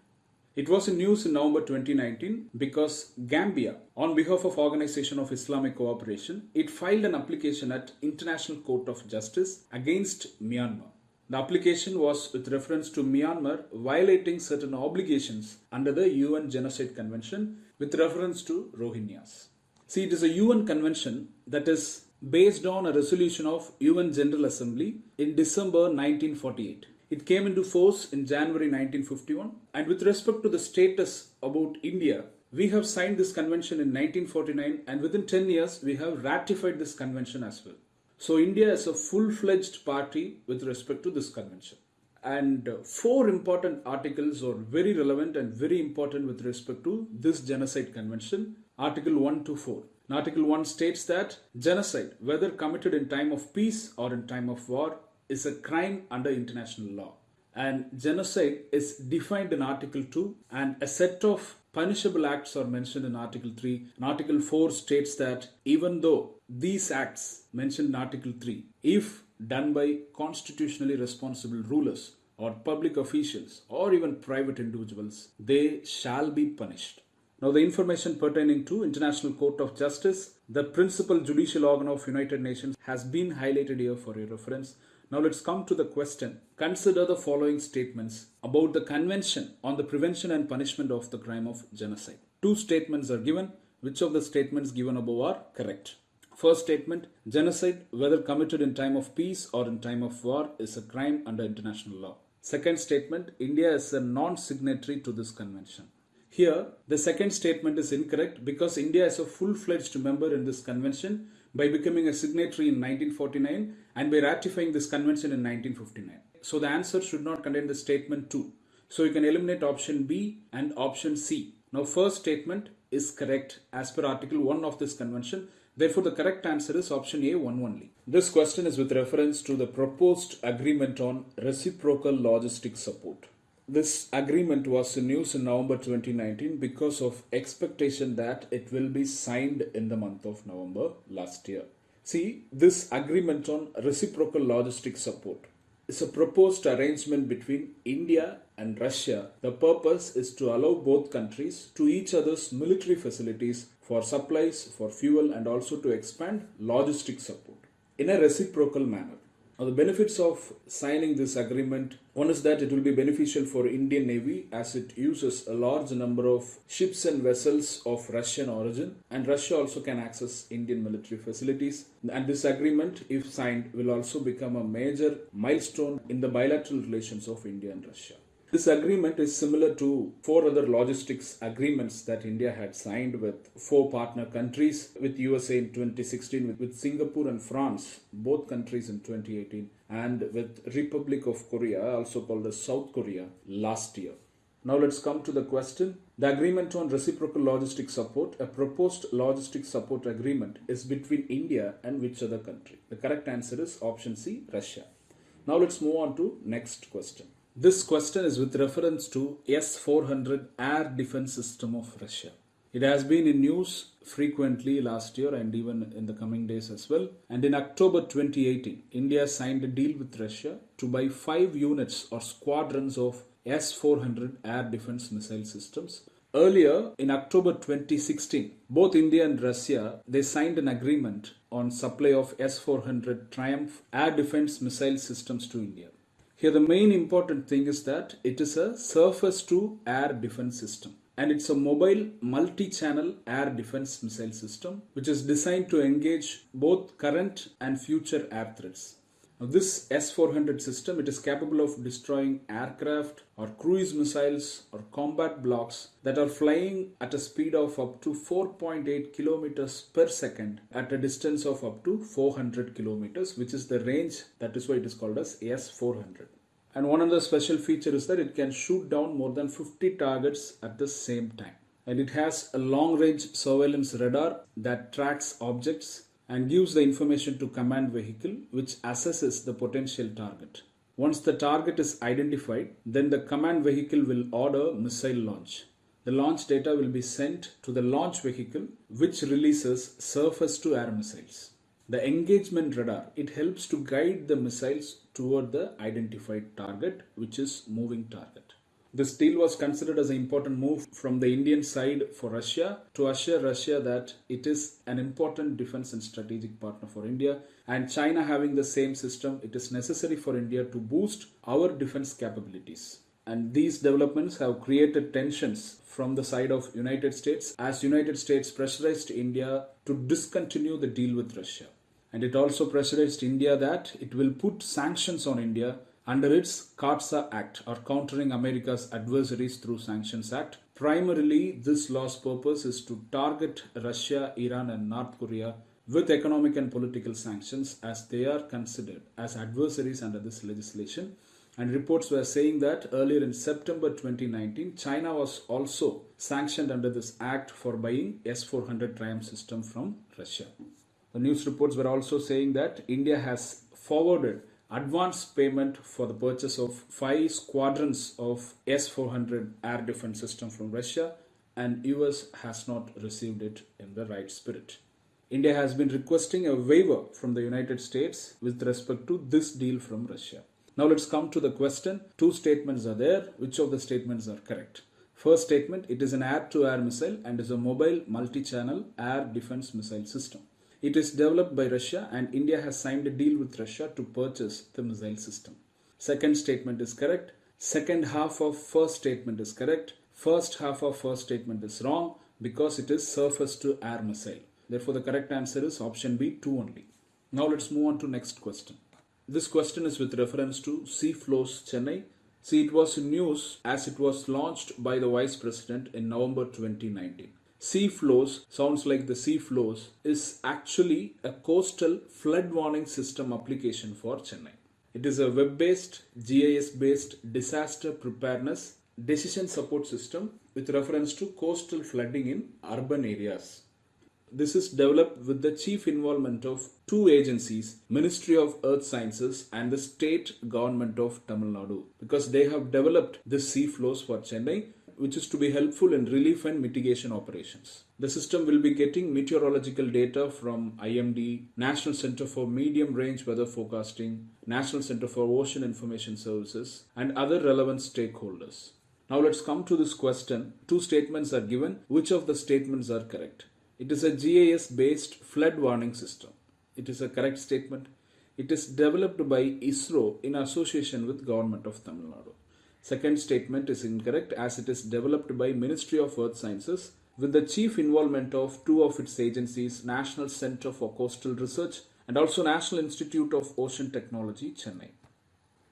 It was in news in November 2019 because Gambia, on behalf of Organization of Islamic Cooperation, it filed an application at International Court of Justice against Myanmar. The application was with reference to Myanmar violating certain obligations under the UN Genocide Convention with reference to Rohingyas. See, it is a UN convention that is based on a resolution of UN General Assembly in December 1948. It came into force in January 1951. And with respect to the status about India, we have signed this convention in 1949 and within 10 years we have ratified this convention as well. So India is a full-fledged party with respect to this convention. And four important articles are very relevant and very important with respect to this genocide convention. Article 1 to 4. Article 1 states that genocide, whether committed in time of peace or in time of war, is a crime under international law. And genocide is defined in Article 2, and a set of punishable acts are mentioned in Article 3. And Article 4 states that even though these acts mentioned in Article 3, if done by constitutionally responsible rulers or public officials or even private individuals, they shall be punished. Now, the information pertaining to International Court of Justice, the principal judicial organ of United Nations, has been highlighted here for your reference. Now let's come to the question. Consider the following statements about the Convention on the Prevention and Punishment of the Crime of Genocide. Two statements are given. Which of the statements given above are correct? First statement, genocide, whether committed in time of peace or in time of war, is a crime under international law. Second statement, India is a non-signatory to this convention. Here, the second statement is incorrect because India is a full-fledged member in this convention by becoming a signatory in 1949 and by ratifying this convention in 1959. So the answer should not contain the statement 2. So you can eliminate option B and option C. Now first statement is correct as per article 1 of this convention. Therefore the correct answer is option A 1 only. This question is with reference to the proposed agreement on reciprocal logistic support. This agreement was in news in November 2019 because of expectation that it will be signed in the month of November last year. See, this agreement on reciprocal logistic support is a proposed arrangement between India and Russia. The purpose is to allow both countries to each other's military facilities for supplies, for fuel, and also to expand logistic support in a reciprocal manner. Now, the benefits of signing this agreement one is that it will be beneficial for Indian Navy as it uses a large number of ships and vessels of Russian origin and Russia also can access Indian military facilities and this agreement if signed will also become a major milestone in the bilateral relations of India and Russia. This agreement is similar to four other logistics agreements that India had signed with four partner countries, with USA in 2016, with, with Singapore and France, both countries in 2018, and with Republic of Korea, also called as South Korea, last year. Now let's come to the question. The agreement on reciprocal logistic support, a proposed logistic support agreement, is between India and which other country? The correct answer is option C, Russia. Now let's move on to next question. This question is with reference to S-400 air defense system of Russia. It has been in news frequently last year and even in the coming days as well. And in October 2018, India signed a deal with Russia to buy five units or squadrons of S-400 air defense missile systems. Earlier, in October 2016, both India and Russia they signed an agreement on supply of S-400 Triumph air defense missile systems to India. Here, the main important thing is that it is a surface to air defense system and it's a mobile multi-channel air defense missile system which is designed to engage both current and future air threats. Now, this S-400 system it is capable of destroying aircraft or cruise missiles or combat blocks that are flying at a speed of up to 4.8 kilometers per second at a distance of up to 400 kilometers which is the range that is why it is called as S-400. And one of the special feature is that it can shoot down more than 50 targets at the same time. And it has a long range surveillance radar that tracks objects and gives the information to command vehicle which assesses the potential target. Once the target is identified, then the command vehicle will order missile launch. The launch data will be sent to the launch vehicle which releases surface to air missiles. The engagement radar, it helps to guide the missiles toward the identified target, which is moving target. This deal was considered as an important move from the Indian side for Russia to assure Russia that it is an important defense and strategic partner for India. And China having the same system, it is necessary for India to boost our defense capabilities. And these developments have created tensions from the side of United States as United States pressurized India to discontinue the deal with Russia and it also pressurized India that it will put sanctions on India under its CAATSA Act or Countering America's Adversaries Through Sanctions Act. Primarily, this law's purpose is to target Russia, Iran, and North Korea with economic and political sanctions as they are considered as adversaries under this legislation. And reports were saying that earlier in September 2019, China was also sanctioned under this act for buying S 400 Triumph system from Russia. The news reports were also saying that India has forwarded advance payment for the purchase of five squadrons of S-400 air defense system from Russia and US has not received it in the right spirit. India has been requesting a waiver from the United States with respect to this deal from Russia. Now let's come to the question. Two statements are there. Which of the statements are correct? First statement, it is an air-to-air missile and is a mobile multi-channel air defense missile system. It is developed by Russia and India has signed a deal with Russia to purchase the missile system. Second statement is correct. Second half of first statement is correct. First half of first statement is wrong because it is surface to air missile. Therefore, the correct answer is option B, 2 only. Now let's move on to next question. This question is with reference to CFLOWS Chennai. See, it was in news as it was launched by the Vice President in November 2019. CFLOWS sounds like the CFLOWS is actually a coastal flood warning system application for Chennai. It is a web based, GIS based disaster preparedness decision support system with reference to coastal flooding in urban areas. This is developed with the chief involvement of two agencies, Ministry of Earth Sciences and the state government of Tamil Nadu, because they have developed this CFLOWS for Chennai which is to be helpful in relief and mitigation operations. The system will be getting meteorological data from IMD, National Center for Medium Range Weather Forecasting, National Center for Ocean Information Services, and other relevant stakeholders. Now let's come to this question. Two statements are given. Which of the statements are correct? It is a GIS based flood warning system. It is a correct statement. It is developed by ISRO in association with Government of Tamil Nadu. Second statement is incorrect as it is developed by Ministry of Earth Sciences with the chief involvement of two of its agencies, National Center for Coastal Research and also National Institute of Ocean Technology, Chennai.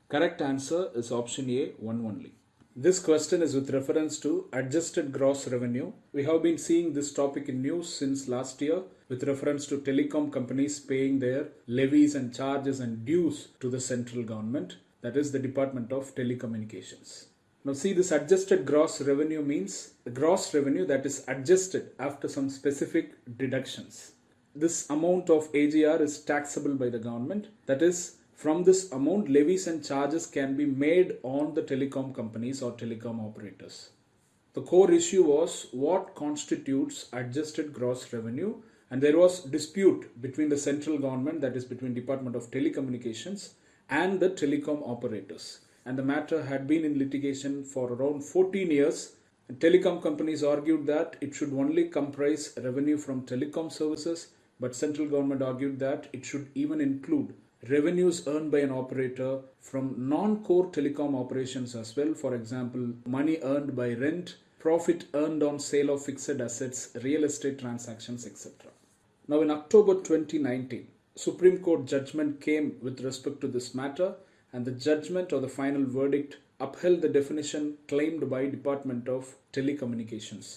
Correct answer is option A, one only. This question is with reference to adjusted gross revenue. We have been seeing this topic in news since last year with reference to telecom companies paying their levies and charges and dues to the central government that is the Department of Telecommunications. Now see this adjusted gross revenue means the gross revenue that is adjusted after some specific deductions. This amount of AGR is taxable by the government that is From this amount, levies and charges can be made on the telecom companies or telecom operators. The core issue was what constitutes adjusted gross revenue and there was dispute between the central government that is between Department of Telecommunications and the telecom operators. And the matter had been in litigation for around 14 years. And telecom companies argued that it should only comprise revenue from telecom services but central government argued that it should even include revenues earned by an operator from non-core telecom operations as well for example money earned by rent profit earned on sale of fixed assets real estate transactions etc now in october 2019 supreme court judgment came with respect to this matter and the judgment or the final verdict upheld the definition claimed by department of telecommunications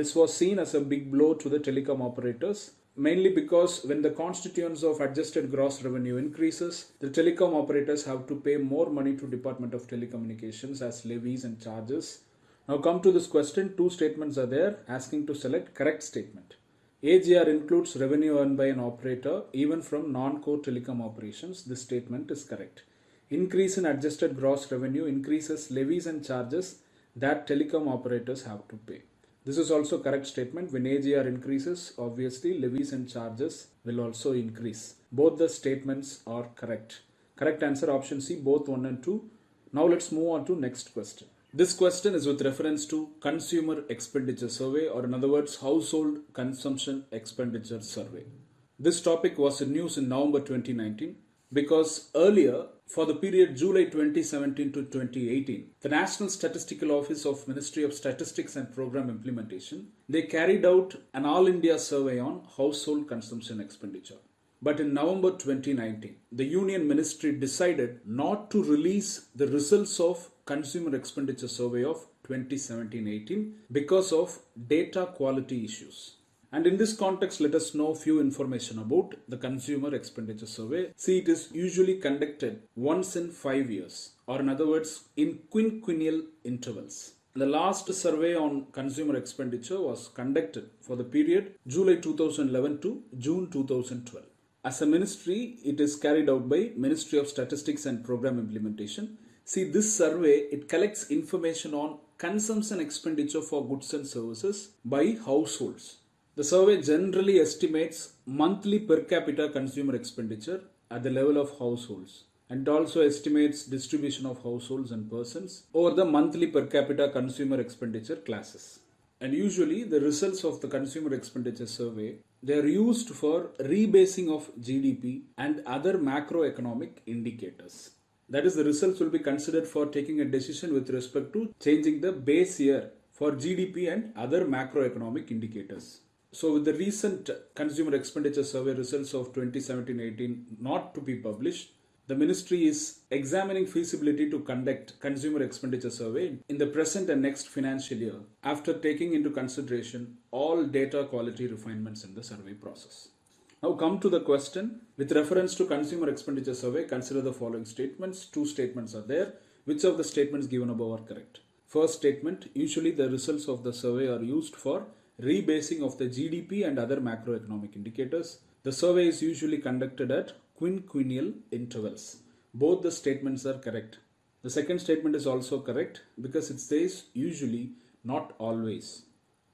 this was seen as a big blow to the telecom operators mainly because when the constituents of adjusted gross revenue increases, the telecom operators have to pay more money to Department of Telecommunications as levies and charges. Now come to this question, two statements are there asking to select correct statement. AGR includes revenue earned by an operator even from non-core telecom operations. This statement is correct. Increase in adjusted gross revenue increases levies and charges that telecom operators have to pay. This is also correct statement. When AGR increases, obviously levies and charges will also increase. Both the statements are correct. Correct answer option C, both 1 and 2. Now let's move on to next question. This question is with reference to Consumer Expenditure Survey or in other words, Household Consumption Expenditure Survey. This topic was in news in November 2019 because earlier for the period July 2017 to 2018, the National Statistical Office of Ministry of Statistics and Program Implementation, they carried out an all India survey on household consumption expenditure. But in November 2019, the Union Ministry decided not to release the results of consumer expenditure survey of 2017-18 because of data quality issues. And in this context, let us know few information about the consumer expenditure survey. See, it is usually conducted once in five years, or in other words, in quinquennial intervals. The last survey on consumer expenditure was conducted for the period July 2011 to June 2012. As a ministry, it is carried out by Ministry of Statistics and Program Implementation. See, this survey, it collects information on consumption expenditure for goods and services by households. The survey generally estimates monthly per capita consumer expenditure at the level of households and also estimates distribution of households and persons over the monthly per capita consumer expenditure classes. And usually the results of the consumer expenditure survey they are used for rebasing of GDP and other macroeconomic indicators. That is, the results will be considered for taking a decision with respect to changing the base year for GDP and other macroeconomic indicators. So, with the recent consumer expenditure survey results of 2017-18 not to be published, the ministry is examining feasibility to conduct consumer expenditure survey in the present and next financial year after taking into consideration all data quality refinements in the survey process. Now come to the question with reference to consumer expenditure survey consider the following statements two statements are there which of the statements given above are correct first statement usually the results of the survey are used for rebasing of the GDP and other macroeconomic indicators. The survey is usually conducted at quinquennial intervals. Both the statements are correct. The second statement is also correct because it says usually, not always.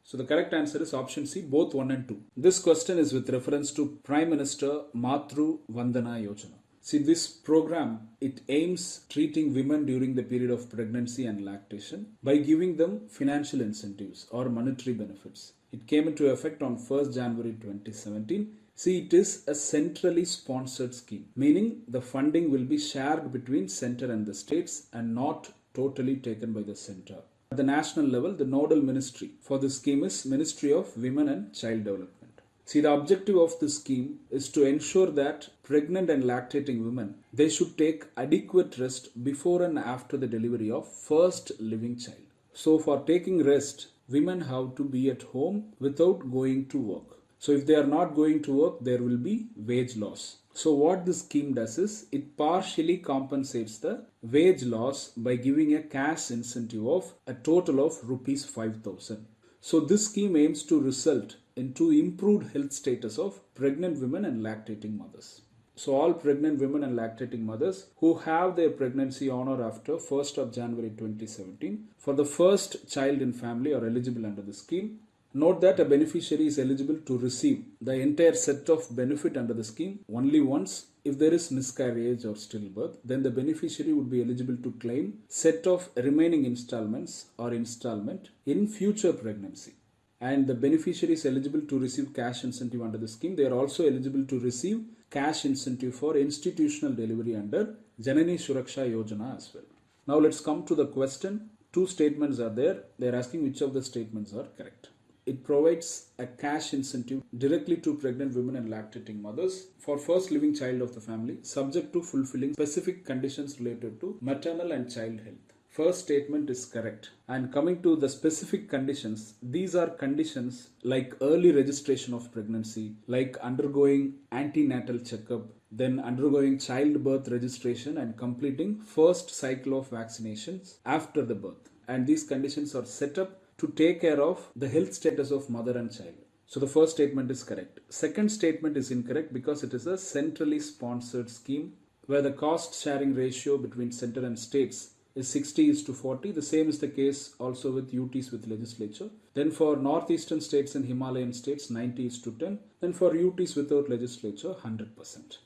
So the correct answer is option C, both 1 and 2. This question is with reference to Prime Minister Matru Vandana Yojana. See this program, it aims treating women during the period of pregnancy and lactation by giving them financial incentives or monetary benefits. It came into effect on 1st January 2017. See, it is a centrally sponsored scheme, meaning the funding will be shared between center and the states and not totally taken by the center. At the national level, the nodal ministry for this scheme is Ministry of Women and Child Development. See, the objective of this scheme is to ensure that pregnant and lactating women they should take adequate rest before and after the delivery of first living child. So, for taking rest, women have to be at home without going to work. So if they are not going to work, there will be wage loss. So what this scheme does is it partially compensates the wage loss by giving a cash incentive of a total of rupees 5000. So this scheme aims to result into improved health status of pregnant women and lactating mothers. So all pregnant women and lactating mothers who have their pregnancy on or after 1st of January 2017 for the first child in family are eligible under the scheme. Note that a beneficiary is eligible to receive the entire set of benefit under the scheme only once if there is miscarriage or stillbirth then the beneficiary would be eligible to claim set of remaining installments or installment in future pregnancy and the beneficiary is eligible to receive cash incentive under the scheme. They are also eligible to receive cash incentive for institutional delivery under Janani Suraksha Yojana as well. Now let's come to the question. Two statements are there. They are asking which of the statements are correct. It provides a cash incentive directly to pregnant women and lactating mothers for first living child of the family subject to fulfilling specific conditions related to maternal and child health. First statement is correct. And coming to the specific conditions, these are conditions like early registration of pregnancy, like undergoing antenatal checkup, then undergoing childbirth registration and completing first cycle of vaccinations after the birth. And these conditions are set up to take care of the health status of mother and child. So the first statement is correct. Second statement is incorrect because it is a centrally sponsored scheme where the cost sharing ratio between center and states is 60 is to 40. The same is the case also with UTs with legislature. Then for northeastern states and Himalayan states, 90 is to 10. Then for UTs without legislature, 100%.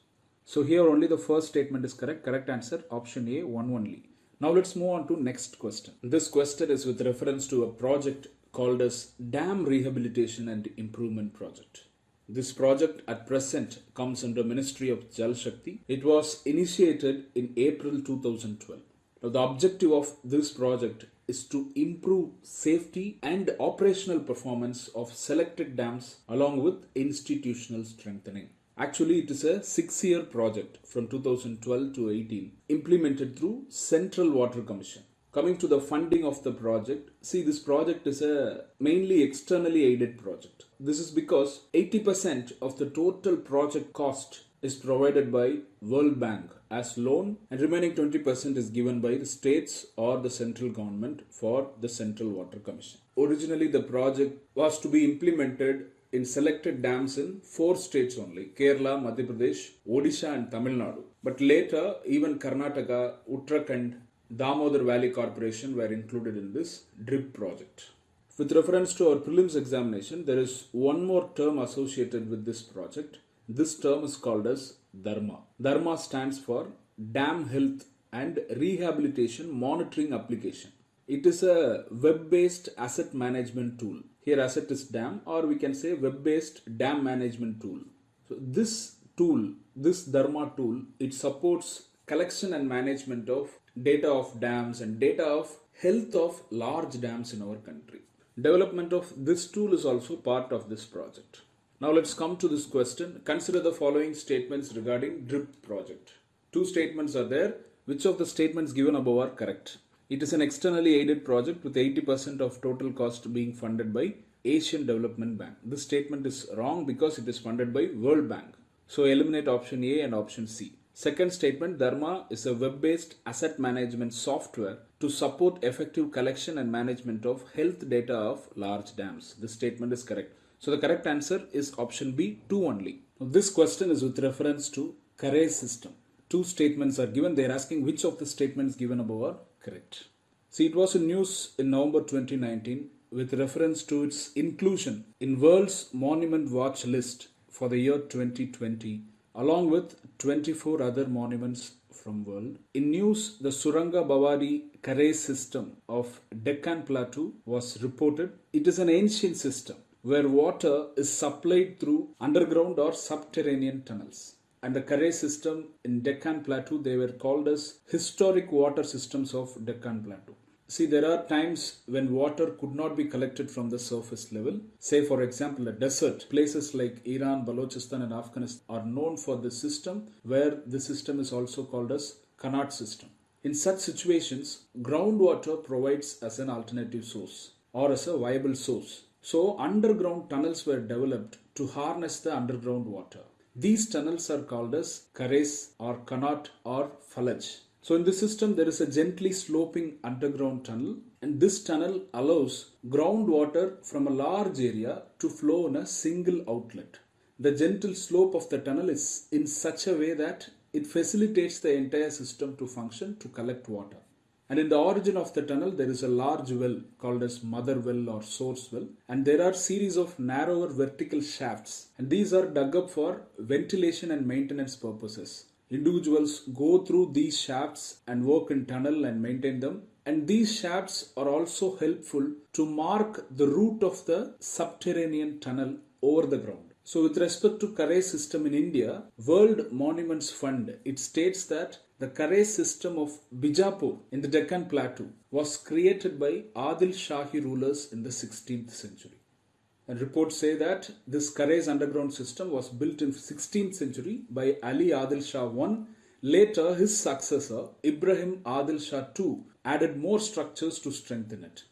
So here only the first statement is correct. Correct answer option A, one only. Now let's move on to next question. This question is with reference to a project called as Dam Rehabilitation and Improvement Project. This project at present comes under Ministry of Jal Shakti. It was initiated in April 2012. Now, the objective of this project is to improve safety and operational performance of selected dams along with institutional strengthening. Actually, it is a six year project from 2012 to 18 implemented through Central Water Commission. Coming to the funding of the project, see this project is a mainly externally aided project. This is because 80% of the total project cost is provided by World Bank as loan and remaining 20% is given by the states or the central government for the Central Water Commission. Originally the project was to be implemented in selected dams in four states only Kerala, Madhya Pradesh, Odisha, and Tamil Nadu. But later, even Karnataka, Uttarakhand, Damodar Valley Corporation were included in this DRIP project. With reference to our prelims examination, there is one more term associated with this project. This term is called as Dharma. Dharma stands for Dam Health and Rehabilitation Monitoring Application. It is a web-based asset management tool. Here asset is dam or we can say web-based dam management tool. So this tool, this Dharma tool, it supports collection and management of data of dams and data of health of large dams in our country. Development of this tool is also part of this project. Now let's come to this question. Consider the following statements regarding DRIP project. Two statements are there. Which of the statements given above are correct? It is an externally aided project with 80% of total cost being funded by Asian Development Bank. This statement is wrong because it is funded by World Bank. So eliminate option A and option C. Second statement Dharma is a web based asset management software to support effective collection and management of health data of large dams. This statement is correct. So the correct answer is option B, 2 only. Now this question is with reference to Karez system. Two statements are given. They are asking which of the statements given above are correct. See, it was in news in November 2019 with reference to its inclusion in World's Monument Watch list for the year 2020 along with 24 other monuments from world. In news, the Suranga Bavari Karez system of Deccan Plateau was reported. It is an ancient system where water is supplied through underground or subterranean tunnels. And the Karez system in Deccan Plateau, they were called as historic water systems of Deccan Plateau. See, there are times when water could not be collected from the surface level. Say, for example, a desert. Places like Iran, Balochistan, and Afghanistan are known for this system, where the system is also called as Qanat system. In such situations, groundwater provides as an alternative source or as a viable source. So, underground tunnels were developed to harness the underground water. These tunnels are called as Carrés or Qanat or Falaj. So, in this system, there is a gently sloping underground tunnel, and this tunnel allows groundwater from a large area to flow in a single outlet. the gentle slope of the tunnel is in such a way that it facilitates the entire system to function to collect water. And in the origin of the tunnel, there is a large well called as mother well or source well. And there are series of narrower vertical shafts. And these are dug up for ventilation and maintenance purposes. Individuals go through these shafts and work in tunnel and maintain them. And these shafts are also helpful to mark the route of the subterranean tunnel over the ground. So, with respect to Karay system in India, World Monuments Fund it states that the Karay system of Bijapur in the Deccan Plateau was created by Adil Shahi rulers in the 16th century. And reports say that this Karay's underground system was built in 16th century by Ali Adil Shah I. Later, his successor Ibrahim Adil Shah II added more structures to strengthen it.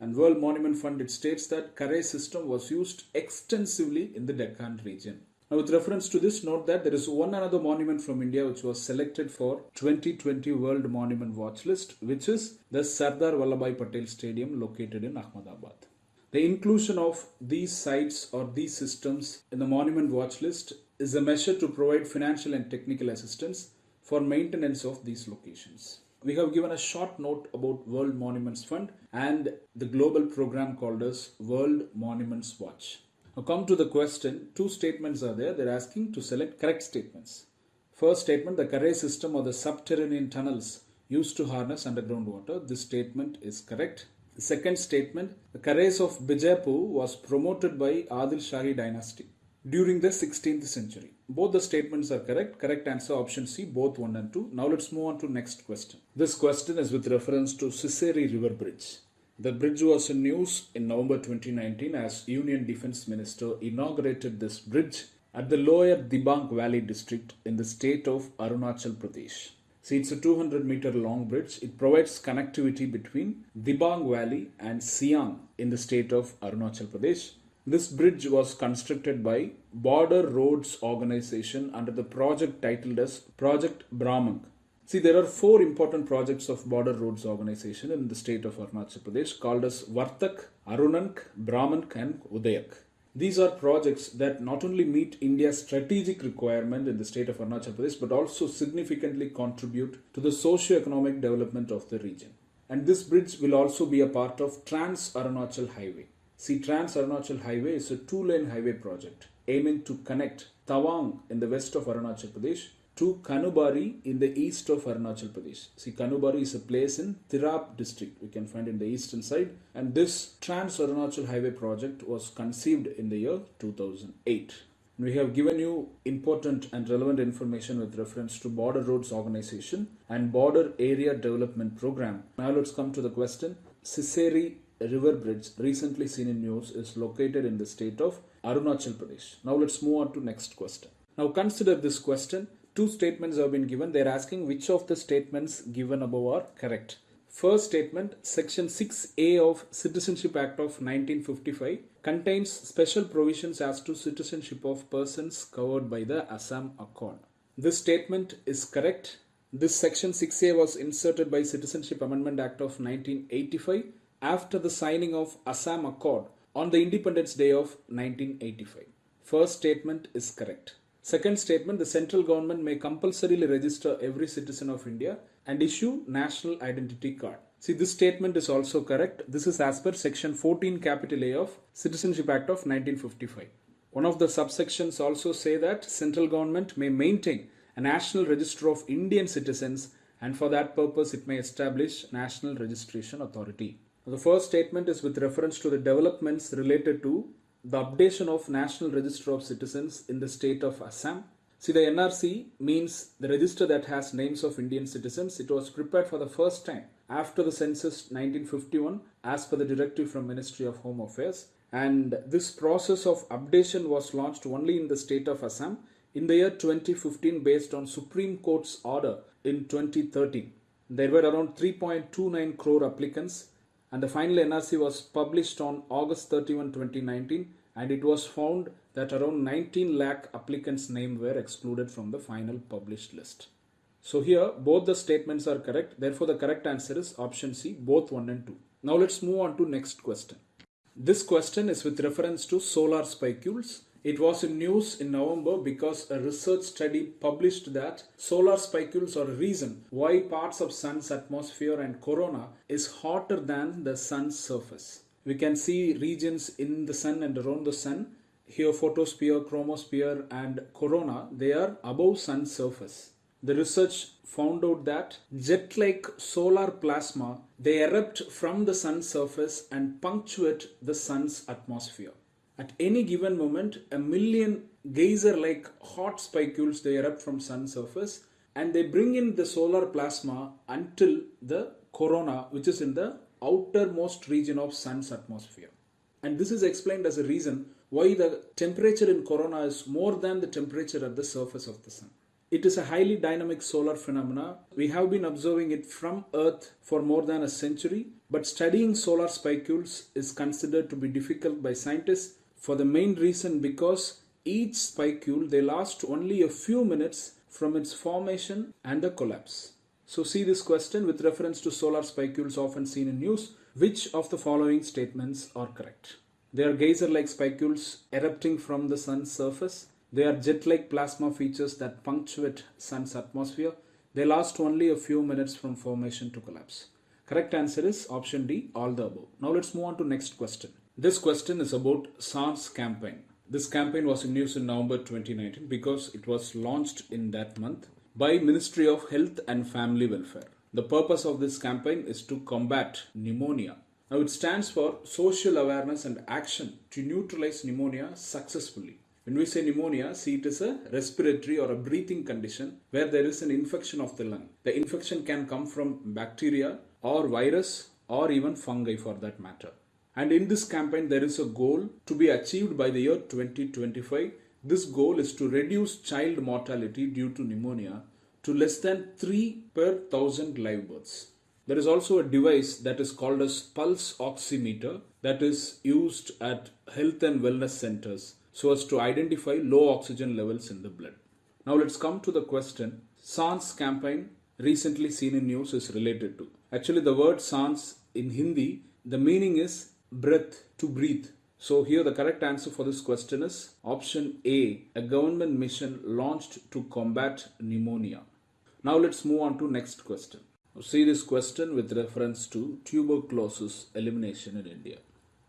And World Monument Fund it states that Karay system was used extensively in the Deccan region. Now, with reference to this, note that there is one another monument from India which was selected for 2020 World Monument Watch List, which is the Sardar Vallabhbhai Patel Stadium located in Ahmedabad. The inclusion of these sites or these systems in the Monument Watch List is a measure to provide financial and technical assistance for maintenance of these locations. We have given a short note about World Monuments Fund and the global program called as World Monuments Watch. Now come to the question. Two statements are there. They're asking to select correct statements. First statement, the Karay system or the subterranean tunnels used to harness underground water. This statement is correct. The second statement, the Karays of Bijapur was promoted by Adil Shahi dynasty during the 16th century. Both the statements are correct. Correct answer option C, both 1 and 2. Now let's move on to next question. This question is with reference to Sisseri River Bridge. The bridge was in news in November 2019 as Union Defense Minister inaugurated this bridge at the lower Dibang Valley district in the state of Arunachal Pradesh. See, it's a 200 meter long bridge. It provides connectivity between Dibang Valley and Siang in the state of Arunachal Pradesh. This bridge was constructed by Border Roads Organization under the project titled as Project Brahmank See, there are four important projects of Border Roads Organization in the state of Arunachal Pradesh called as Vartak, Arunank, Brahmank and Udayak. These are projects that not only meet India's strategic requirement in the state of Arunachal Pradesh but also significantly contribute to the socio-economic development of the region. And this bridge will also be a part of Trans Arunachal Highway. See, Trans Arunachal Highway is a two lane highway project aiming to connect Tawang in the west of Arunachal Pradesh to Kanubari in the east of Arunachal Pradesh. See, Kanubari is a place in Tirap district, we can find in the eastern side. And this Trans Arunachal Highway project was conceived in the year 2008. We have given you important and relevant information with reference to Border Roads Organization and Border Area Development Program. Now let's come to the question. Sisseri River Bridge, recently seen in news, is located in the state of Arunachal Pradesh. Now let's move on to next question. Now consider this question two statements have been given. They're asking which of the statements given above are correct. First statement, Section 6A of Citizenship Act of 1955 contains special provisions as to citizenship of persons covered by the Assam Accord. This statement is correct. This Section 6A was inserted by Citizenship Amendment Act of 1985 after the signing of Assam Accord on the Independence Day of 1985. First statement is correct. Second statement, the central government may compulsorily register every citizen of India and issue national identity card. See, this statement is also correct. This is as per section 14 capital A of Citizenship Act of 1955. One of the subsections also say that central government may maintain a national register of Indian citizens and for that purpose it may establish national registration authority. The first statement is with reference to the developments related to the updation of National Register of Citizens in the state of Assam. See, the NRC means the register that has names of Indian citizens. It was prepared for the first time after the census 1951 as per the directive from Ministry of Home Affairs. And this process of updation was launched only in the state of Assam in the year 2015 based on Supreme Court's order in 2013. There were around 3.29 crore applicants and the final NRC was published on August 31, 2019 and it was found that around 19 lakh applicants' names were excluded from the final published list. So here both the statements are correct. Therefore, the correct answer is option C, both 1 and 2. Now let's move on to next question. This question is with reference to solar spicules. It was in news in November because a research study published that solar spicules are a reason why parts of sun's atmosphere and corona is hotter than the sun's surface. We can see regions in the sun and around the sun. Here photosphere, chromosphere and corona they are above sun's surface. The research found out that jet-like solar plasma they erupt from the sun's surface and punctuate the sun's atmosphere. At any given moment, a million geyser-like hot spicules they erupt from sun surface and they bring in the solar plasma until the corona which is in the outermost region of sun's atmosphere. And this is explained as a reason why the temperature in corona is more than the temperature at the surface of the sun. It is a highly dynamic solar phenomena. We have been observing it from Earth for more than a century, but studying solar spicules is considered to be difficult by scientists for the main reason because each spicule they last only a few minutes from its formation and the collapse. So see this question with reference to solar spicules often seen in news. Which of the following statements are correct? They are geyser-like spicules erupting from the sun's surface. They are jet-like plasma features that punctuate sun's atmosphere. They last only a few minutes from formation to collapse. Correct answer is option D, all the above. Now let's move on to next question. This question is about SAANS campaign. This campaign was in news in November 2019 because it was launched in that month by Ministry of Health and Family Welfare. The purpose of this campaign is to combat pneumonia. Now it stands for social awareness and action to neutralize pneumonia successfully. When we say pneumonia, see it is a respiratory or a breathing condition where there is an infection of the lung. The infection can come from bacteria or virus or even fungi for that matter. And in this campaign, there is a goal to be achieved by the year 2025. This goal is to reduce child mortality due to pneumonia to less than 3 per thousand live births. There is also a device that is called as pulse oximeter that is used at health and wellness centers so as to identify low oxygen levels in the blood. Now let's come to the question SAANS campaign recently seen in news is related to. Actually the word SAANS in Hindi the meaning is breath to breathe. So here the correct answer for this question is option A, a government mission launched to combat pneumonia. Now let's move on to next question. See this question with reference to tuberculosis elimination in India.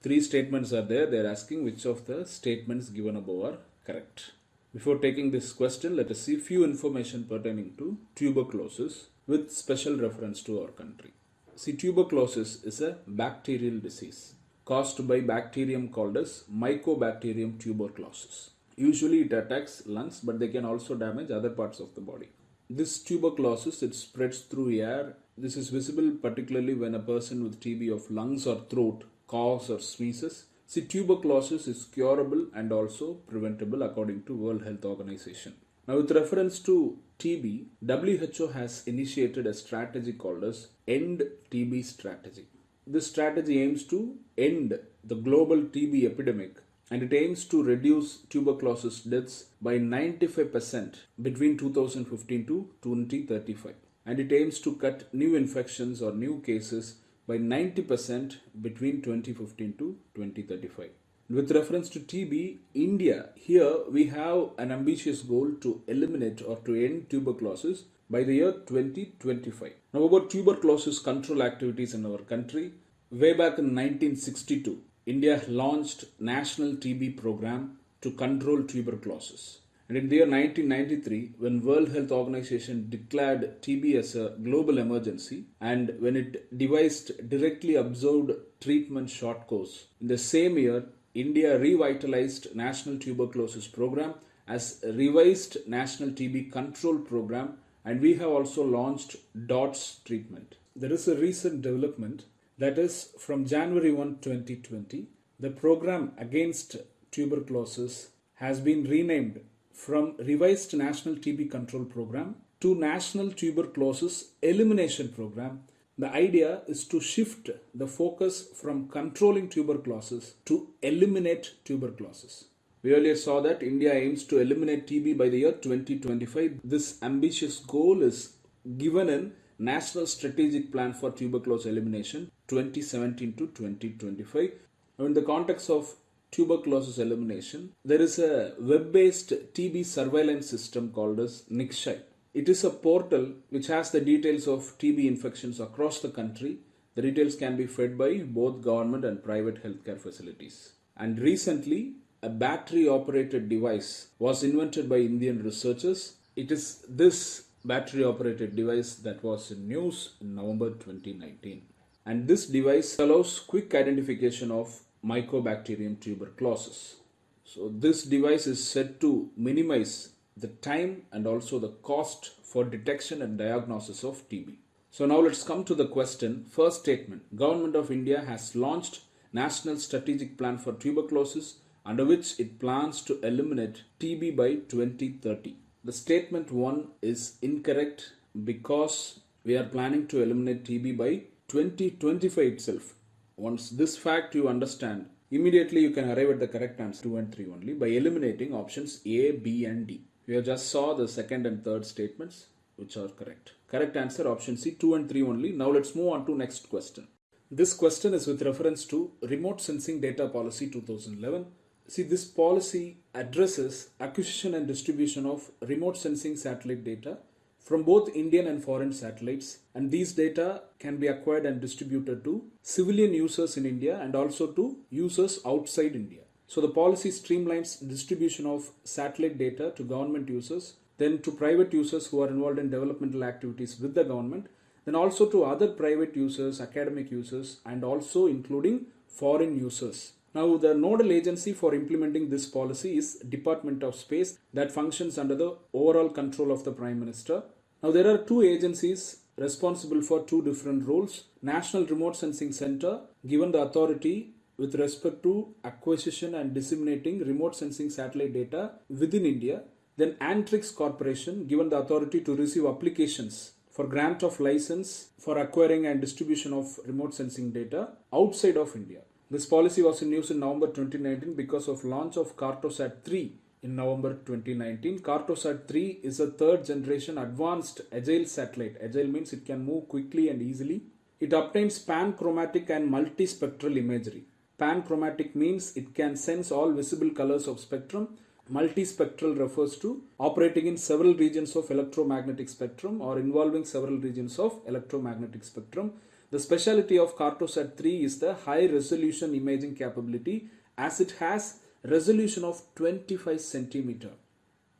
Three statements are there. They are asking which of the statements given above are correct. Before taking this question, let us see few information pertaining to tuberculosis with special reference to our country. See, tuberculosis is a bacterial disease caused by bacterium called as Mycobacterium tuberculosis. Usually it attacks lungs but they can also damage other parts of the body. This tuberculosis it spreads through air. This is visible particularly when a person with TB of lungs or throat coughs or sneezes. See tuberculosis is curable and also preventable according to World Health Organization. Now with reference to TB, WHO has initiated a strategy called as End TB Strategy. This strategy aims to end the global TB epidemic and it aims to reduce tuberculosis deaths by 95% between 2015 to 2035 and it aims to cut new infections or new cases by 90% between 2015 to 2035. With reference to TB, India, here we have an ambitious goal to eliminate or to end tuberculosis by the year 2025. Now about tuberculosis control activities in our country. Way back in 1962, India launched National TB Program to control tuberculosis. And in the year 1993, when World Health Organization declared TB as a global emergency and when it devised directly observed treatment short course, in the same year, India revitalized National Tuberculosis Program as revised National TB Control Program and we have also launched DOTS treatment. There is a recent development that is from January 1, 2020. The program against tuberculosis has been renamed from Revised National TB Control Program to National Tuberculosis Elimination Program. The idea is to shift the focus from controlling tuberculosis to eliminate tuberculosis. We earlier saw that India aims to eliminate TB by the year 2025. This ambitious goal is given in National Strategic Plan for Tuberculosis Elimination 2017 to 2025. In the context of tuberculosis elimination, there is a web-based TB surveillance system called as Nikshay. It is a portal which has the details of TB infections across the country. The details can be fed by both government and private healthcare facilities. And recently, a battery operated device was invented by Indian researchers. It is this battery operated device that was in news in November 2019. And this device allows quick identification of Mycobacterium tuberculosis. So this device is said to minimize the time and also the cost for detection and diagnosis of TB. So now let's come to the question. First statement. Government of India has launched National Strategic Plan for Tuberculosis under which it plans to eliminate TB by 2030. The statement 1 is incorrect because we are planning to eliminate TB by 2025 itself. Once this fact you understand, immediately you can arrive at the correct answer 2 and 3 only by eliminating options A, B and D. We have just saw the second and third statements which are correct. Correct answer option C 2 and 3 only. Now let's move on to next question. This question is with reference to Remote Sensing Data Policy 2011. See this policy addresses acquisition and distribution of remote sensing satellite data from both Indian and foreign satellites and these data can be acquired and distributed to civilian users in India and also to users outside India. So the policy streamlines distribution of satellite data to government users, then to private users who are involved in developmental activities with the government, then also to other private users, academic users and also including foreign users. Now the nodal agency for implementing this policy is Department of Space that functions under the overall control of the Prime Minister now there are two agencies responsible for two different roles. National Remote Sensing Center given the authority with respect to acquisition and disseminating remote sensing satellite data within India. Then Antrix Corporation given the authority to receive applications for grant of license for acquiring and distribution of remote sensing data outside of India. This policy was in use in November 2019 because of launch of Cartosat 3 in November 2019. Cartosat 3 is a third generation advanced agile satellite. Agile means it can move quickly and easily. It obtains panchromatic and multispectral imagery. Panchromatic means it can sense all visible colors of spectrum. Multispectral refers to operating in several regions of electromagnetic spectrum or involving several regions of electromagnetic spectrum. The specialty of Cartosat 3 is the high resolution imaging capability as it has resolution of 25 centimeter.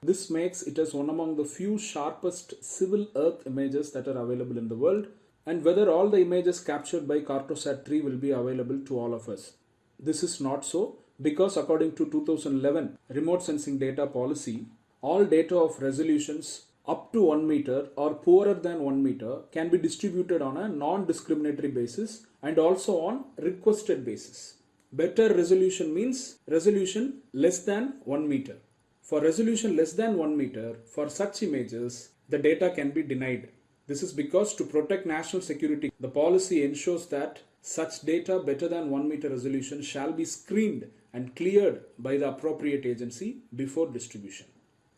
This makes it as one among the few sharpest civil earth images that are available in the world and whether all the images captured by Cartosat 3 will be available to all of us. This is not so because according to 2011 remote sensing data policy, all data of resolutions up to 1 meter or poorer than 1 meter can be distributed on a non-discriminatory basis and also on requested basis. Better resolution means resolution less than 1 meter. For resolution less than 1 meter, for such images, the data can be denied. This is because to protect national security, the policy ensures that such data better than 1 meter resolution shall be screened and cleared by the appropriate agency before distribution.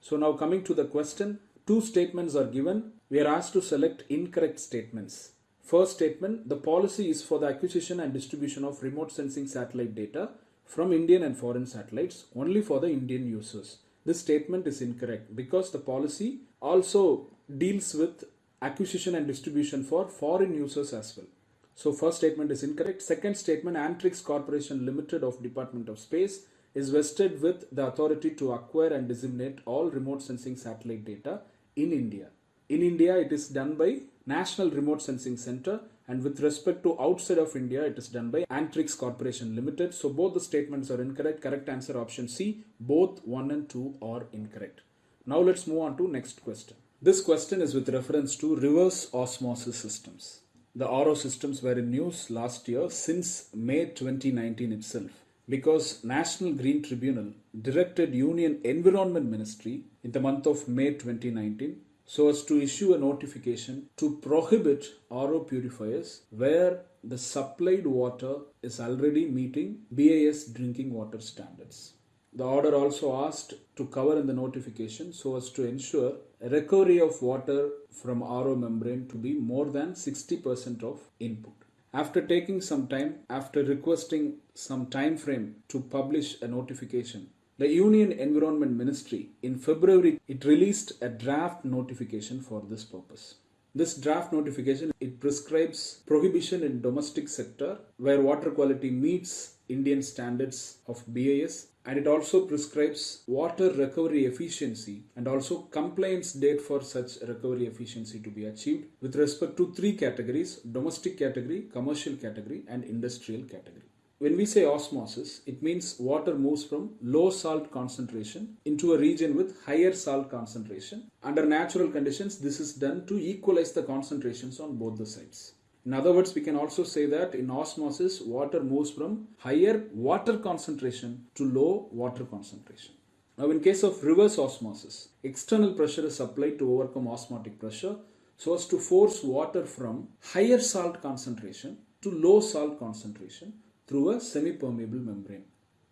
So now coming to the question, two statements are given. We are asked to select incorrect statements. First statement, the policy is for the acquisition and distribution of remote sensing satellite data from Indian and foreign satellites only for the Indian users. This statement is incorrect because the policy also deals with acquisition and distribution for foreign users as well. So first statement is incorrect. Second statement, Antrix Corporation Limited of Department of Space is vested with the authority to acquire and disseminate all remote sensing satellite data in India. In India, it is done by National Remote Sensing Center and with respect to outside of India, it is done by Antrix Corporation Limited. So both the statements are incorrect. Correct answer option C. Both 1 and 2 are incorrect. Now let's move on to next question. This question is with reference to reverse osmosis systems. The RO systems were in news last year since May 2019 itself because National Green Tribunal directed Union Environment Ministry in the month of May 2019 so as to issue a notification to prohibit RO purifiers where the supplied water is already meeting BIS drinking water standards. The order also asked to cover in the notification so as to ensure recovery of water from RO membrane to be more than 60% of input. After taking some time, after requesting some time frame to publish a notification, the Union Environment Ministry in February it released a draft notification for this purpose. This draft notification it prescribes prohibition in domestic sector where water quality meets Indian standards of BIS and it also prescribes water recovery efficiency and also compliance date for such recovery efficiency to be achieved with respect to three categories domestic category commercial category and industrial category when we say osmosis it means water moves from low salt concentration into a region with higher salt concentration. Under natural conditions this is done to equalize the concentrations on both the sides in other words, we can also say that in osmosis, water moves from higher water concentration to low water concentration. Now, in case of reverse osmosis, external pressure is applied to overcome osmotic pressure so as to force water from higher salt concentration to low salt concentration through a semi-permeable membrane.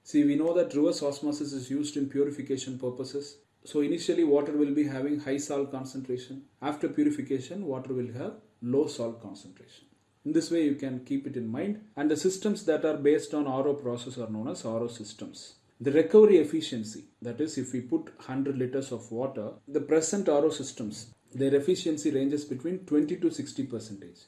See, we know that reverse osmosis is used in purification purposes. So initially water will be having high salt concentration. After purification, water will have low salt concentration. In this way, you can keep it in mind. And the systems that are based on RO process are known as RO systems. The recovery efficiency, that is, if we put 100 liters of water, the present RO systems, their efficiency ranges between 20 to 60 percentage.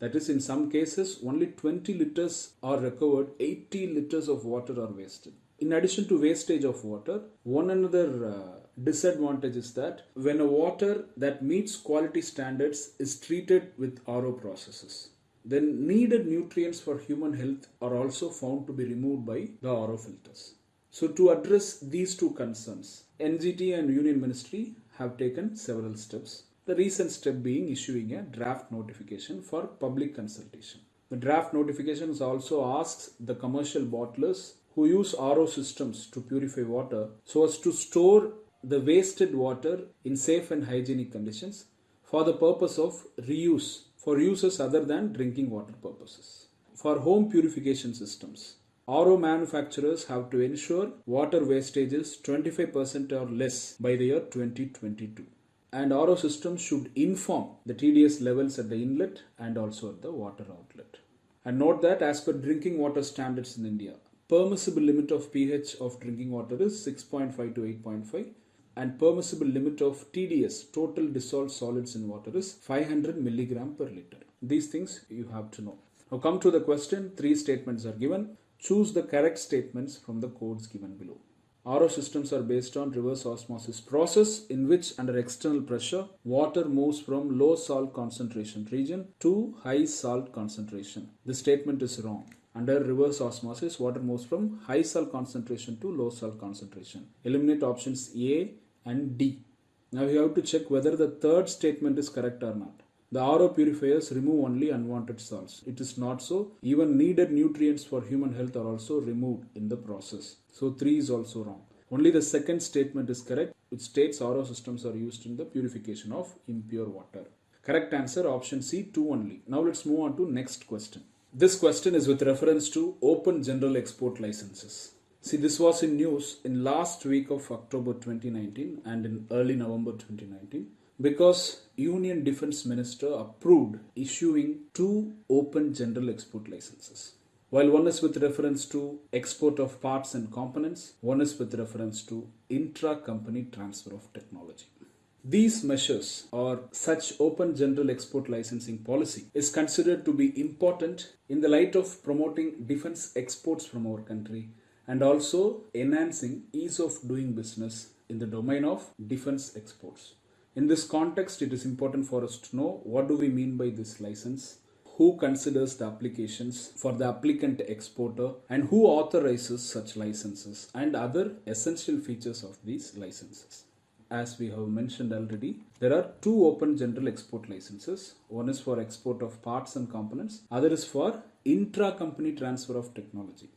That is, in some cases, only 20 liters are recovered, 80 liters of water are wasted. In addition to wastage of water, one another uh, disadvantage is that when a water that meets quality standards is treated with RO processes, then needed nutrients for human health are also found to be removed by the RO filters. So to address these two concerns, NGT and Union Ministry have taken several steps. The recent step being issuing a draft notification for public consultation. The draft notification also asks the commercial bottlers who use RO systems to purify water so as to store the wasted water in safe and hygienic conditions for the purpose of reuse for uses other than drinking water purposes. For home purification systems, RO manufacturers have to ensure water wastage is 25% or less by the year 2022. And RO systems should inform the TDS levels at the inlet and also at the water outlet. And note that as per drinking water standards in India, permissible limit of pH of drinking water is 6.5 to 8.5 and permissible limit of TDS, total dissolved solids in water is 500 milligram per liter. These things you have to know. Now come to the question, three statements are given. Choose the correct statements from the codes given below. RO systems are based on reverse osmosis process in which under external pressure water moves from low salt concentration region to high salt concentration. The statement is wrong. Under reverse osmosis water moves from high salt concentration to low salt concentration. Eliminate options A, and D. Now you have to check whether the third statement is correct or not. The RO purifiers remove only unwanted salts. It is not so. Even needed nutrients for human health are also removed in the process. So 3 is also wrong. Only the second statement is correct, which states RO systems are used in the purification of impure water. Correct answer option C 2 only. Now let's move on to next question. This question is with reference to open general export licenses. See, this was in news in last week of October 2019 and in early November 2019 because Union Defense Minister approved issuing two open general export licenses. While one is with reference to export of parts and components, one is with reference to intra-company transfer of technology. These measures or such open general export licensing policy is considered to be important in the light of promoting defense exports from our country and also enhancing ease of doing business in the domain of defense exports. In this context, it is important for us to know what do we mean by this license, who considers the applications for the applicant exporter and who authorizes such licenses and other essential features of these licenses. As we have mentioned already, there are two open general export licenses. One is for export of parts and components, other is for intra-company transfer of technology.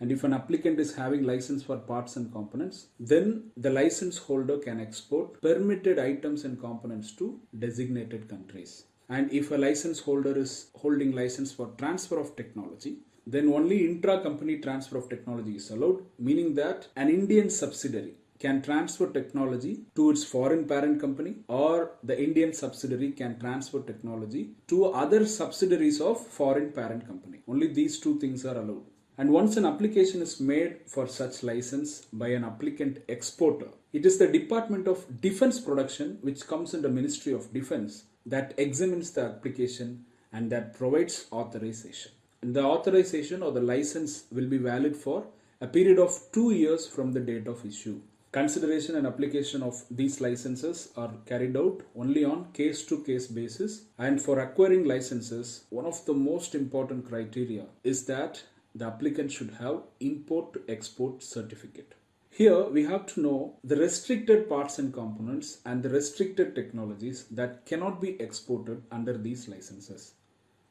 And if an applicant is having license for parts and components, then the license holder can export permitted items and components to designated countries. And if a license holder is holding license for transfer of technology, then only intra-company transfer of technology is allowed, meaning that an Indian subsidiary can transfer technology to its foreign parent company or the Indian subsidiary can transfer technology to other subsidiaries of foreign parent company. Only these two things are allowed. And once an application is made for such license by an applicant exporter, it is the Department of Defense Production which comes under Ministry of Defense that examines the application and that provides authorization. And the authorization or the license will be valid for a period of two years from the date of issue. Consideration and application of these licenses are carried out only on case to case basis. And for acquiring licenses, one of the most important criteria is that the applicant should have import to export certificate. Here we have to know the restricted parts and components and the restricted technologies that cannot be exported under these licenses.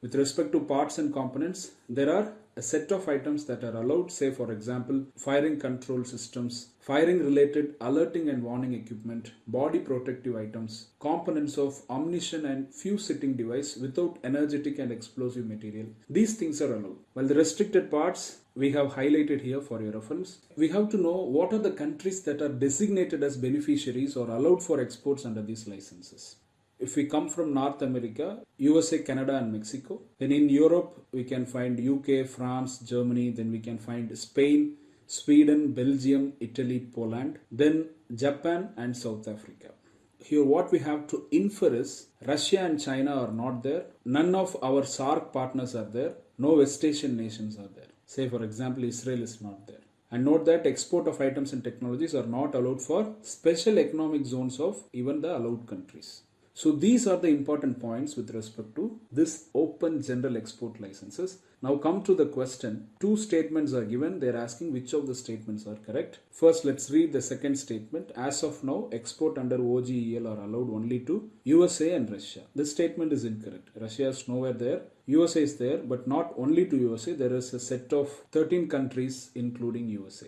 With respect to parts and components, there are a set of items that are allowed, say for example, firing control systems, firing related alerting and warning equipment, body protective items, components of ammunition and fuse setting device without energetic and explosive material. These things are allowed. While the restricted parts we have highlighted here for your reference. We have to know what are the countries that are designated as beneficiaries or allowed for exports under these licenses. If we come from North America, USA, Canada, and Mexico. Then in Europe, we can find UK, France, Germany. Then we can find Spain, Sweden, Belgium, Italy, Poland. Then Japan and South Africa. Here, what we have to infer is Russia and China are not there. None of our SAARC partners are there. No West Asian nations are there. Say, for example, Israel is not there. And note that export of items and technologies are not allowed for special economic zones of even the allowed countries. So these are the important points with respect to this open general export licenses. Now come to the question. Two statements are given. They're asking which of the statements are correct. First, let's read the second statement. As of now, export under OGEL are allowed only to USA and Russia. This statement is incorrect. Russia is nowhere there. USA is there, but not only to USA. There is a set of 13 countries including USA.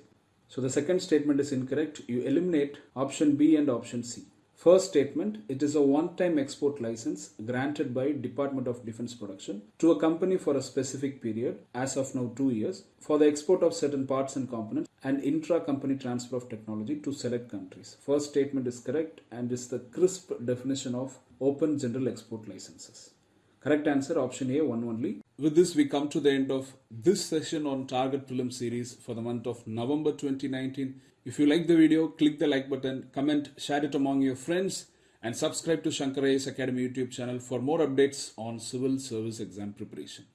So the second statement is incorrect. You eliminate option B and option C. First statement, it is a one-time export license granted by Department of Defense Production to a company for a specific period, as of now 2 years, for the export of certain parts and components and intra-company transfer of technology to select countries. First statement is correct and is the crisp definition of open general export licenses. Correct answer option A, one only. With this, we come to the end of this session on Target Prelim series for the month of November 2019. If you like the video, click the like button, comment, share it among your friends, and subscribe to Shankar Academy YouTube channel for more updates on civil service exam preparation.